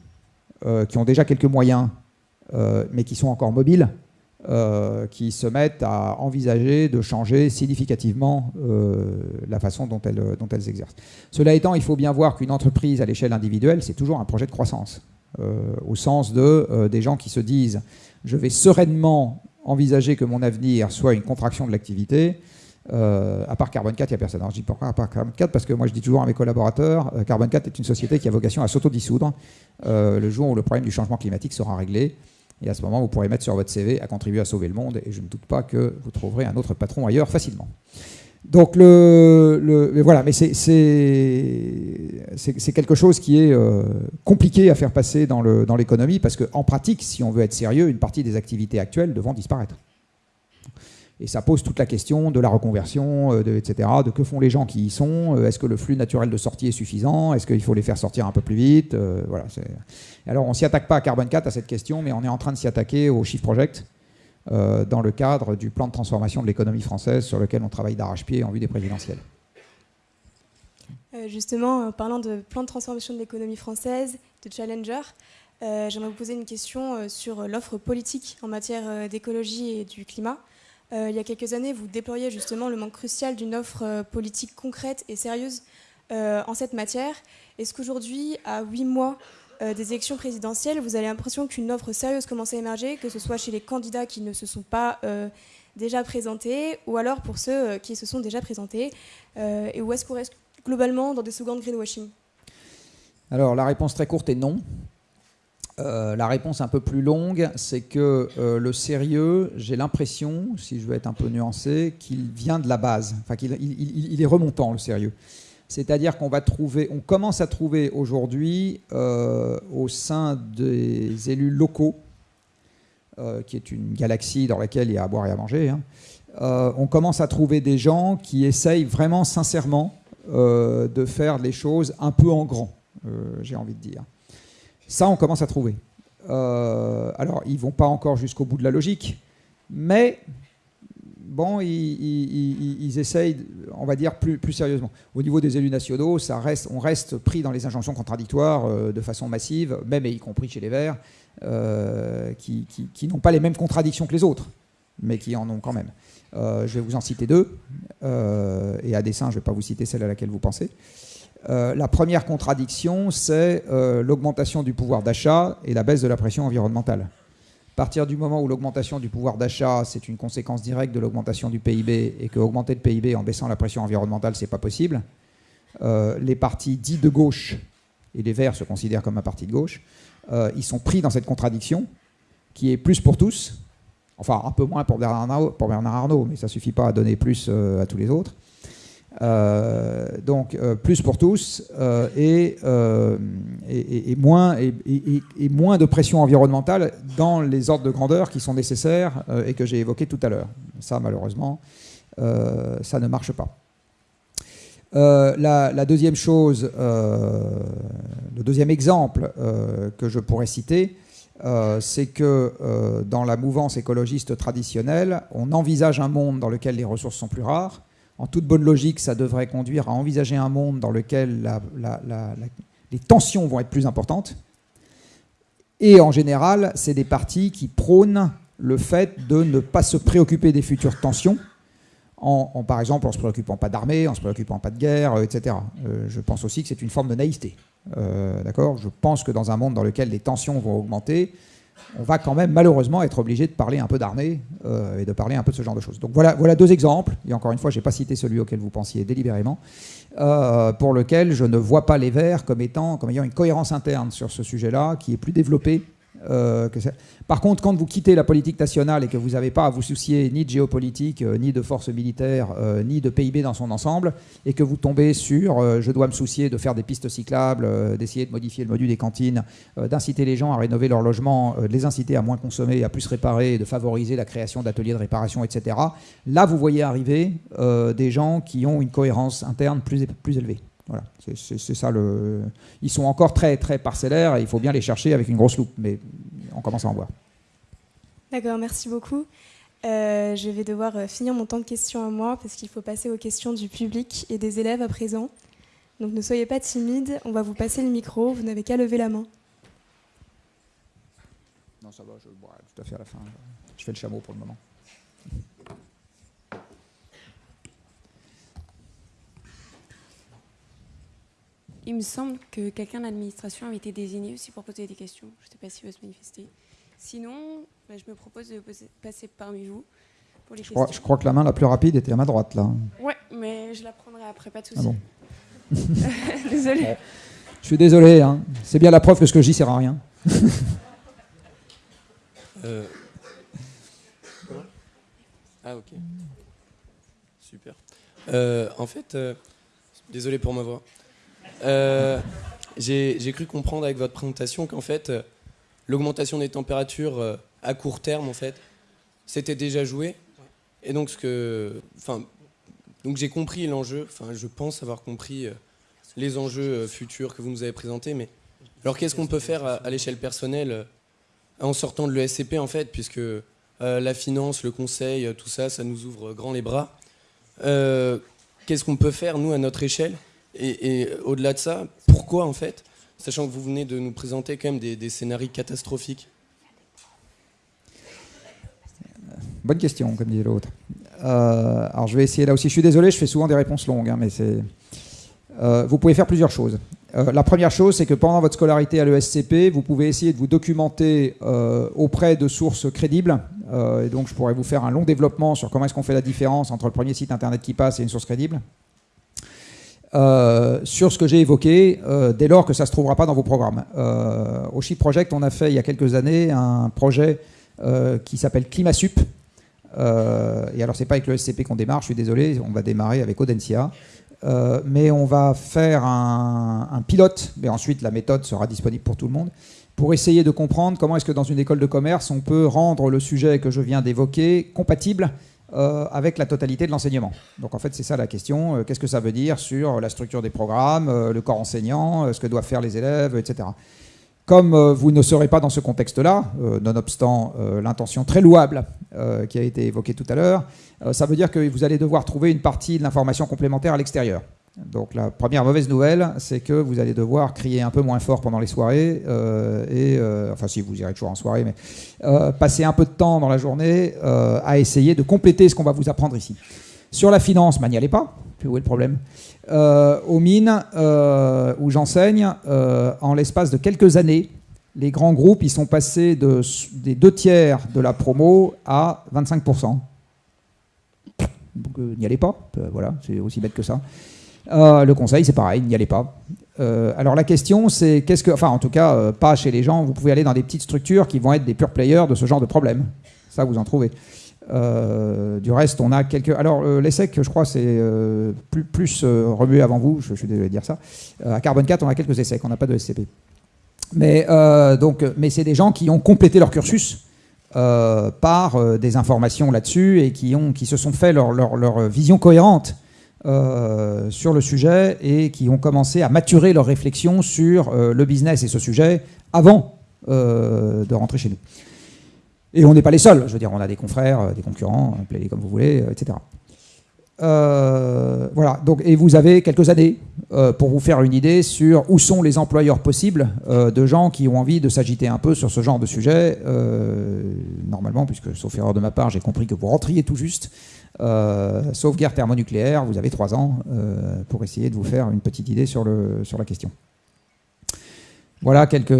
qui ont déjà quelques moyens, mais qui sont encore mobiles euh, qui se mettent à envisager de changer significativement euh, la façon dont elles, dont elles exercent. Cela étant, il faut bien voir qu'une entreprise à l'échelle individuelle, c'est toujours un projet de croissance, euh, au sens de des gens qui se disent je vais sereinement envisager que mon avenir soit une contraction de l'activité. à part Carbone 4, il n'y a personne. Alors, je dis pourquoi à part Carbone 4 Parce que moi, je dis toujours à mes collaborateurs, Carbone 4 est une société qui a vocation à s'autodissoudre le jour où le problème du changement climatique sera réglé. Et à ce moment, vous pourrez mettre sur votre CV à contribuer à sauver le monde. Et je ne doute pas que vous trouverez un autre patron ailleurs facilement. Donc, le, voilà, mais c'est quelque chose qui est euh, compliqué à faire passer dans l'économie parce qu'en pratique, si on veut être sérieux, une partie des activités actuelles devront disparaître. Et ça pose toute la question de la reconversion, euh, etc. De que font les gens qui y sont euh, Est-ce que le flux naturel de sortie est suffisant Est-ce qu'il faut les faire sortir un peu plus vite euh, voilà, Alors on ne s'y attaque pas à Carbon 4 à cette question, mais on est en train de s'y attaquer au Shift Project dans le cadre du plan de transformation de l'économie française sur lequel on travaille d'arrache-pied en vue des présidentielles. justement, en parlant de plan de transformation de l'économie française, de Challenger, j'aimerais vous poser une question sur l'offre politique en matière d'écologie et du climat. Il y a quelques années, vous déploriez justement le manque crucial d'une offre politique concrète et sérieuse en cette matière. Est-ce qu'aujourd'hui, à huit mois euh, des élections présidentielles, vous avez l'impression qu'une offre sérieuse commence à émerger, que ce soit chez les candidats qui ne se sont pas euh, déjà présentés, ou alors pour ceux euh, qui se sont déjà présentés, et où est-ce qu'on reste globalement dans des secondes greenwashing? Alors la réponse très courte est non. La réponse un peu plus longue, c'est que le sérieux, j'ai l'impression, si je veux être un peu nuancé, qu'il vient de la base, enfin qu'il il est remontant le sérieux. C'est-à-dire qu'on va trouver, on commence à trouver aujourd'hui euh, au sein des élus locaux, euh, qui est une galaxie dans laquelle il y a à boire et à manger, hein, euh, on commence à trouver des gens qui essayent vraiment sincèrement de faire les choses un peu en grand, j'ai envie de dire. Ça, on commence à trouver. alors, ils vont pas encore jusqu'au bout de la logique, mais bon, ils, essayent, on va dire, plus, sérieusement. Au niveau des élus nationaux, ça reste, on reste pris dans les injonctions contradictoires euh, de façon massive, même et y compris chez les Verts, euh, qui, n'ont pas les mêmes contradictions que les autres, mais qui en ont quand même. Euh, je vais vous en citer deux, et à dessein, je ne vais pas vous citer celle à laquelle vous pensez. La première contradiction, c'est l'augmentation du pouvoir d'achat et la baisse de la pression environnementale. À partir du moment où l'augmentation du pouvoir d'achat, c'est une conséquence directe de l'augmentation du PIB, et que augmenter le PIB en baissant la pression environnementale, c'est pas possible, euh, les partis dits de gauche, et les Verts se considèrent comme un parti de gauche, euh, ils sont pris dans cette contradiction, qui est plus pour tous, enfin un peu moins pour Bernard Arnault, pour Bernard Arnault mais ça suffit pas à donner plus euh, à tous les autres. Euh, donc euh, plus pour tous euh, et, moins, de pression environnementale dans les ordres de grandeur qui sont nécessaires et que j'ai évoqués tout à l'heure. Ça, malheureusement, ça ne marche pas. La, deuxième chose, le deuxième exemple que je pourrais citer, c'est que dans la mouvance écologiste traditionnelle, on envisage un monde dans lequel les ressources sont plus rares, en toute bonne logique, ça devrait conduire à envisager un monde dans lequel les tensions vont être plus importantes. Et en général, c'est des partis qui prônent le fait de ne pas se préoccuper des futures tensions, en, par exemple en se préoccupant pas d'armée, en se préoccupant pas de guerre, etc. Euh, je pense aussi que c'est une forme de naïveté. Euh, d'accord? Je pense que dans un monde dans lequel les tensions vont augmenter, on va quand même malheureusement être obligé de parler un peu d'armée euh, et de parler un peu de ce genre de choses. Donc voilà, voilà deux exemples, et encore une fois, je n'ai pas cité celui auquel vous pensiez délibérément, euh, pour lequel je ne vois pas les Verts comme, étant, comme ayant une cohérence interne sur ce sujet-là, qui est plus développée euh, Par contre, quand vous quittez la politique nationale et que vous n'avez pas à vous soucier ni de géopolitique, euh, ni de forces militaires, euh, ni de PIB dans son ensemble, et que vous tombez sur je dois me soucier de faire des pistes cyclables, d'essayer de modifier le module des cantines, d'inciter les gens à rénover leur logement, de les inciter à moins consommer, à plus réparer, de favoriser la création d'ateliers de réparation, etc. Là, vous voyez arriver des gens qui ont une cohérence interne plus élevée. Voilà, c'est ça le. Ils sont encore très très parcellaires et il faut bien les chercher avec une grosse loupe, mais on commence à en voir. D'accord, merci beaucoup. Euh, je vais devoir euh, finir mon temps de questions à moi parce qu'il faut passer aux questions du public et des élèves à présent. Donc ne soyez pas timides, on va vous passer le micro, vous n'avez qu'à lever la main. Non, ça va, je bois tout à fait à la fin. Je fais le chameau pour le moment. Il me semble que quelqu'un de l'administration avait été désigné aussi pour poser des questions. Je ne sais pas s'il veut se manifester. Sinon, bah, je me propose de passer parmi vous pour les je questions. Crois, je crois que la main la plus rapide était à ma droite, là. Ouais, mais je la prendrai après, pas de souci. Ah bon. désolé. Je suis désolé, hein. c'est bien la preuve que ce que je dis sert à rien. Euh. Ah ok. Super. Euh, en fait, euh, désolé pour ma voix. Euh, j'ai cru comprendre avec votre présentation qu'en fait, euh, l'augmentation des températures euh, à court terme, en fait, c'était déjà joué. Et donc, ce que, enfin, donc j'ai compris l'enjeu. Enfin, je pense avoir compris les enjeux futurs que vous nous avez présentés. Mais alors, qu'est-ce qu'on peut faire à, l'échelle personnelle en sortant de l'ESCP, en fait, puisque la finance, le conseil, tout ça, ça nous ouvre grand les bras. qu'est-ce qu'on peut faire, nous, à notre échelle Et, au-delà de ça, pourquoi en fait, sachant que vous venez de nous présenter quand même des, scénarios catastrophiques Bonne question, comme disait l'autre. Euh, alors je vais essayer là aussi. Je suis désolé, je fais souvent des réponses longues, hein, mais c'est. Euh, vous pouvez faire plusieurs choses. Euh, la première chose, c'est que pendant votre scolarité à l'ESCP, vous pouvez essayer de vous documenter auprès de sources crédibles. et donc, je pourrais vous faire un long développement sur comment est-ce qu'on fait la différence entre le premier site internet qui passe et une source crédible. Sur ce que j'ai évoqué, dès lors que ça ne se trouvera pas dans vos programmes. au Chip Project, on a fait il y a quelques années un projet qui s'appelle ClimaSup, euh, et alors, c'est pas avec le SCP qu'on démarre, je suis désolé, on va démarrer avec Audencia. Euh, mais on va faire un, pilote, mais ensuite la méthode sera disponible pour tout le monde, pour essayer de comprendre comment est-ce que dans une école de commerce, on peut rendre le sujet que je viens d'évoquer compatible euh, avec la totalité de l'enseignement. Donc en fait, c'est ça la question. Qu'est-ce que ça veut dire sur la structure des programmes, le corps enseignant, ce que doivent faire les élèves, etc. Comme euh, vous ne serez pas dans ce contexte-là, euh, nonobstant euh, l'intention très louable qui a été évoquée tout à l'heure, ça veut dire que vous allez devoir trouver une partie de l'information complémentaire à l'extérieur. Donc la première mauvaise nouvelle, c'est que vous allez devoir crier un peu moins fort pendant les soirées, et enfin si vous irez toujours en soirée, mais passer un peu de temps dans la journée à essayer de compléter ce qu'on va vous apprendre ici. Sur la finance, bah, n'y allez pas. Où est le problème? Euh, Aux mines, euh, où j'enseigne, euh, en l'espace de quelques années, les grands groupes ils sont passés de, des deux tiers de la promo à 25%. n'y allez pas. voilà, c'est aussi bête que ça. Le conseil, c'est pareil, n'y allez pas. alors la question, c'est qu'est-ce que, enfin en tout cas, pas chez les gens. Vous pouvez aller dans des petites structures qui vont être des pure players de ce genre de problème. Ça, vous en trouvez. Euh, du reste, on a quelques. Alors, euh, l'ESSEC, je crois, c'est euh, plus, remué avant vous, je, suis désolé de dire ça. à Carbone 4, on a quelques ESSEC, on n'a pas de SCP. Mais, donc, mais c'est des gens qui ont complété leur cursus par des informations là-dessus et qui, ont, qui se sont fait leur, leur vision cohérente sur le sujet et qui ont commencé à maturer leur réflexion sur le business et ce sujet avant de rentrer chez nous. Et on n'est pas les seuls. Je veux dire, on a des confrères, euh, des concurrents, appelez-les comme vous voulez, euh, etc. Euh, voilà. Donc, et vous avez quelques années pour vous faire une idée sur où sont les employeurs possibles de gens qui ont envie de s'agiter un peu sur ce genre de sujet. normalement, puisque sauf erreur de ma part, j'ai compris que vous rentriez tout juste. sauf guerre thermonucléaire, vous avez trois ans pour essayer de vous faire une petite idée sur, le, sur la question. Voilà quelques,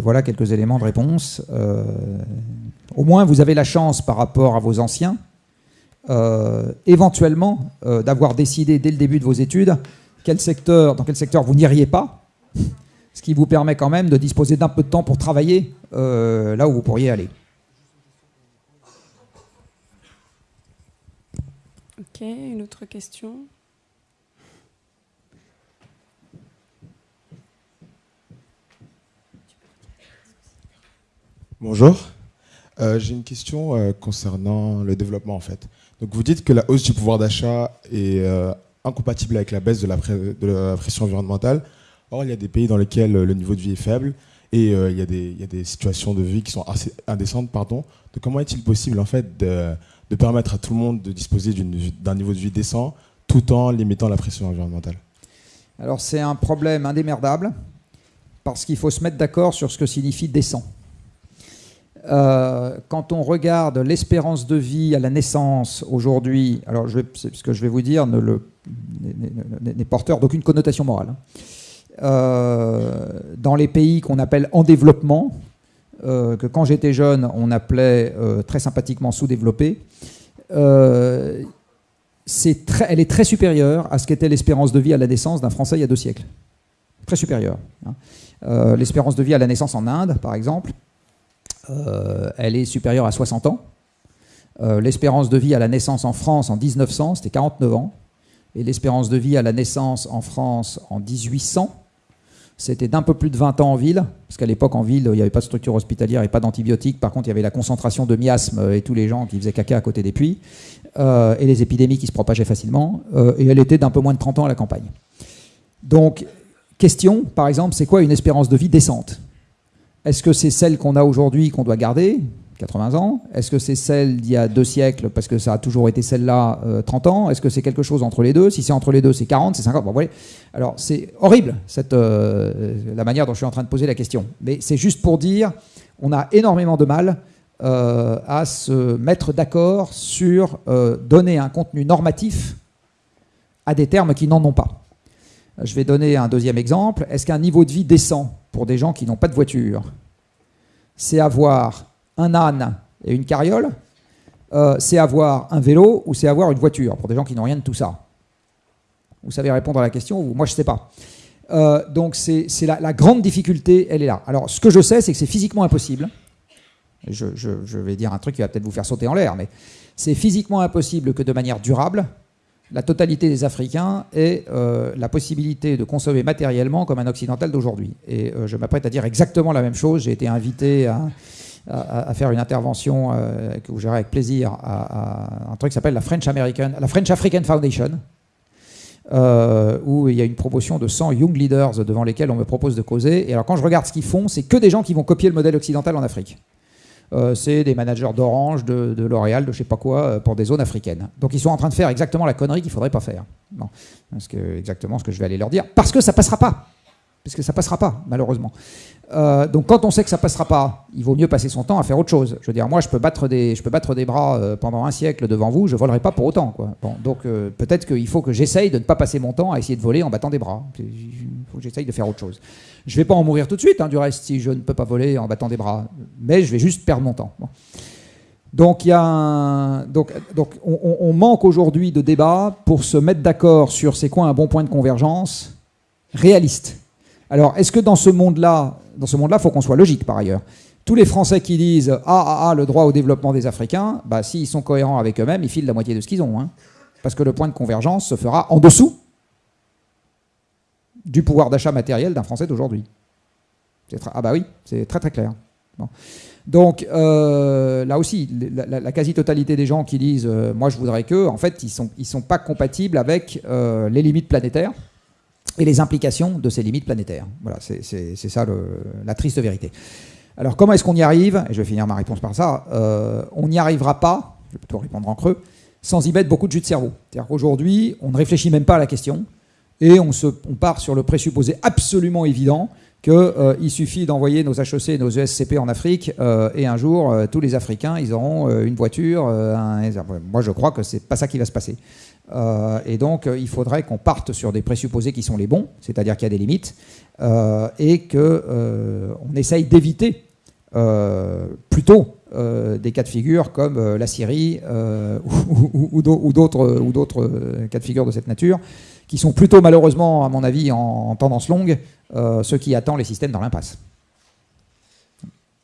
voilà quelques éléments de réponse. Euh, au moins, vous avez la chance par rapport à vos anciens, euh, éventuellement, euh, d'avoir décidé dès le début de vos études quel secteur, dans quel secteur vous n'iriez pas, ce qui vous permet quand même de disposer d'un peu de temps pour travailler là où vous pourriez aller. Ok, une autre question? Bonjour. Euh, j'ai une question euh, concernant le développement en fait. Donc vous dites que la hausse du pouvoir d'achat est euh, incompatible avec la baisse de la, pression environnementale. Or, il y a des pays dans lesquels le niveau de vie est faible et il y, a des, situations de vie qui sont assez indécentes. Pardon. Comment est-il possible en fait de, de, permettre à tout le monde de disposer d'un niveau de vie décent tout en limitant la pression environnementale? Alors c'est un problème indémerdable parce qu'il faut se mettre d'accord sur ce que signifie décent. Euh, quand on regarde l'espérance de vie à la naissance aujourd'hui, alors je ce que je vais vous dire n'est porteur d'aucune connotation morale. Hein. Euh, dans les pays qu'on appelle en développement, euh, que quand j'étais jeune on appelait très sympathiquement sous-développés, elle est très supérieure à ce qu'était l'espérance de vie à la naissance d'un Français il y a deux siècles. Très supérieure. Hein. l'espérance de vie à la naissance en Inde, par exemple, elle est supérieure à 60 ans. Euh, l'espérance de vie à la naissance en France en 1900, c'était 49 ans. Et l'espérance de vie à la naissance en France en 1800, c'était d'un peu plus de 20 ans en ville, parce qu'à l'époque en ville, il n'y avait pas de structure hospitalière et pas d'antibiotiques. Par contre, il y avait la concentration de miasmes et tous les gens qui faisaient caca à côté des puits, euh, et les épidémies qui se propageaient facilement. et elle était d'un peu moins de 30 ans à la campagne. Donc, question, par exemple, c'est quoi une espérance de vie décente? Est-ce que c'est celle qu'on a aujourd'hui qu'on doit garder 80 ans? Est-ce que c'est celle d'il y a deux siècles parce que ça a toujours été celle-là 30 ans? Est-ce que c'est quelque chose entre les deux? Si c'est entre les deux, c'est 40, c'est 50. Bon, voyez. Alors c'est horrible cette, la manière dont je suis en train de poser la question. Mais c'est juste pour dire, on a énormément de mal à se mettre d'accord sur donner un contenu normatif à des termes qui n'en ont pas. Je vais donner un deuxième exemple. Est-ce qu'un niveau de vie décent pour des gens qui n'ont pas de voiture, c'est avoir un âne et une carriole euh, C'est avoir un vélo ou c'est avoir une voiture pour des gens qui n'ont rien de tout ça? Vous savez répondre à la question Moi, je ne sais pas. Euh, donc, c'est la, la, grande difficulté, elle est là. Alors, ce que je sais, c'est que c'est physiquement impossible. Je, je, vais dire un truc qui va peut-être vous faire sauter en l'air, mais c'est physiquement impossible que de manière durable, la totalité des Africains ait euh, la possibilité de consommer matériellement comme un occidental d'aujourd'hui. Et euh, je m'apprête à dire exactement la même chose. J'ai été invité à, faire une intervention euh, que vous avec plaisir à, un truc qui s'appelle la French, American, African Foundation. où il y a une promotion de 100 young leaders devant lesquels on me propose de causer. Et alors quand je regarde ce qu'ils font, c'est que des gens qui vont copier le modèle occidental en Afrique. Euh, c'est des managers d'Orange, de, L'Oréal, de je sais pas quoi, euh, pour des zones africaines. Donc ils sont en train de faire exactement la connerie qu'il faudrait pas faire. Non, parce que exactement ce que je vais aller leur dire, parce que ça passera pas parce que ça passera pas, malheureusement. Euh, donc quand on sait que ça passera pas, il vaut mieux passer son temps à faire autre chose. Je veux dire, moi, je peux battre des, bras euh, pendant un siècle devant vous, je volerai pas pour autant. Quoi. Donc euh, peut-être qu'il faut que j'essaye de ne pas passer mon temps à essayer de voler en battant des bras. Il faut que j'essaye de faire autre chose. Je vais pas en mourir tout de suite, hein, du reste, si je ne peux pas voler en battant des bras. Mais je vais juste perdre mon temps. Donc, il y a donc, donc on, on manque aujourd'hui de débat pour se mettre d'accord sur c'est quoi un bon point de convergence réaliste. Alors, est-ce que dans ce monde-là, dans ce monde-là, faut qu'on soit logique par ailleurs? Tous les Français qui disent ah, ah, ah, le droit au développement des Africains, bah, s'ils sont cohérents avec eux-mêmes, ils filent la moitié de ce qu'ils ont. Hein. Parce que le point de convergence se fera en dessous du pouvoir d'achat matériel d'un Français d'aujourd'hui. Ah bah oui, c'est très très clair. Donc euh, là aussi, la, quasi-totalité des gens qui disent euh, moi je voudrais que, en fait, ils ne sont, ils sont pas compatibles avec euh, les limites planétaires et les implications de ces limites planétaires. Voilà, c'est ça la triste vérité. Alors comment est-ce qu'on y arrive? Et je vais finir ma réponse par ça. Euh, on n'y arrivera pas, je vais plutôt répondre en creux, sans y mettre beaucoup de jus de cerveau. C'est-à-dire qu'aujourd'hui, on ne réfléchit même pas à la question et on, se, on part sur le présupposé absolument évident qu'il euh, suffit d'envoyer nos HEC et nos ESCP en Afrique euh, et un jour, tous les Africains, ils auront une voiture. Moi, je crois que c'est pas ça qui va se passer. Euh, et donc, euh, il faudrait qu'on parte sur des présupposés qui sont les bons, c'est-à-dire qu'il y a des limites, euh, et qu'on essaye d'éviter plutôt des cas de figure comme la Syrie ou, d'autres cas de figure de cette nature, qui sont plutôt malheureusement, à mon avis, en, tendance longue, ceux qui attendent les systèmes dans l'impasse.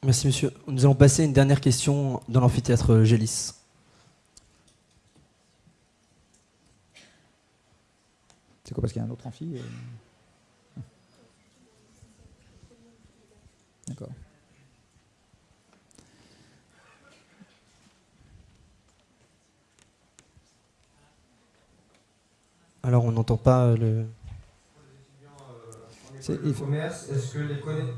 Merci monsieur. Nous allons passer à une dernière question dans l'amphithéâtre Gélis. C'est quoi parce qu'il y a un autre amphi euh D'accord. Alors on n'entend pas le. C'est école de commerce, est-ce que les connaissances.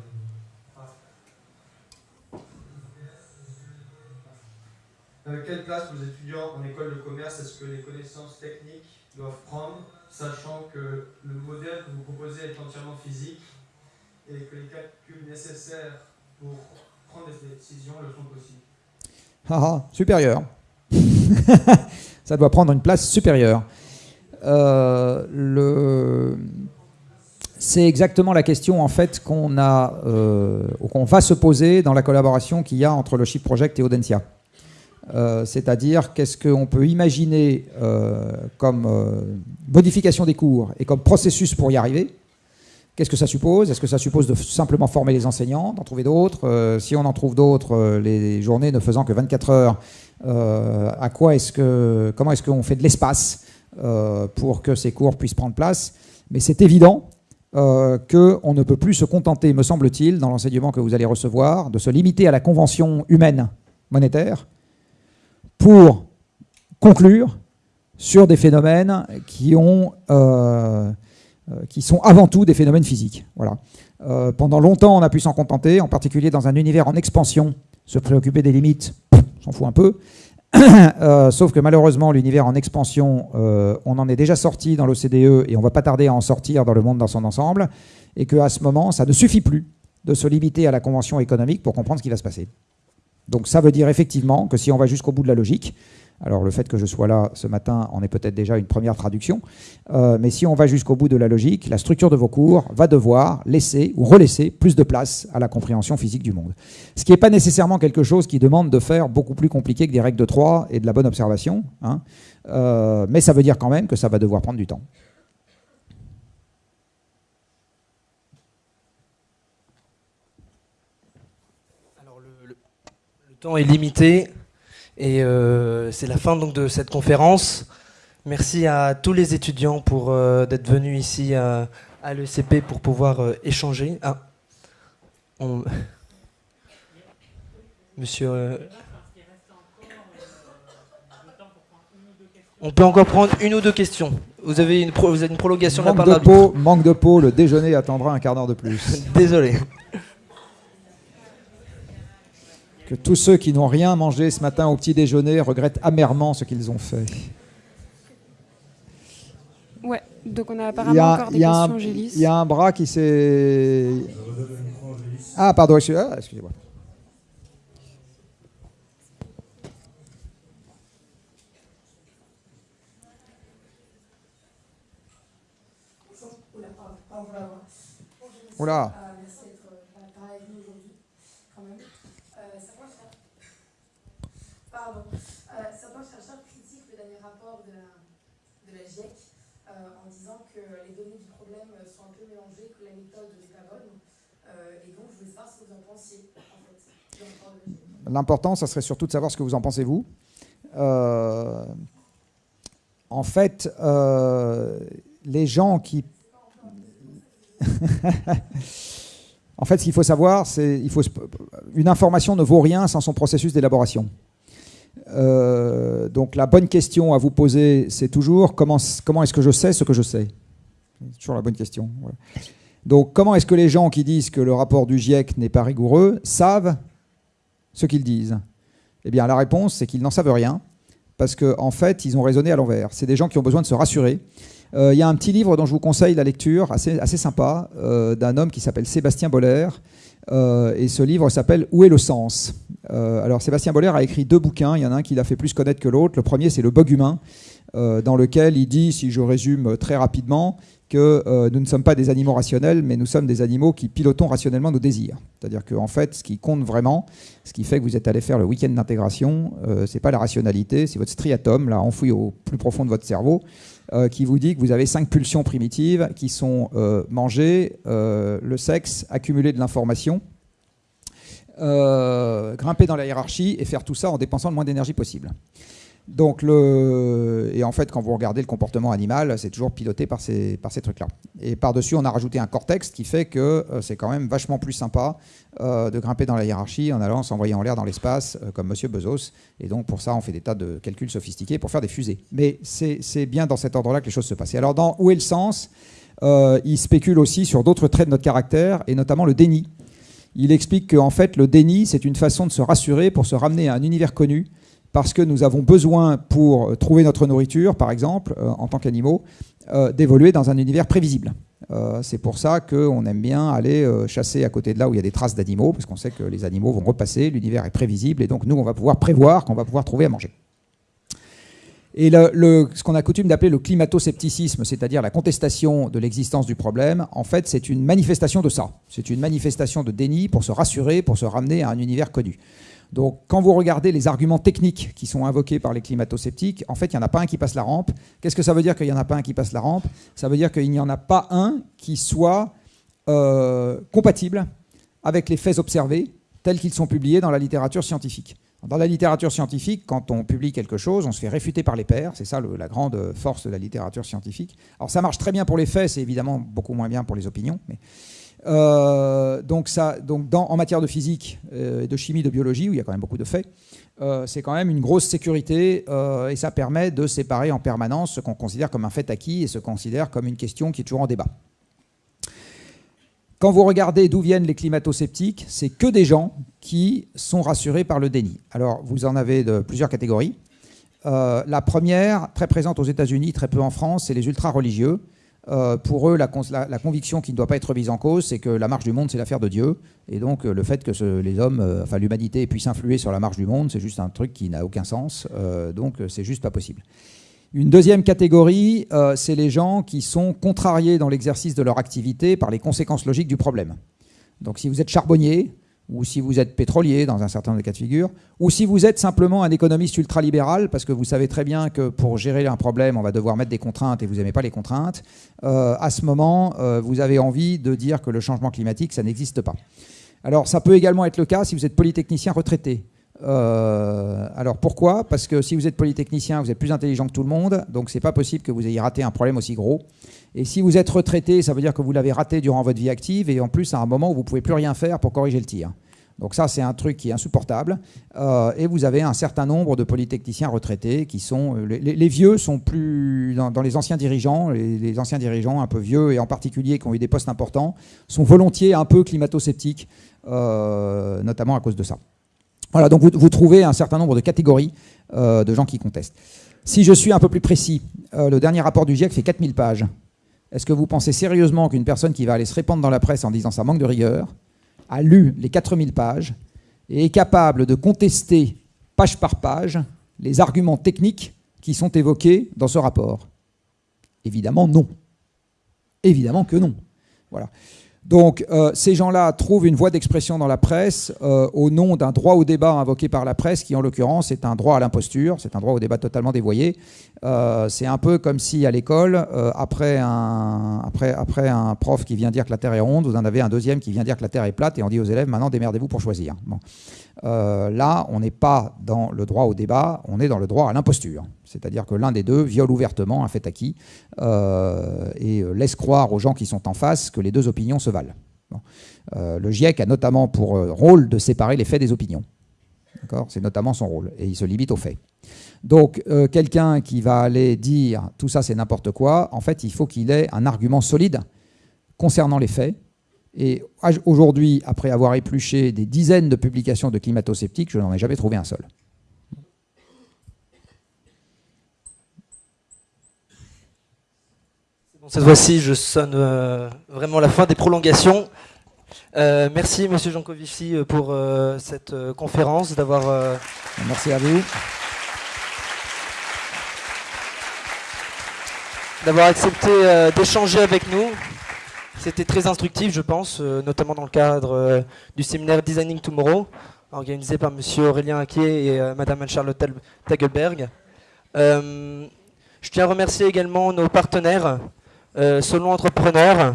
Euh, quelle place pour les étudiants en école de commerce est-ce que les connaissances techniques doivent prendre sachant que le modèle que vous proposez est entièrement physique et que les calculs nécessaires pour prendre des décisions le sont aussi. Ah, supérieur. Ça doit prendre une place supérieure. Euh. C'est exactement la question en fait qu'on a, euh, qu'on va se poser dans la collaboration qu'il y a entre le Chip Project et Audencia. Euh, c'est-à-dire qu'est-ce qu'on peut imaginer euh, comme euh, modification des cours et comme processus pour y arriver? Qu'est-ce que ça suppose? Est-ce que ça suppose de simplement former les enseignants, d'en trouver d'autres? Si on en trouve d'autres, les journées ne faisant que 24 heures, à quoi est-ce que, comment est-ce qu'on fait de l'espace pour que ces cours puissent prendre place? Mais c'est évident qu'on ne peut plus se contenter, me semble-t-il, dans l'enseignement que vous allez recevoir, de se limiter à la convention humaine monétaire pour conclure sur des phénomènes euh, euh, qui sont avant tout des phénomènes physiques. Voilà. Euh, pendant longtemps, on a pu s'en contenter, en particulier dans un univers en expansion Se préoccuper des limites, s'en fout un peu. sauf que malheureusement, l'univers en expansion, on en est déjà sorti dans l'OCDE et on va pas tarder à en sortir dans le monde dans son ensemble, et qu'à ce moment, ça ne suffit plus de se limiter à la convention économique pour comprendre ce qui va se passer. Donc ça veut dire effectivement que si on va jusqu'au bout de la logique, alors le fait que je sois là ce matin en est peut-être déjà une première traduction, euh, mais si on va jusqu'au bout de la logique, la structure de vos cours va devoir laisser ou relaisser plus de place à la compréhension physique du monde. Ce qui n'est pas nécessairement quelque chose qui demande de faire beaucoup plus compliqué que des règles de 3 et de la bonne observation, hein. euh, mais ça veut dire quand même que ça va devoir prendre du temps. Temps est limité et euh, c'est la fin donc de cette conférence. Merci à tous les étudiants pour euh, d'être venus ici à, l'ECP pour pouvoir euh, échanger. Ah, Monsieur. On peut encore prendre une ou deux questions. Vous avez une, vous avez une prolongation manque de, peau, manque de peau, le déjeuner attendra un quart d'heure de plus. Désolé. Que tous ceux qui n'ont rien mangé ce matin au petit déjeuner regrettent amèrement ce qu'ils ont fait. Ouais, donc on a apparemment encore des questions, Gélis. Il y a un bras qui s'est... Ah, pardon, ah, excusez-moi. Oula. L'important, ça serait surtout de savoir ce que vous en pensez vous. Euh, en fait, euh, les gens qui... en fait, ce qu'il faut savoir, c'est une information ne vaut rien sans son processus d'élaboration. Euh, donc la bonne question à vous poser, c'est toujours comment, comment est-ce que je sais ce que je sais? C'est toujours la bonne question. Donc comment est-ce que les gens qui disent que le rapport du GIEC n'est pas rigoureux savent ce qu'ils disent Eh bien, la réponse, c'est qu'ils n'en savent rien, parce qu'en en fait, ils ont raisonné à l'envers. C'est des gens qui ont besoin de se rassurer. Euh, il y a un petit livre dont je vous conseille la lecture, assez, sympa, euh, d'un homme qui s'appelle Sébastien Boller. Euh, et ce livre s'appelle Où est le sens? Alors, Sébastien Boller a écrit deux bouquins. Il y en a un qui l'a fait plus connaître que l'autre. Le premier, c'est Le bug humain, dans lequel il dit, si je résume très rapidement, que euh, nous ne sommes pas des animaux rationnels, mais nous sommes des animaux qui pilotons rationnellement nos désirs. C'est-à-dire qu'en en fait, ce qui compte vraiment, ce qui fait que vous êtes allé faire le week-end d'intégration, euh, c'est pas la rationalité, c'est votre striatum, là, enfoui au plus profond de votre cerveau, euh, qui vous dit que vous avez cinq pulsions primitives qui sont manger, le sexe, accumuler de l'information, grimper dans la hiérarchie et faire tout ça en dépensant le moins d'énergie possible. Donc le... Et en fait, quand vous regardez le comportement animal, c'est toujours piloté par ces, par ces trucs-là. Et par-dessus, on a rajouté un cortex qui fait que euh, c'est quand même vachement plus sympa euh, de grimper dans la hiérarchie en allant s'envoyer en l'air dans l'espace, euh, comme Monsieur Bezos. Et donc pour ça, on fait des tas de calculs sophistiqués pour faire des fusées. Mais c'est bien dans cet ordre-là que les choses se passent. Alors, dans Où est le sens Il spécule aussi sur d'autres traits de notre caractère, et notamment le déni. Il explique qu'en fait, le déni, c'est une façon de se rassurer pour se ramener à un univers connu parce que nous avons besoin, pour trouver notre nourriture, par exemple, euh, en tant qu'animaux, euh, d'évoluer dans un univers prévisible. Euh, c'est pour ça qu'on aime bien aller chasser à côté de là où il y a des traces d'animaux, parce qu'on sait que les animaux vont repasser, l'univers est prévisible, et donc nous, on va pouvoir prévoir qu'on va pouvoir trouver à manger. Et ce qu'on a coutume d'appeler le climato-scepticisme, c'est-à-dire la contestation de l'existence du problème, en fait, c'est une manifestation de ça. C'est une manifestation de déni pour se rassurer, pour se ramener à un univers connu. Donc, quand vous regardez les arguments techniques qui sont invoqués par les climato-sceptiques, en fait, il n'y en a pas un qui passe la rampe. Qu'est-ce que ça veut dire qu'il n'y en a pas un qui passe la rampe? Ça veut dire qu'il n'y en a pas un qui soit euh, compatible avec les faits observés tels qu'ils sont publiés dans la littérature scientifique. Dans la littérature scientifique, quand on publie quelque chose, on se fait réfuter par les pairs. C'est ça la grande force de la littérature scientifique. Alors ça marche très bien pour les faits, c'est évidemment beaucoup moins bien pour les opinions. Euh, donc, ça, donc en matière de physique, euh, de chimie, de biologie, où il y a quand même beaucoup de faits, euh, c'est quand même une grosse sécurité et ça permet de séparer en permanence ce qu'on considère comme un fait acquis et ce qu'on considère comme une question qui est toujours en débat. quand vous regardez d'où viennent les climato-sceptiques, c'est que des gens qui sont rassurés par le déni. Alors, vous en avez de plusieurs catégories. La première, très présente aux États-Unis, très peu en France, c'est les ultra-religieux. Euh, pour eux, la, conviction qui ne doit pas être mise en cause, c'est que la marche du monde, c'est l'affaire de Dieu. Et donc, euh, le fait que les hommes, enfin l'humanité puisse influer sur la marche du monde, c'est juste un truc qui n'a aucun sens. donc, c'est juste pas possible. Une deuxième catégorie, c'est les gens qui sont contrariés dans l'exercice de leur activité par les conséquences logiques du problème. Donc, si vous êtes charbonnier, ou si vous êtes pétrolier dans un certain nombre de cas de figure, ou si vous êtes simplement un économiste ultralibéral, parce que vous savez très bien que pour gérer un problème, on va devoir mettre des contraintes et vous n'aimez pas les contraintes, euh, à ce moment, euh, vous avez envie de dire que le changement climatique, ça n'existe pas. Alors ça peut également être le cas si vous êtes polytechnicien retraité. Euh, alors pourquoi? Parce que si vous êtes polytechnicien, vous êtes plus intelligent que tout le monde, donc c'est pas possible que vous ayez raté un problème aussi gros. Et si vous êtes retraité, ça veut dire que vous l'avez raté durant votre vie active et en plus à un moment où vous pouvez plus rien faire pour corriger le tir. Donc ça, c'est un truc qui est insupportable. Euh, et vous avez un certain nombre de polytechniciens retraités qui sont... Euh, les, vieux sont plus... Dans, les anciens dirigeants, les, anciens dirigeants un peu vieux et en particulier qui ont eu des postes importants, sont volontiers un peu climato-sceptiques, notamment à cause de ça. Voilà, donc vous, trouvez un certain nombre de catégories euh, de gens qui contestent. Si je suis un peu plus précis, euh, le dernier rapport du GIEC fait 4000 pages. Est-ce que vous pensez sérieusement qu'une personne qui va aller se répandre dans la presse en disant ça manque de rigueur a lu les 4000 pages et est capable de contester page par page les arguments techniques qui sont évoqués dans ce rapport? Évidemment non. Évidemment que non. Voilà. Donc euh, ces gens-là trouvent une voie d'expression dans la presse euh, au nom d'un droit au débat invoqué par la presse, qui en l'occurrence est un droit à l'imposture, c'est un droit au débat totalement dévoyé. Euh, c'est un peu comme si à l'école, après, un, après, après un prof qui vient dire que la Terre est ronde, vous en avez un deuxième qui vient dire que la Terre est plate, et on dit aux élèves, maintenant démerdez-vous pour choisir. Là, on n'est pas dans le droit au débat, on est dans le droit à l'imposture. C'est-à-dire que l'un des deux viole ouvertement un fait acquis euh, et laisse croire aux gens qui sont en face que les deux opinions se valent. Euh, le GIEC a notamment pour euh, rôle de séparer les faits des opinions. C'est notamment son rôle, et il se limite aux faits. Donc, quelqu'un qui va aller dire tout ça c'est n'importe quoi, en fait, il faut qu'il ait un argument solide concernant les faits. Et aujourd'hui, après avoir épluché des dizaines de publications de climato-sceptiques, je n'en ai jamais trouvé un seul. Cette fois-ci, je sonne euh, vraiment la fin des prolongations. Euh, merci, Monsieur Jancovici, euh, pour cette conférence, d'avoir. Merci à vous. D'avoir accepté d'échanger avec nous. C'était très instructif, je pense, notamment dans le cadre du séminaire Designing Tomorrow, organisé par Monsieur Aurélien Aquier et Madame Anne-Charlotte Tagelberg. je tiens à remercier également nos partenaires euh, Solon Entrepreneur,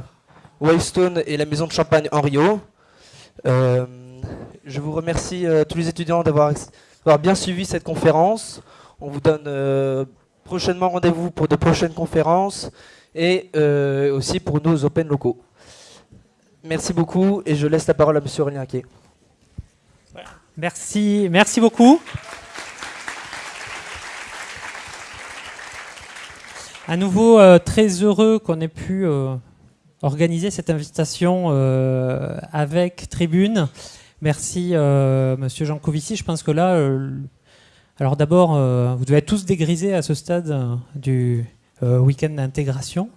Wavestone et la maison de champagne en Rio. Euh, je vous remercie euh, tous les étudiants d'avoir bien suivi cette conférence. On vous donne prochainement rendez-vous pour de prochaines conférences et aussi pour nos Open locaux. Merci beaucoup et je laisse la parole à M. Aurélien Merci, merci beaucoup. À nouveau, euh, très heureux qu'on ait pu euh, organiser cette invitation euh, avec Tribune. Merci, Monsieur Jean Covici. Je pense que là, alors d'abord, vous devez être tous dégrisés à ce stade du week-end d'intégration.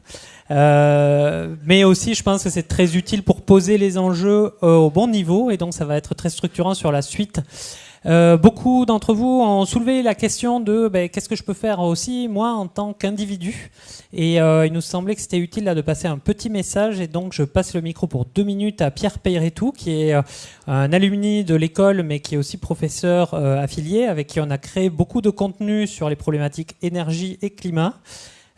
mais aussi, je pense que c'est très utile pour poser les enjeux au bon niveau, et donc ça va être très structurant sur la suite euh, beaucoup d'entre vous ont soulevé la question de ben, qu'est-ce que je peux faire aussi moi en tant qu'individu et euh, il nous semblait que c'était utile là, de passer un petit message et donc je passe le micro pour deux minutes à Pierre Peyretou qui est euh, un alumni de l'école mais qui est aussi professeur affilié avec qui on a créé beaucoup de contenu sur les problématiques énergie et climat.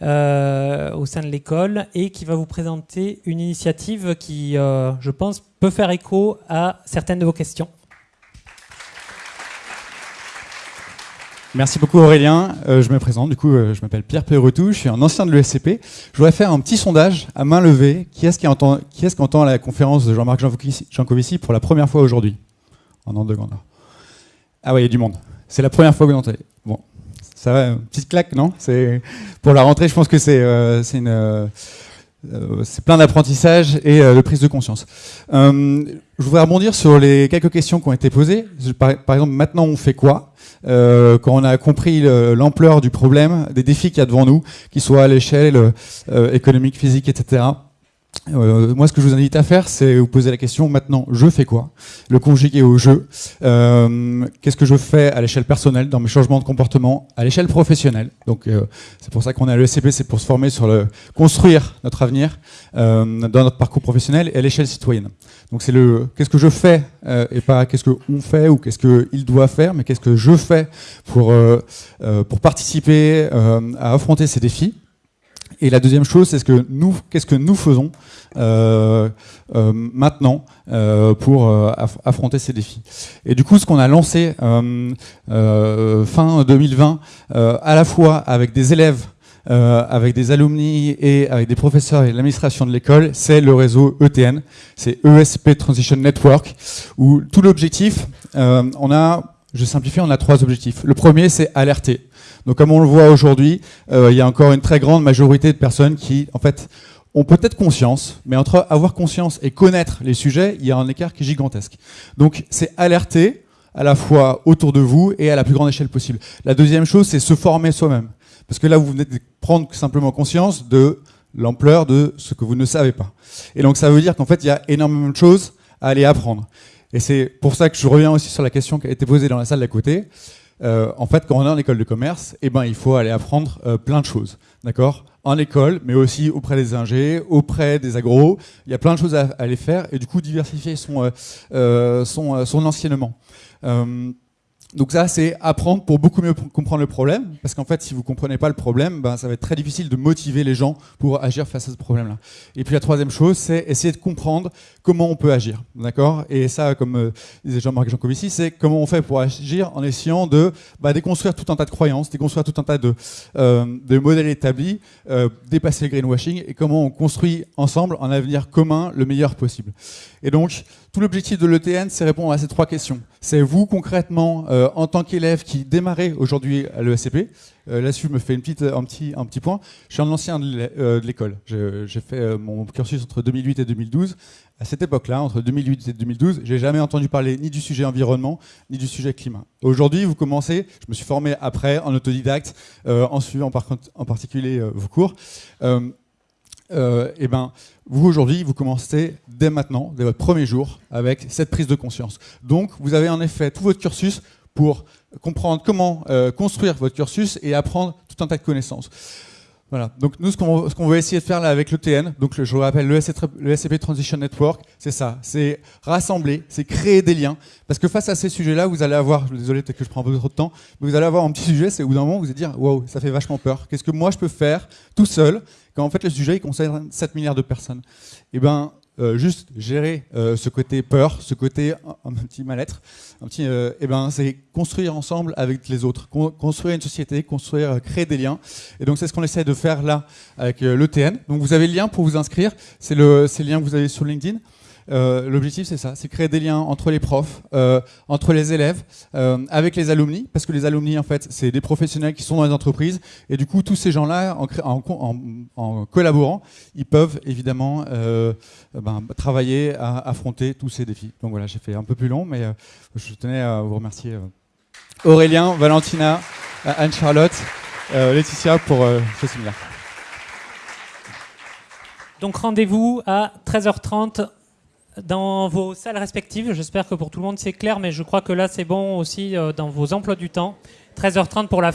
Au sein de l'école et qui va vous présenter une initiative qui, je pense, peut faire écho à certaines de vos questions. Merci beaucoup Aurélien. Euh, je me présente, du coup, euh, je m'appelle Pierre Perretou, je suis un ancien de l'ESCP. Je voudrais faire un petit sondage à main levée. Qui est-ce qui entend, qui est-ce qui la conférence de Jean-Marc Jancovici pour la première fois aujourd'hui? En ordre de grandeur. Ah oui, il y a du monde. C'est la première fois que vous entendez. Bon, ça va, petite claque, non? C'est Pour la rentrée, je pense que c'est, euh, c'est euh, c'est plein d'apprentissage et de prise de conscience. je voudrais rebondir sur les quelques questions qui ont été posées. Par, exemple, maintenant on fait quoi? Quand on a compris l'ampleur du problème, des défis qu'il y a devant nous, qu'ils soient à l'échelle économique, physique, etc. Euh, moi, ce que je vous invite à faire, c'est vous poser la question maintenant, je fais quoi? Le conjuguer au jeu. Euh, Qu'est-ce que je fais à l'échelle personnelle, dans mes changements de comportement, à l'échelle professionnelle? Donc, euh, c'est pour ça qu'on est à l'ESCP, c'est pour se former sur le construire notre avenir euh, dans notre parcours professionnel et à l'échelle citoyenne. Donc, c'est le qu'est-ce que je fais et pas qu'est-ce qu'on fait ou qu'est-ce qu'il doit faire, mais qu'est-ce que je fais pour pour participer à affronter ces défis. Et la deuxième chose, c'est ce que nous, qu'est-ce que nous faisons euh, euh, maintenant euh, pour euh, affronter ces défis. Et du coup, ce qu'on a lancé euh, fin 2020, à la fois avec des élèves, avec des alumni et avec des professeurs et l'administration de l'école, c'est le réseau ETN, c'est ESP Transition Network, où tout l'objectif, on a, je simplifie, on a trois objectifs. Le premier, c'est alerter donc comme on le voit aujourd'hui, euh, il y a encore une très grande majorité de personnes qui, en fait, ont peut-être conscience, mais entre avoir conscience et connaître les sujets, il y a un écart qui est gigantesque. Donc c'est alerter à la fois autour de vous et à la plus grande échelle possible. La deuxième chose, c'est se former soi-même. Parce que là, vous venez de prendre simplement conscience de l'ampleur de ce que vous ne savez pas. Et donc ça veut dire qu'en fait, il y a énormément de choses à aller apprendre. Et c'est pour ça que je reviens aussi sur la question qui a été posée dans la salle d'à côté. Euh, en fait, quand on est en école de commerce, eh ben, il faut aller apprendre euh, plein de choses, d'accord? En école, mais aussi auprès des ingés, auprès des agros. Il y a plein de choses à, aller faire et du coup diversifier son, euh, enseignement. Donc ça, c'est apprendre pour beaucoup mieux comprendre le problème, parce qu'en fait, si vous comprenez pas le problème, ben, ça va être très difficile de motiver les gens pour agir face à ce problème-là. Et puis la troisième chose, c'est essayer de comprendre comment on peut agir, d'accord? Et ça, comme euh, disait Jean-Marc Jancovici, c'est comment on fait pour agir en essayant de bah, déconstruire tout un tas de croyances, déconstruire tout un tas de, euh, de modèles établis, euh, dépasser le greenwashing, et comment on construit ensemble un avenir commun le meilleur possible. Et donc, tout l'objectif de l'ETN, c'est répondre à ces trois questions. C'est vous, concrètement, euh, en tant qu'élève qui démarrez aujourd'hui à l'ESCP, euh, là-dessus, je me fais un, petit, point. Je suis un ancien de euh, l'école. J'ai fait mon cursus entre 2008 et 2012. À cette époque-là, entre 2008 et 2012, j'ai jamais entendu parler ni du sujet environnement, ni du sujet climat. Aujourd'hui, vous commencez, je me suis formé après, en autodidacte, en suivant en particulier vos cours. Euh, et ben, vous aujourd'hui, vous commencez dès maintenant, dès votre premier jour, avec cette prise de conscience. Donc, vous avez en effet tout votre cursus pour comprendre comment euh, construire votre cursus et apprendre tout un tas de connaissances. Voilà. Donc nous, ce qu'on veut essayer de faire là avec l'ETN, donc je vous rappelle le, SCP Transition Network, c'est ça, c'est rassembler, c'est créer des liens, parce que face à ces sujets-là, vous allez avoir, je suis désolé peut-être que je prends un peu trop de temps, mais vous allez avoir un petit sujet, c'est au bout d'un moment vous allez dire, wow, ça fait vachement peur. Qu'est-ce que moi je peux faire tout seul quand en fait le sujet il concerne 7 milliards de personnes? Et eh ben euh, juste gérer euh, ce côté peur, ce côté un, petit mal-être, euh, eh ben, c'est construire ensemble avec les autres, construire une société, construire, créer des liens. Et donc c'est ce qu'on essaie de faire là avec l'ETN. Donc vous avez le lien pour vous inscrire, c'est le, le lien que vous avez sur LinkedIn. Euh, l'objectif, c'est ça, c'est créer des liens entre les profs, euh, entre les élèves, euh, avec les alumni, parce que les alumni, en fait, c'est des professionnels qui sont dans les entreprises, et du coup, tous ces gens-là, en, collaborant, ils peuvent évidemment ben, travailler à affronter tous ces défis. Donc voilà, j'ai fait un peu plus long, mais je tenais à vous remercier Aurélien, Valentina, Anne-Charlotte, Laetitia pour ce séminaire. Donc rendez-vous à 13h30 dans vos salles respectives. J'espère que pour tout le monde c'est clair, mais je crois que là c'est bon aussi euh, dans vos emplois du temps. 13h30 pour la